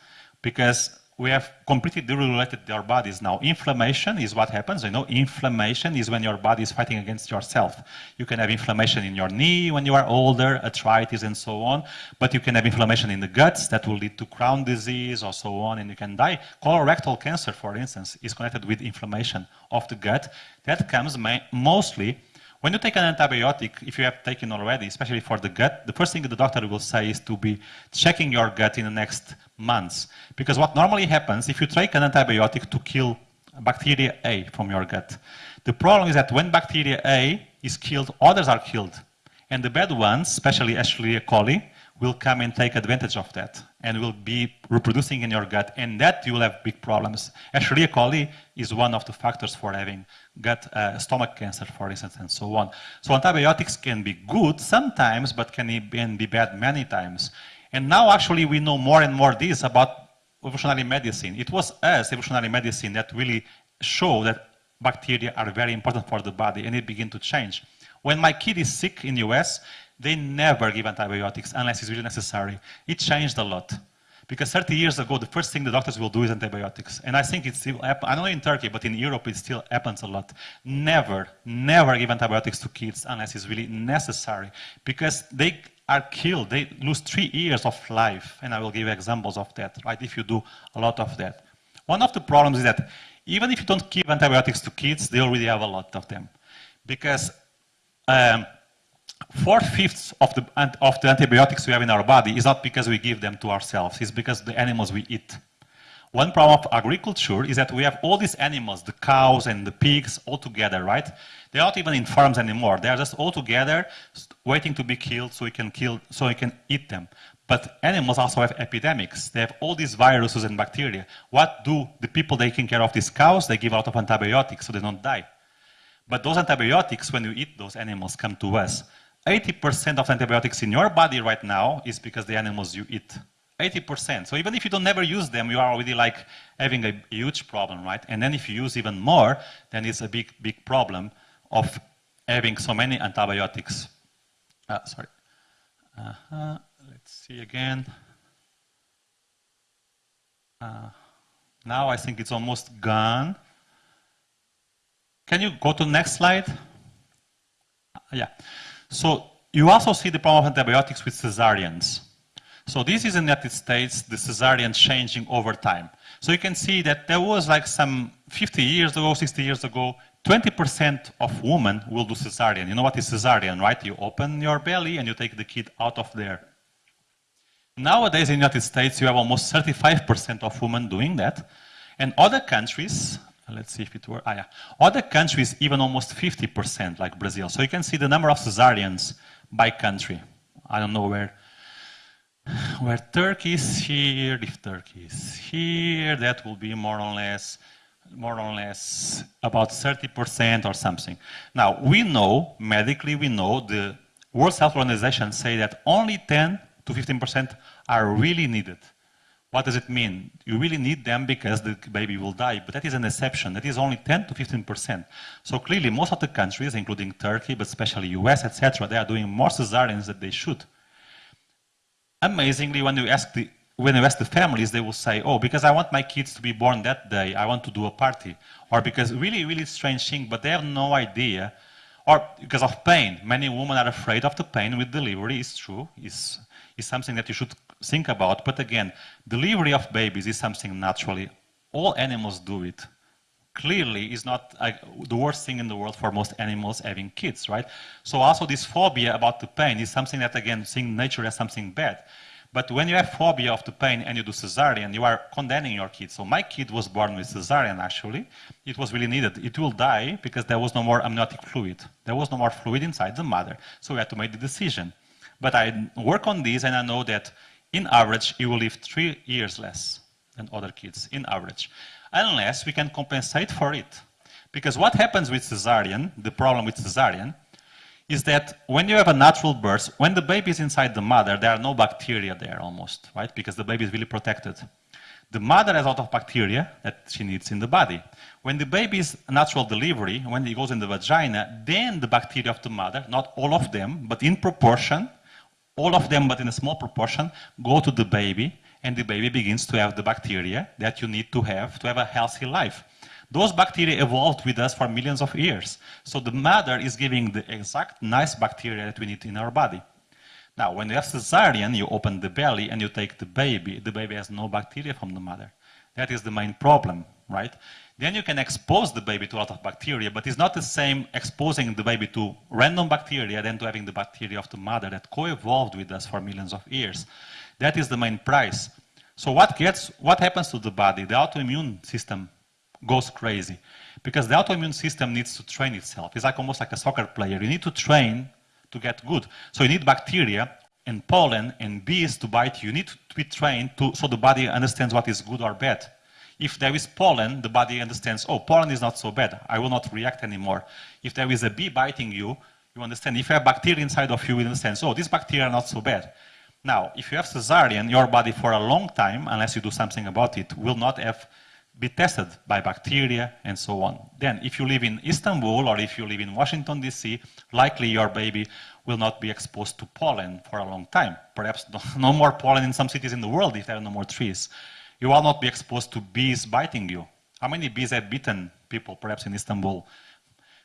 Because we have completely deregulated our bodies now. Inflammation is what happens. You know, inflammation is when your body is fighting against yourself. You can have inflammation in your knee when you are older, arthritis and so on, but you can have inflammation in the guts that will lead to Crohn disease or so on, and you can die. Colorectal cancer, for instance, is connected with inflammation of the gut. That comes mostly when you take an antibiotic, if you have taken already, especially for the gut, the first thing the doctor will say is to be checking your gut in the next months. Because what normally happens, if you take an antibiotic to kill bacteria A from your gut, the problem is that when bacteria A is killed, others are killed. And the bad ones, especially Escherichia coli, will come and take advantage of that and will be reproducing in your gut and that you will have big problems. Escherichia coli is one of the factors for having gut uh, stomach cancer, for instance, and so on. So antibiotics can be good sometimes, but can be bad many times. And now actually we know more and more this about evolutionary medicine. It was us, evolutionary medicine, that really showed that bacteria are very important for the body and it began to change. When my kid is sick in the US, they never give antibiotics unless it's really necessary. It changed a lot. Because 30 years ago, the first thing the doctors will do is antibiotics. And I think it still happens, I don't know in Turkey, but in Europe it still happens a lot. Never, never give antibiotics to kids unless it's really necessary. Because they are killed, they lose three years of life. And I will give examples of that, right, if you do a lot of that. One of the problems is that even if you don't give antibiotics to kids, they already have a lot of them. Because um, four-fifths of the, of the antibiotics we have in our body is not because we give them to ourselves, it's because the animals we eat. One problem of agriculture is that we have all these animals, the cows and the pigs, all together, right? They're not even in farms anymore. They're just all together, waiting to be killed so we can kill, so we can eat them. But animals also have epidemics. They have all these viruses and bacteria. What do the people taking care of these cows? They give lot of antibiotics so they don't die. But those antibiotics, when you eat those animals, come to us. 80% of antibiotics in your body right now is because the animals you eat. 80%. So even if you don't never use them, you are already like having a huge problem, right? And then if you use even more, then it's a big, big problem of having so many antibiotics. Uh, sorry. Uh-huh. Let's see again. Uh, now I think it's almost gone. Can you go to next slide? Yeah. So you also see the problem of antibiotics with cesareans. So this is in the United States, the cesarean changing over time. So you can see that there was like some 50 years ago, 60 years ago, 20% of women will do cesarean. You know what is cesarean, right? You open your belly and you take the kid out of there. Nowadays in the United States, you have almost 35% of women doing that. And other countries, let's see if it were, ah, yeah. Other countries, even almost 50%, like Brazil. So you can see the number of cesareans by country. I don't know where, where Turkey is here, if Turkey is here, that will be more or less, more or less about 30% or something. Now, we know, medically we know, the World Health Organization say that only 10 to 15% are really needed. What does it mean? You really need them because the baby will die, but that is an exception. That is only 10 to 15%. So clearly, most of the countries, including Turkey, but especially US, etc., they are doing more cesareans than they should. Amazingly, when you ask the when you ask the families, they will say, oh, because I want my kids to be born that day, I want to do a party. Or because really, really strange thing, but they have no idea. Or because of pain. Many women are afraid of the pain with delivery, it's true. It's, it's something that you should think about. But again, delivery of babies is something naturally. All animals do it. Clearly, is not the worst thing in the world for most animals having kids, right? So also this phobia about the pain is something that, again, seeing nature as something bad. But when you have phobia of the pain and you do cesarean, you are condemning your kid. So my kid was born with cesarean, actually. It was really needed. It will die because there was no more amniotic fluid. There was no more fluid inside the mother. So we had to make the decision. But I work on this and I know that in average, you will live three years less than other kids, in average. Unless we can compensate for it. Because what happens with cesarean, the problem with cesarean, is that when you have a natural birth, when the baby is inside the mother, there are no bacteria there almost, right? Because the baby is really protected. The mother has a lot of bacteria that she needs in the body. When the baby is natural delivery, when it goes in the vagina, then the bacteria of the mother, not all of them, but in proportion, all of them, but in a small proportion, go to the baby, and the baby begins to have the bacteria that you need to have to have a healthy life. Those bacteria evolved with us for millions of years. So the mother is giving the exact nice bacteria that we need in our body. Now, when you have cesarean, you open the belly and you take the baby. The baby has no bacteria from the mother. That is the main problem, right? Then you can expose the baby to a lot of bacteria, but it's not the same exposing the baby to random bacteria than to having the bacteria of the mother that co-evolved with us for millions of years. That is the main price. So what gets, what happens to the body? The autoimmune system goes crazy because the autoimmune system needs to train itself. It's like almost like a soccer player. You need to train to get good. So you need bacteria and pollen and bees to bite you. You need to be trained to, so the body understands what is good or bad. If there is pollen, the body understands, oh, pollen is not so bad. I will not react anymore. If there is a bee biting you, you understand. If you have bacteria inside of you, you understand, oh, this bacteria are not so bad. Now, if you have cesarean, your body for a long time, unless you do something about it, will not have be tested by bacteria and so on. Then, if you live in Istanbul or if you live in Washington, D.C., likely your baby will not be exposed to pollen for a long time. Perhaps no more pollen in some cities in the world if there are no more trees. You will not be exposed to bees biting you. How many bees have bitten people, perhaps in Istanbul?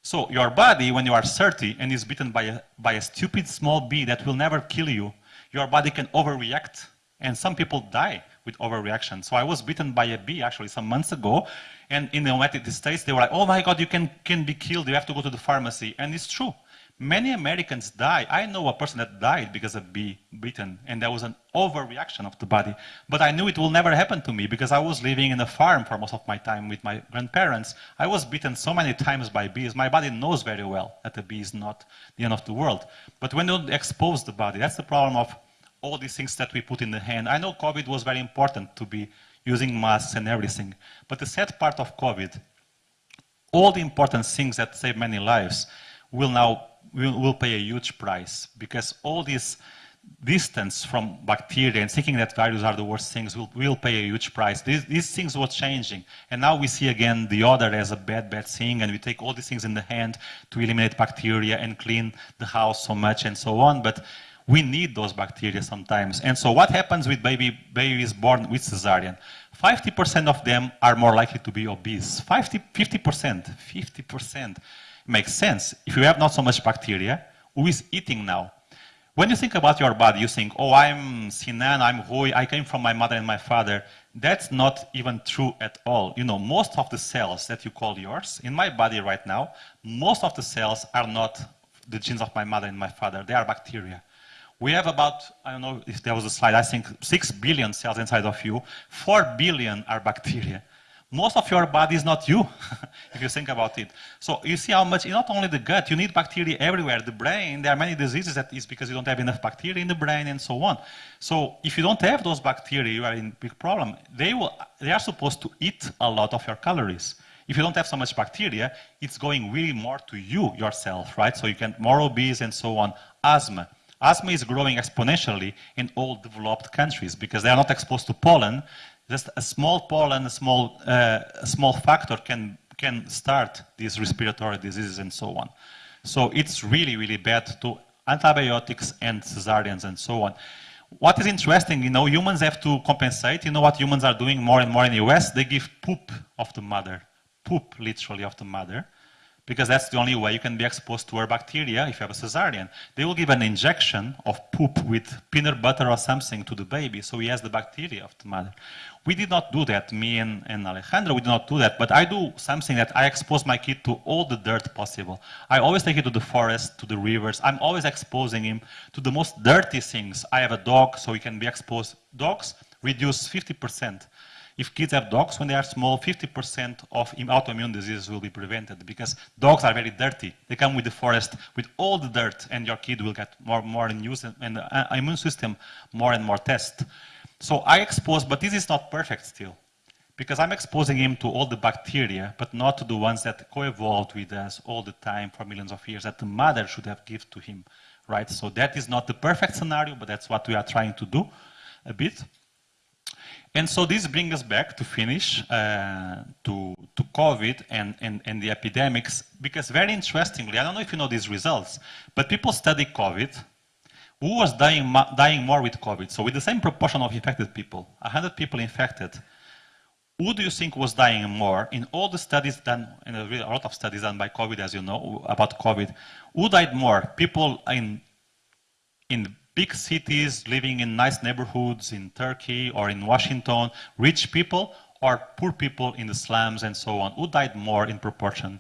So your body, when you are 30 and is bitten by a, by a stupid small bee that will never kill you, your body can overreact and some people die with overreaction. So I was bitten by a bee actually some months ago, and in the United States they were like, "Oh my God, you can can be killed. You have to go to the pharmacy." And it's true. Many Americans die. I know a person that died because of bee bitten, and there was an overreaction of the body. But I knew it will never happen to me because I was living in a farm for most of my time with my grandparents. I was bitten so many times by bees. My body knows very well that a bee is not the end of the world. But when you expose the body, that's the problem of all these things that we put in the hand. I know COVID was very important to be using masks and everything, but the sad part of COVID, all the important things that save many lives will now will, will pay a huge price because all this distance from bacteria and thinking that viruses are the worst things will, will pay a huge price. These, these things were changing. And now we see again the other as a bad, bad thing, and we take all these things in the hand to eliminate bacteria and clean the house so much and so on. But we need those bacteria sometimes. And so what happens with baby babies born with cesarean? 50% of them are more likely to be obese. 50, 50%, 50% makes sense. If you have not so much bacteria, who is eating now? When you think about your body, you think, oh, I'm Sinan, I'm Rui, I came from my mother and my father. That's not even true at all. You know, most of the cells that you call yours, in my body right now, most of the cells are not the genes of my mother and my father. They are bacteria. We have about, I don't know if there was a slide, I think 6 billion cells inside of you. 4 billion are bacteria most of your body is not you, if you think about it. So you see how much, not only the gut, you need bacteria everywhere. The brain, there are many diseases that is because you don't have enough bacteria in the brain and so on. So if you don't have those bacteria, you are in big problem. They, will, they are supposed to eat a lot of your calories. If you don't have so much bacteria, it's going really more to you yourself, right? So you can more obese and so on. Asthma. Asthma is growing exponentially in all developed countries because they are not exposed to pollen. Just a small pollen, a small, uh, a small factor can, can start these respiratory diseases and so on. So it's really, really bad to antibiotics and cesareans and so on. What is interesting, you know, humans have to compensate. You know what humans are doing more and more in the US? They give poop of the mother, poop literally of the mother because that's the only way you can be exposed to our bacteria if you have a cesarean. They will give an injection of poop with peanut butter or something to the baby, so he has the bacteria of the mother. We did not do that, me and, and Alejandro, we did not do that, but I do something that I expose my kid to all the dirt possible. I always take him to the forest, to the rivers. I'm always exposing him to the most dirty things. I have a dog, so he can be exposed. Dogs reduce 50% if kids have dogs when they are small, 50% of autoimmune diseases will be prevented because dogs are very dirty. They come with the forest with all the dirt, and your kid will get more, and more in use, and the uh, immune system more and more test. So I expose, but this is not perfect still because I'm exposing him to all the bacteria, but not to the ones that co-evolved with us all the time for millions of years that the mother should have given to him, right? So that is not the perfect scenario, but that's what we are trying to do a bit. And so this brings us back to finish uh, to, to COVID and, and, and the epidemics, because very interestingly, I don't know if you know these results, but people study COVID. Who was dying, dying more with COVID? So with the same proportion of infected people, 100 people infected, who do you think was dying more in all the studies done, in a, a lot of studies done by COVID, as you know, about COVID, who died more? People in, in big cities, living in nice neighborhoods in Turkey or in Washington, rich people or poor people in the slums and so on? Who died more in proportion?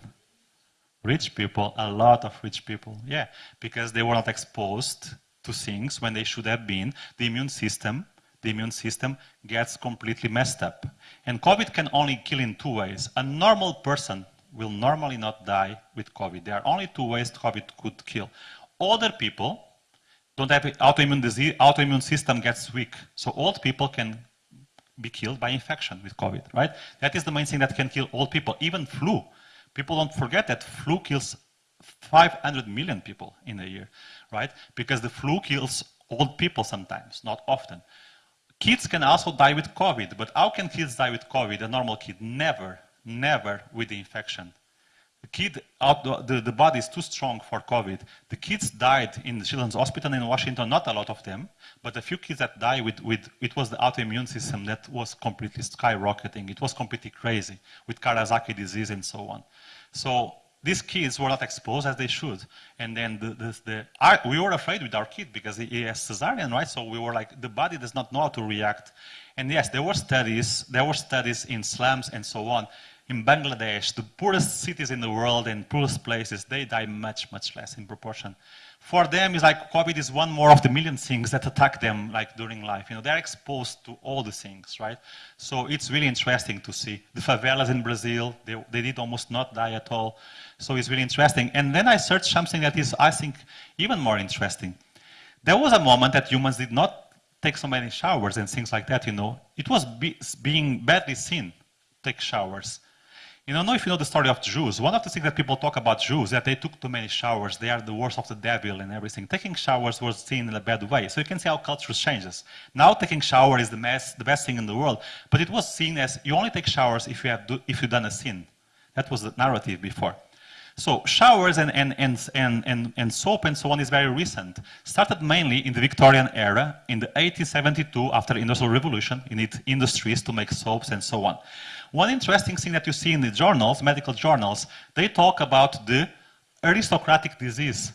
Rich people, a lot of rich people, yeah, because they were not exposed to things when they should have been. The immune system, the immune system gets completely messed up. And COVID can only kill in two ways. A normal person will normally not die with COVID. There are only two ways COVID could kill. Older people don't have autoimmune disease, autoimmune system gets weak. So old people can be killed by infection with COVID, right? That is the main thing that can kill old people, even flu. People don't forget that flu kills 500 million people in a year, right? Because the flu kills old people sometimes, not often. Kids can also die with COVID, but how can kids die with COVID, a normal kid? Never, never with the infection. The kid, the, the body is too strong for COVID. The kids died in the Children's Hospital in Washington, not a lot of them, but a few kids that died with, with it was the autoimmune system that was completely skyrocketing. It was completely crazy with Kawasaki disease and so on. So these kids were not exposed as they should. And then the, the, the our, we were afraid with our kid because he has cesarean, right? So we were like, the body does not know how to react. And yes, there were studies, there were studies in slums and so on in Bangladesh, the poorest cities in the world and poorest places, they die much, much less in proportion. For them, it's like COVID is one more of the million things that attack them like during life. You know, they're exposed to all the things, right? So it's really interesting to see. The favelas in Brazil, they, they did almost not die at all. So it's really interesting. And then I searched something that is, I think, even more interesting. There was a moment that humans did not take so many showers and things like that, you know. It was be, being badly seen, take showers. You don't know if you know the story of Jews. One of the things that people talk about Jews is that they took too many showers. They are the worst of the devil and everything. Taking showers was seen in a bad way. So you can see how culture changes. Now taking shower is the, mess, the best thing in the world, but it was seen as you only take showers if you have do, if you've done a sin. That was the narrative before. So showers and, and, and, and, and, soap and so on is very recent. Started mainly in the Victorian era, in the 1872 after the Industrial Revolution, you need industries to make soaps and so on. One interesting thing that you see in the journals, medical journals, they talk about the aristocratic disease.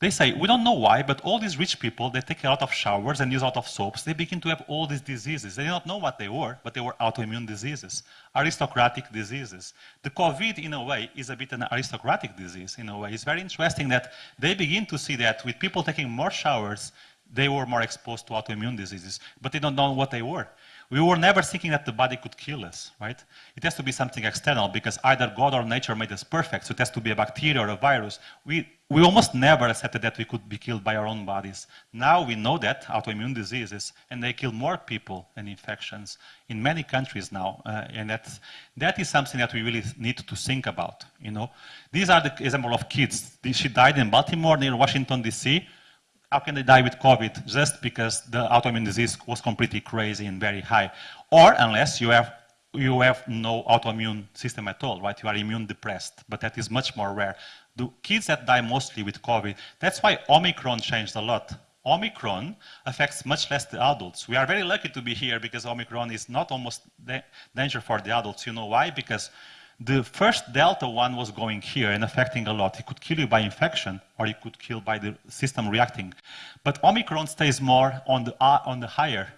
They say, we don't know why, but all these rich people, they take a lot of showers and use a lot of soaps. They begin to have all these diseases. They do not know what they were, but they were autoimmune diseases, aristocratic diseases. The COVID, in a way, is a bit an aristocratic disease, in a way. It's very interesting that they begin to see that with people taking more showers, they were more exposed to autoimmune diseases, but they don't know what they were. We were never thinking that the body could kill us, right? It has to be something external because either God or nature made us perfect, so it has to be a bacteria or a virus. We, we almost never accepted that we could be killed by our own bodies. Now we know that autoimmune diseases, and they kill more people than infections in many countries now, uh, and that's, that is something that we really need to think about, you know? These are the example of kids. She died in Baltimore near Washington, D.C., how can they die with COVID? Just because the autoimmune disease was completely crazy and very high. Or unless you have, you have no autoimmune system at all, right? You are immune depressed, but that is much more rare. The kids that die mostly with COVID, that's why Omicron changed a lot. Omicron affects much less the adults. We are very lucky to be here because Omicron is not almost da danger for the adults. You know why? Because the first Delta one was going here and affecting a lot. It could kill you by infection or it could kill by the system reacting. But Omicron stays more on the, uh, on the higher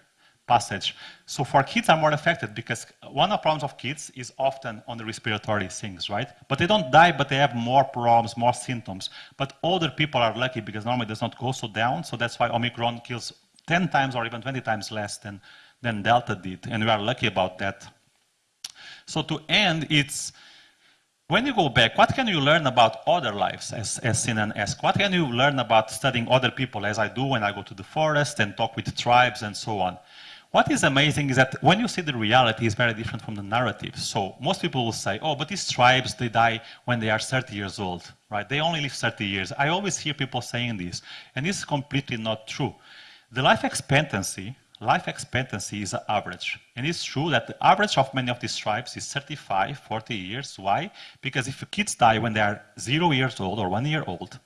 passage. So for kids are more affected because one of the problems of kids is often on the respiratory things, right? But they don't die, but they have more problems, more symptoms. But older people are lucky because normally it does not go so down. So that's why Omicron kills 10 times or even 20 times less than, than Delta did. And we are lucky about that. So to end, it's when you go back, what can you learn about other lives, as, as Sinan asked? What can you learn about studying other people, as I do when I go to the forest and talk with tribes and so on? What is amazing is that when you see the reality is very different from the narrative. So most people will say, oh, but these tribes, they die when they are 30 years old, right? They only live 30 years. I always hear people saying this, and this is completely not true. The life expectancy life expectancy is an average. And it's true that the average of many of these tribes is 35, 40 years. Why? Because if kids die when they are zero years old or one year old,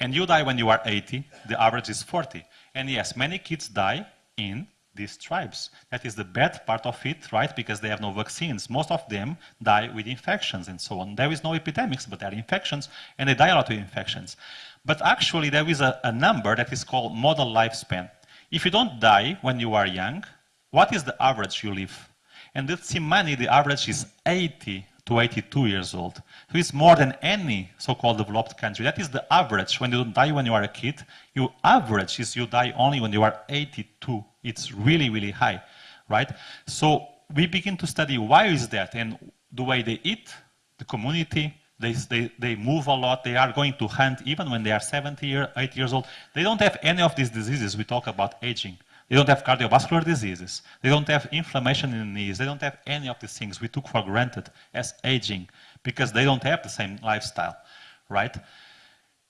and you die when you are 80, the average is 40. And yes, many kids die in these tribes. That is the bad part of it, right? Because they have no vaccines. Most of them die with infections and so on. There is no epidemics, but there are infections, and they die a lot with infections. But actually, there is a, a number that is called modal lifespan. If you don't die when you are young, what is the average you live? And with Tsimane, the average is 80 to 82 years old. So it's more than any so-called developed country. That is the average. When you don't die when you are a kid, your average is you die only when you are 82. It's really, really high, right? So we begin to study why is that and the way they eat, the community, they, they, they move a lot. They are going to hunt even when they are 70 year, 8 years old. They don't have any of these diseases we talk about aging. They don't have cardiovascular diseases. They don't have inflammation in the knees. They don't have any of these things we took for granted as aging because they don't have the same lifestyle, right?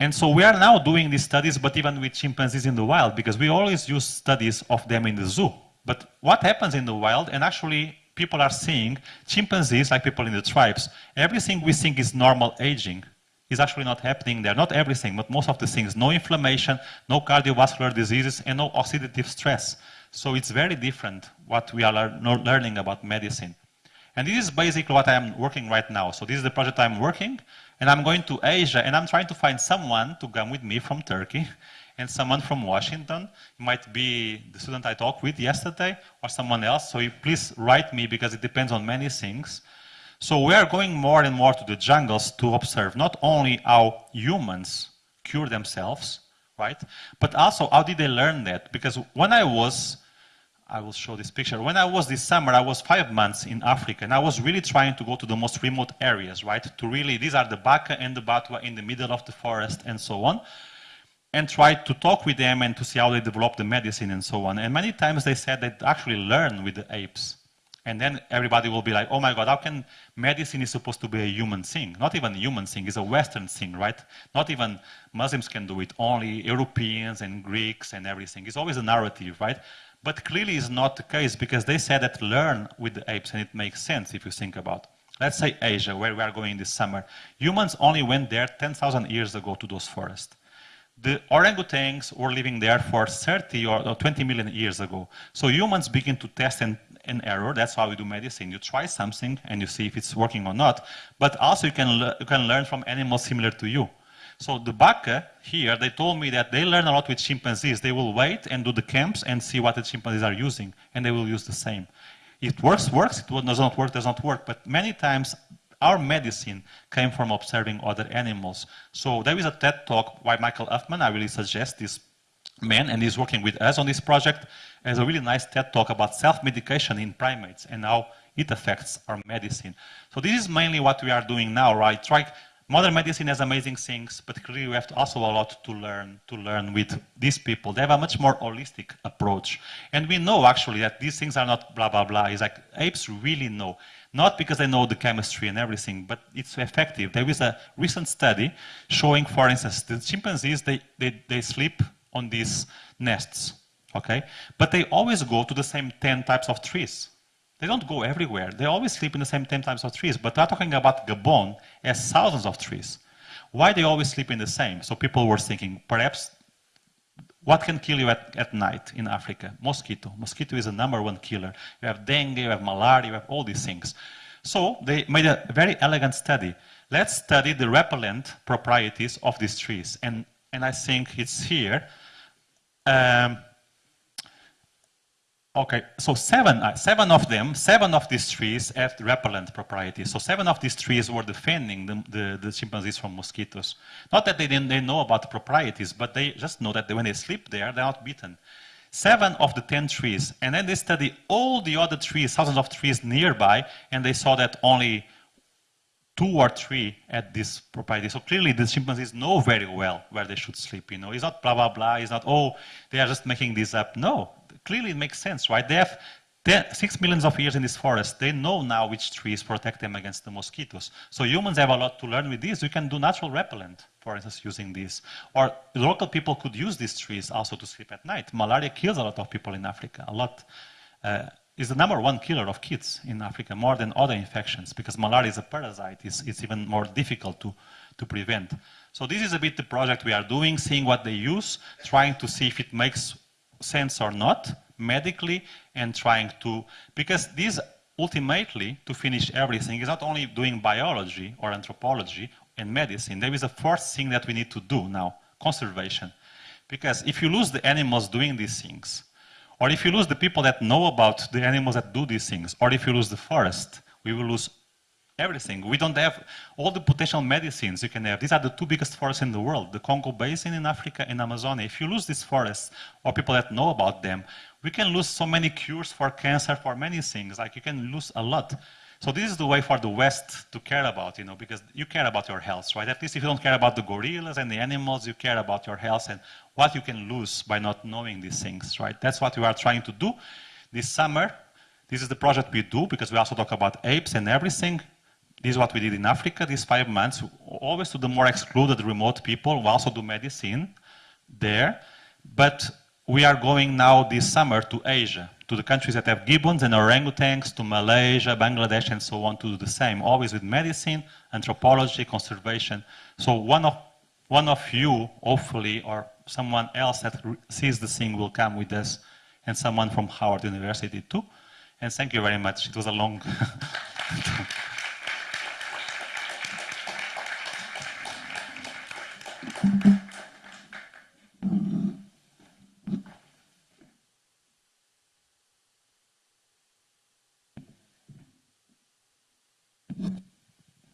And so we are now doing these studies, but even with chimpanzees in the wild, because we always use studies of them in the zoo. But what happens in the wild, and actually people are seeing chimpanzees, like people in the tribes, everything we think is normal aging is actually not happening there. Not everything, but most of the things. No inflammation, no cardiovascular diseases, and no oxidative stress. So it's very different what we are learning about medicine. And this is basically what I'm working right now. So this is the project I'm working, and I'm going to Asia, and I'm trying to find someone to come with me from Turkey and someone from Washington. It might be the student I talked with yesterday or someone else. So please write me because it depends on many things. So we are going more and more to the jungles to observe not only how humans cure themselves, right? But also how did they learn that? Because when I was, I will show this picture. When I was this summer, I was five months in Africa and I was really trying to go to the most remote areas, right? To really, these are the Baka and the Batwa in the middle of the forest and so on and tried to talk with them and to see how they develop the medicine and so on. And many times they said they actually learn with the apes. And then everybody will be like, oh my God, how can medicine is supposed to be a human thing? Not even a human thing, it's a Western thing, right? Not even Muslims can do it, only Europeans and Greeks and everything. It's always a narrative, right? But clearly it's not the case because they said that learn with the apes and it makes sense if you think about. Let's say Asia, where we are going this summer. Humans only went there 10,000 years ago to those forests. The orangutans were living there for 30 or, or 20 million years ago. So humans begin to test and, and error. That's how we do medicine. You try something and you see if it's working or not. But also you can, you can learn from animals similar to you. So the Baka here, they told me that they learn a lot with chimpanzees. They will wait and do the camps and see what the chimpanzees are using, and they will use the same. It works, works. It does not work, does not work. But many times our medicine came from observing other animals. So there is a TED talk by Michael Huffman. I really suggest this man, and he's working with us on this project. Has a really nice TED talk about self-medication in primates and how it affects our medicine. So this is mainly what we are doing now, right? Try, modern medicine has amazing things, but clearly we have also a lot to learn to learn with these people. They have a much more holistic approach, and we know actually that these things are not blah blah blah. It's like apes really know not because they know the chemistry and everything, but it's effective. There is a recent study showing, for instance, the chimpanzees, they, they, they sleep on these nests, okay? But they always go to the same 10 types of trees. They don't go everywhere. They always sleep in the same 10 types of trees, but we're talking about Gabon as thousands of trees. Why they always sleep in the same? So people were thinking, perhaps what can kill you at, at night in Africa? Mosquito. Mosquito is the number one killer. You have dengue, you have malaria, you have all these things. So they made a very elegant study. Let's study the repellent properties of these trees. And, and I think it's here. Um, Okay, so seven, uh, seven of them, seven of these trees have repellent properties. So seven of these trees were defending the, the, the chimpanzees from mosquitoes. Not that they didn't they know about the properties, but they just know that when they sleep there, they're not beaten. Seven of the ten trees, and then they study all the other trees, thousands of trees nearby, and they saw that only two or three had this property. So clearly the chimpanzees know very well where they should sleep. You know, it's not blah blah blah. It's not oh they are just making this up. No, clearly it makes sense, right? They have six millions of years in this forest. They know now which trees protect them against the mosquitoes. So humans have a lot to learn with this. We can do natural repellent, for instance, using this. Or local people could use these trees also to sleep at night. Malaria kills a lot of people in Africa, a lot. Uh, is the number one killer of kids in Africa, more than other infections, because malaria is a parasite. It's, it's even more difficult to, to prevent. So this is a bit the project we are doing, seeing what they use, trying to see if it makes sense or not medically and trying to because this ultimately to finish everything is not only doing biology or anthropology and medicine. There is a fourth thing that we need to do now conservation. Because if you lose the animals doing these things or if you lose the people that know about the animals that do these things or if you lose the forest we will lose everything. We don't have all the potential medicines you can have. These are the two biggest forests in the world, the Congo Basin in Africa and Amazonia. If you lose these forests or people that know about them, we can lose so many cures for cancer, for many things. Like you can lose a lot. So this is the way for the West to care about, you know, because you care about your health, right? At least if you don't care about the gorillas and the animals, you care about your health and what you can lose by not knowing these things, right? That's what we are trying to do this summer. This is the project we do because we also talk about apes and everything. This is what we did in Africa these five months, always to the more excluded, remote people. We also do medicine there. But we are going now this summer to Asia, to the countries that have gibbons and orangutans, to Malaysia, Bangladesh, and so on, to do the same, always with medicine, anthropology, conservation. So one of, one of you, hopefully, or someone else that sees the thing will come with us, and someone from Howard University too. And thank you very much. It was a long...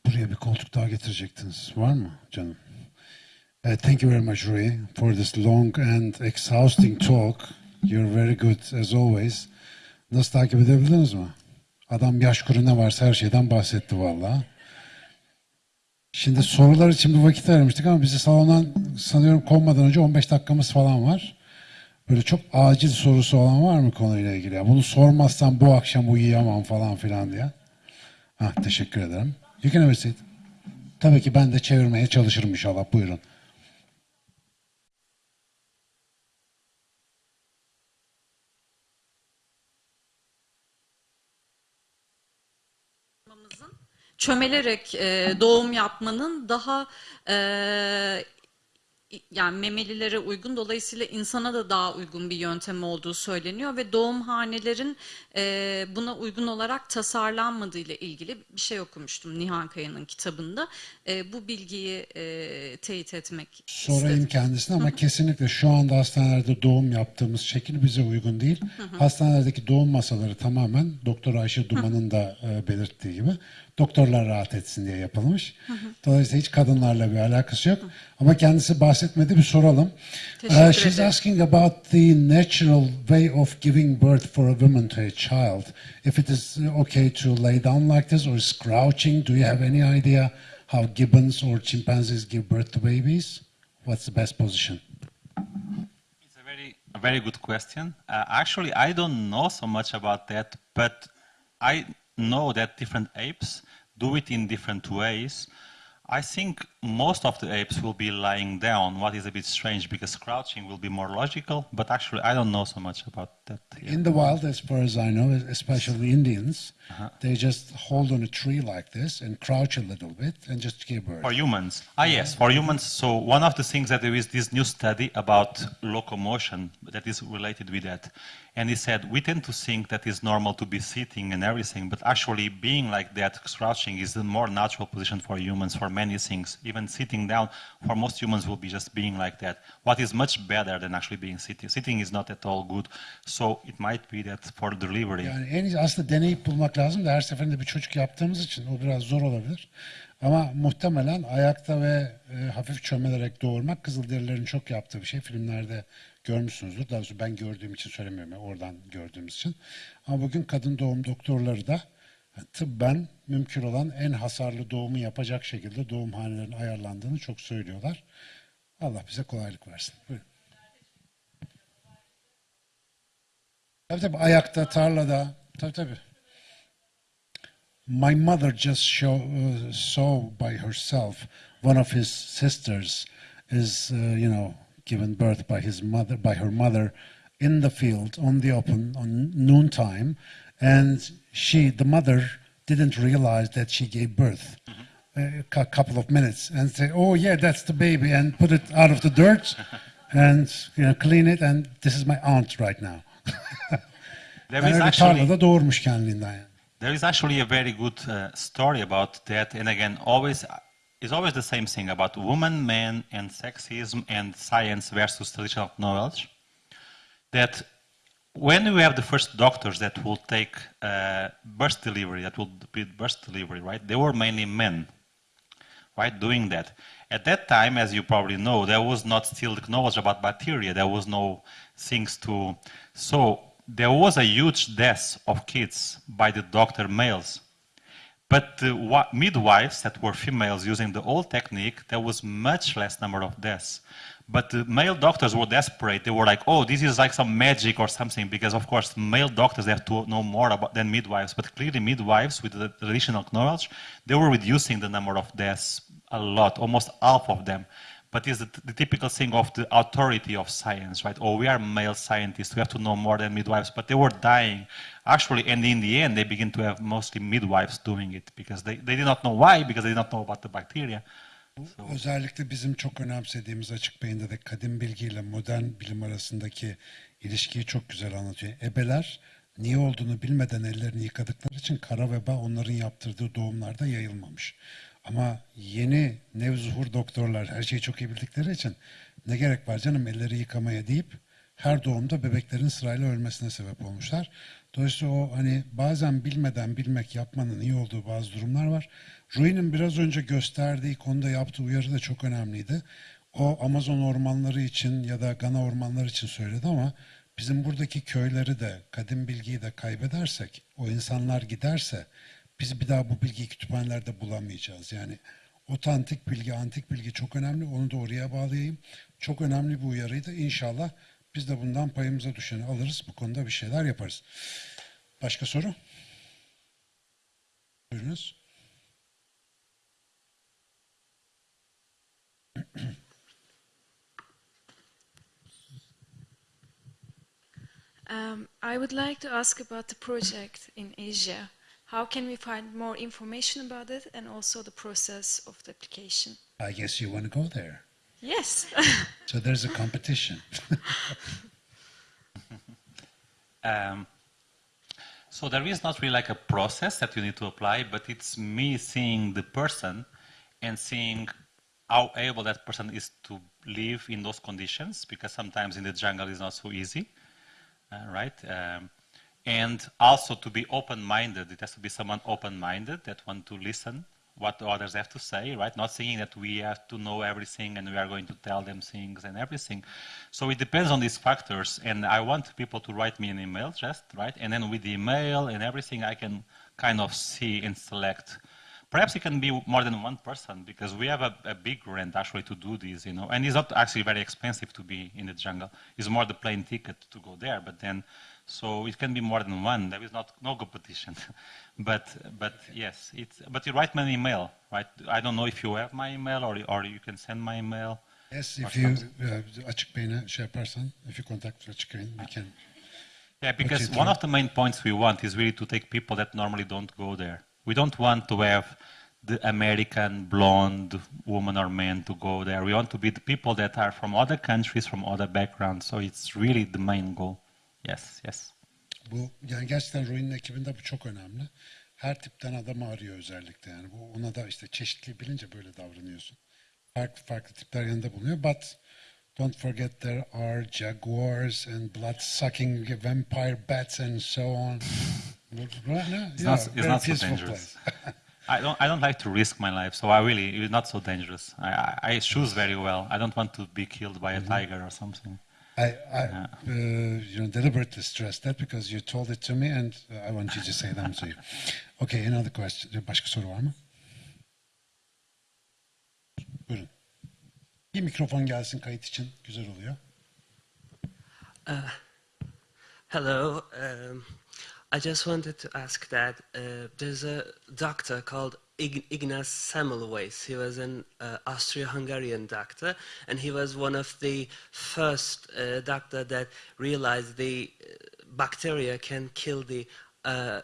Buraya bir koltuk daha getirecektiniz. Var mı canım? Uh, thank you very much, Rui, for this long and exhausting talk. You're very good as always. Nasıl takip edebildiniz mi? Adam yaş kuru varsa her şeyden bahsetti vallahi. Şimdi sorular için bir vakit ayırmıştık ama bizi salondan sanıyorum konmadan önce 15 dakikamız falan var. Böyle çok acil sorusu olan var mı konuyla ilgili? Ya Bunu sormazsam bu akşam uyuyamam falan filan diye. Ha, teşekkür ederim. You can have. Tabii ki ben de çevirmeye çalışırım inşallah. Buyurun. Çömelerek e, doğum yapmanın daha e, yani memelilere uygun dolayısıyla insana da daha uygun bir yöntem olduğu söyleniyor ve doğumhanelerin e, buna uygun olarak tasarlanmadığı ile ilgili bir şey okumuştum Nihan Kaya'nın kitabında. E, bu bilgiyi e, teyit etmek Sorayım istedim. kendisine ama kesinlikle şu anda hastanelerde doğum yaptığımız şekil bize uygun değil. Hastanelerdeki doğum masaları tamamen Doktor Ayşe Duman'ın da e, belirttiği gibi doktorlar rahat etsin diye yapılmış. Dolayısıyla hiç kadınlarla bir alakası yok. Ama kendisi bahsetmedi bir soralım. Teşekkür Uh, she's ederim. asking about the natural way of giving birth for a woman to a child. If it is okay to lay down like this or is crouching, do you have any idea how gibbons or chimpanzees give birth to babies? What's the best position? It's a very, a very good question. Uh, actually, I don't know so much about that, but I know that different apes do it in different ways. I think most of the apes will be lying down, what is a bit strange because crouching will be more logical, but actually I don't know so much about that. yet. In the wild, as far as I know, especially Indians, they just hold on a tree like this and crouch a little bit and just keep birth. For humans. Ah, yes, for humans. So one of the things that there is this new study about locomotion that is related with that. And he said, we tend to think that it's normal to be sitting and everything, but actually being like that, crouching, is the more natural position for humans for many things. Even sitting down, for most humans, will be just being like that. What is much better than actually being sitting. Sitting is not at all good. So it might be that for delivery. Yani en iyisi aslında deneyip bulmak lazım da her seferinde bir çocuk yaptığımız için o biraz zor olabilir. Ama muhtemelen ayakta ve e, hafif çömelerek doğurmak Kızılderililerin çok yaptığı bir şey. Filmlerde görmüşsünüzdür. Daha doğrusu ben gördüğüm için söylemiyorum. oradan gördüğümüz için. Ama bugün kadın doğum doktorları da tıbben mümkün olan en hasarlı doğumu yapacak şekilde doğumhanelerin ayarlandığını çok söylüyorlar. Allah bize kolaylık versin. Buyurun. Tabii tabii ayakta, tarlada. Tabii tabii. My mother just show, uh, saw by herself one of his sisters is, uh, you know, given birth by his mother, by her mother, in the field on the open on noontime, and she, the mother, didn't realize that she gave birth. A cou- couple of minutes and say, "Oh yeah, that's the baby," and put it out of the dirt, and you know, clean it. And this is my aunt right now. There is actually tarlada doğurmuş kendiliğinden. There is actually a very good uh, story about that, and again, always it's always the same thing about woman, man, and sexism and science versus traditional knowledge. That when we have the first doctors that will take uh, birth delivery, that will be birth delivery, right? They were mainly men, right, doing that. At that time, as you probably know, there was not still the knowledge about bacteria. There was no things to. So there was a huge death of kids by the doctor males. But the midwives that were females using the old technique, there was much less number of deaths. But the male doctors were desperate. They were like, "Oh, this is like some magic or something," because of course male doctors they have to know more about than midwives. But clearly, midwives with the traditional knowledge, they were reducing the number of deaths a lot, almost half of them. But it's the, the typical thing of the authority of science, right? Oh, we are male scientists, we have to know more than midwives. But they were dying. Actually, and in the end, they begin to have mostly midwives doing it because they, they did not know why, because they did not know about the bacteria. Özellikle bizim çok önemsediğimiz açık beyinde de kadim bilgiyle modern bilim arasındaki ilişkiyi çok güzel anlatıyor. Ebeler niye olduğunu bilmeden ellerini yıkadıkları için kara veba onların yaptırdığı doğumlarda yayılmamış. Ama yeni nevzuhur doktorlar her şeyi çok iyi bildikleri için ne gerek var canım elleri yıkamaya deyip her doğumda bebeklerin sırayla ölmesine sebep olmuşlar. Dolayısıyla o hani bazen bilmeden bilmek yapmanın iyi olduğu bazı durumlar var. Rui'nin biraz önce gösterdiği konuda yaptığı uyarı da çok önemliydi. O Amazon ormanları için ya da Gana ormanları için söyledi ama bizim buradaki köyleri de kadim bilgiyi de kaybedersek, o insanlar giderse biz bir daha bu bilgiyi kütüphanelerde bulamayacağız. Yani otantik bilgi, antik bilgi çok önemli. Onu da oraya bağlayayım. Çok önemli bir uyarıydı. İnşallah Biz de bundan payımıza düşeni alırız. Bu konuda bir şeyler yaparız. Başka soru? Buyurunuz. Um, I would like to ask about the project in Asia. How can we find more information about it and also the process of the application? I guess you want to go there. Yes. So there's a competition. Um, so there is not really like a process that you need to apply, but it's me seeing the person and seeing how able that person is to live in those conditions, because sometimes in the jungle is not so easy, uh, right? Um, and also to be open-minded. It has to be someone open-minded that want to listen what the others have to say, right? Not saying that we have to know everything and we are going to tell them things and everything. So it depends on these factors. And I want people to write me an email just, right? And then with the email and everything, I can kind of see and select. Perhaps it can be more than one person because we have a, a big rent actually to do this, you know. And it's not actually very expensive to be in the jungle. It's more the plane ticket to go there. But then, so it can be more than one. There is not no competition. but but yes, it's. But you write me an email, right? I don't know if you have my email or or you can send my email. Yes, if you uh, açık beyine şey if you contact açık beyin, we can. Yeah, because one of the main points we want is really to take people that normally don't go there. We don't want to have the American blonde woman or man to go there. We want to be the people that are from other countries, from other backgrounds. So it's really the main goal. Yes, yes. Bu yani gerçekten Rui'nin ekibinde bu çok önemli. Her tipten adamı arıyor özellikle yani. Bu ona da işte çeşitli bilince böyle davranıyorsun. Farklı farklı tipler yanında bulunuyor. But don't forget there are jaguars and blood-sucking vampire bats and so on. It's not, it's not so dangerous. I don't, I don't like to risk my life, so I really, it's not so dangerous. I, I, I choose very well. I don't want to be killed by a tiger or something. I, I uh, you know, deliberately stressed that because you told it to me and uh, I want you to say them to you. Okay, another question. Başka soru var mı? Buyurun. Bir mikrofon gelsin kayıt için. Güzel oluyor. Hello. Um, I just wanted to ask that uh, there's a doctor called Ig- Ignaz Semmelweis. He was an uh, Austro-Hungarian doctor, and he was one of the first uh, doctor that realized the uh, bacteria can kill the uh,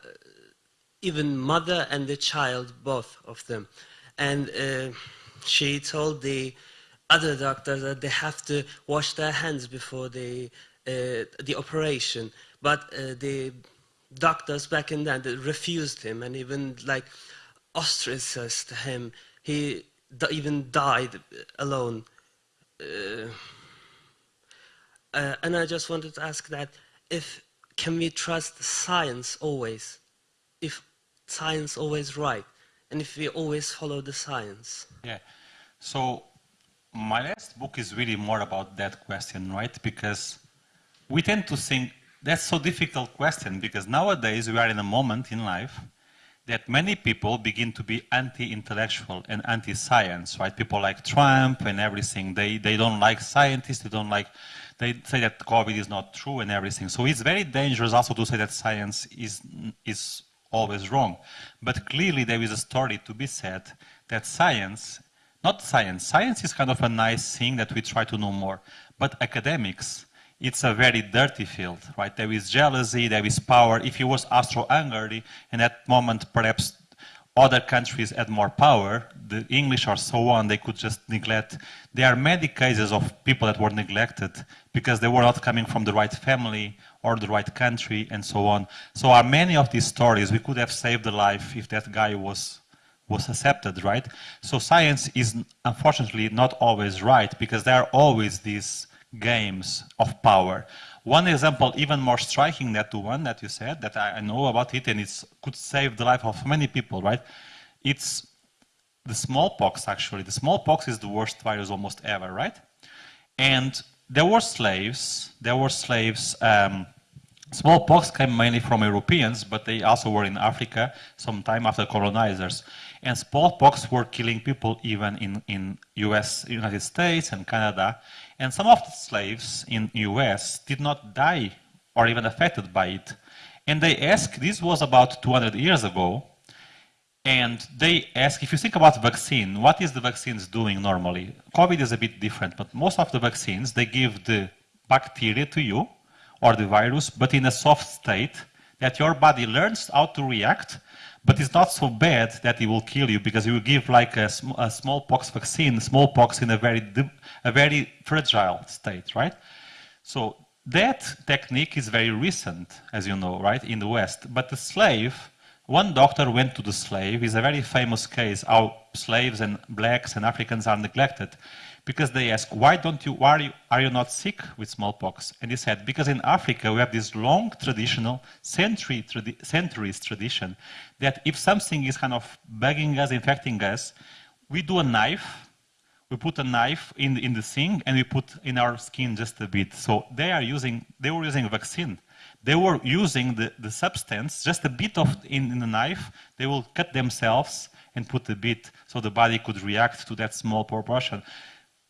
even mother and the child, both of them. And uh, she told the other doctors that they have to wash their hands before the uh, the operation. But uh, the doctors back in then refused him and even like ostracized him. He even died alone. Uh, uh, and I just wanted to ask that if can we trust science always? If science always right, and if we always follow the science? Yeah. So my last book is really more about that question, right? Because we tend to think that's so difficult question because nowadays we are in a moment in life that many people begin to be anti-intellectual and anti-science, right? People like Trump and everything. They they don't like scientists. They don't like. They say that COVID is not true and everything. So it's very dangerous also to say that science is is always wrong. But clearly there is a story to be said that science, not science, science is kind of a nice thing that we try to know more. But academics, it's a very dirty field, right? There is jealousy, there is power. If it was Austro-Hungary, in that moment perhaps other countries had more power, the English or so on, they could just neglect. There are many cases of people that were neglected because they were not coming from the right family or the right country and so on. So are many of these stories, we could have saved the life if that guy was was accepted, right? So science is unfortunately not always right because there are always these games of power. One example, even more striking than the one that you said, that I I know about it and it could save the life of many people, right? It's the smallpox, actually. The smallpox is the worst virus almost ever, right? And there were slaves, there were slaves um, Smallpox came mainly from Europeans, but they also were in Africa sometime after colonizers. And smallpox were killing people even in, in US, United States and Canada. And some of the slaves in US did not die or even affected by it. And they asked, this was about 200 years ago, and they ask, if you think about vaccine, what is the vaccines doing normally? COVID is a bit different, but most of the vaccines, they give the bacteria to you, or the virus, but in a soft state that your body learns how to react, but it's not so bad that it will kill you because you give like a, sm a smallpox vaccine, smallpox in a very, a very fragile state, right? So that technique is very recent, as you know, right, in the West. But the slave, one doctor went to the slave, is a very famous case how slaves and blacks and Africans are neglected because they ask, why don't you, why are you, are you not sick with smallpox? And he said, because in Africa we have this long traditional, century, tradi centuries tradition, that if something is kind of bugging us, infecting us, we do a knife, we put a knife in, in the thing and we put in our skin just a bit. So they are using, they were using a vaccine. They were using the, the substance, just a bit of in, in the knife, they will cut themselves and put a bit so the body could react to that small proportion.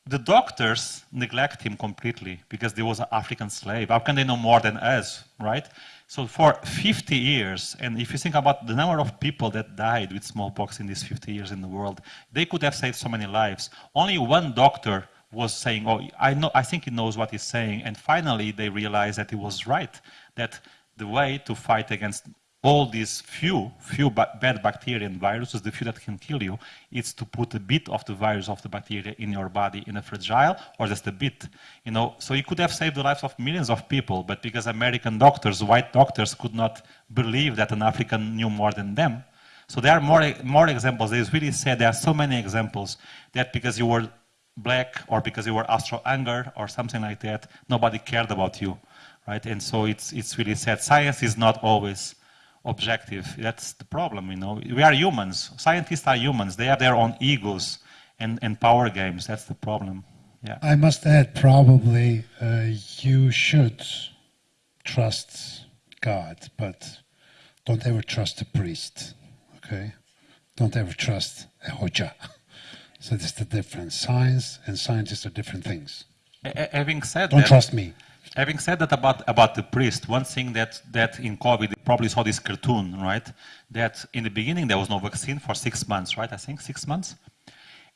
The doctors neglect him completely because there was an African slave. How can they know more than us, right? So for 50 years, and if you think about the number of people that died with smallpox in these 50 years in the world, they could have saved so many lives. Only one doctor was saying, oh, I, know, I think he knows what he's saying. And finally, they realized that he was right, that the way to fight against all these few, few bad bacteria and viruses, the few that can kill you, is to put a bit of the virus of the bacteria in your body in a fragile or just a bit. You know, so you could have saved the lives of millions of people, but because American doctors, white doctors, could not believe that an African knew more than them. So there are more, more examples. It's really sad there are so many examples that because you were black or because you were Austro-Hungarian or something like that, nobody cared about you, right? And so it's, it's really sad. Science is not always objective. That's the problem, you know. We are humans. Scientists are humans. They have their own egos and, and power games. That's the problem. Yeah. I must add, probably uh, you should trust God, but don't ever trust a priest, okay? Don't ever trust a hoja. So that's the difference. Science and scientists are different things. A- having said that. Don't that, trust me. Having said that about, about the priest, one thing that, that in COVID, you probably saw this cartoon, right? That in the beginning there was no vaccine for six months, right? I think six months.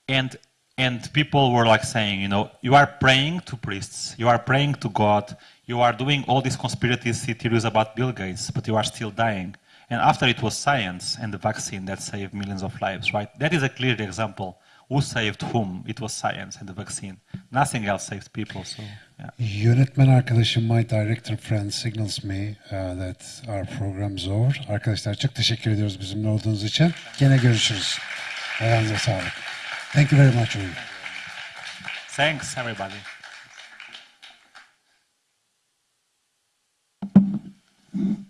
And, and people were like saying, you know, you are praying to priests, you are praying to God, you are doing all these conspiracy theories about Bill Gates, but you are still dying. And after it was science and the vaccine that saved millions of lives, right? That is a clear example. Who saved whom? It was science and the vaccine. Nothing else saved people, so yeah. Yönetmen arkadaşım, my director friend signals me uh, that our program's over. Arkadaşlar çok teşekkür ediyoruz bizimle olduğunuz için. Gene görüşürüz. Ayağınıza sağlık. Thank you very much, Uğur. Thanks, everybody. I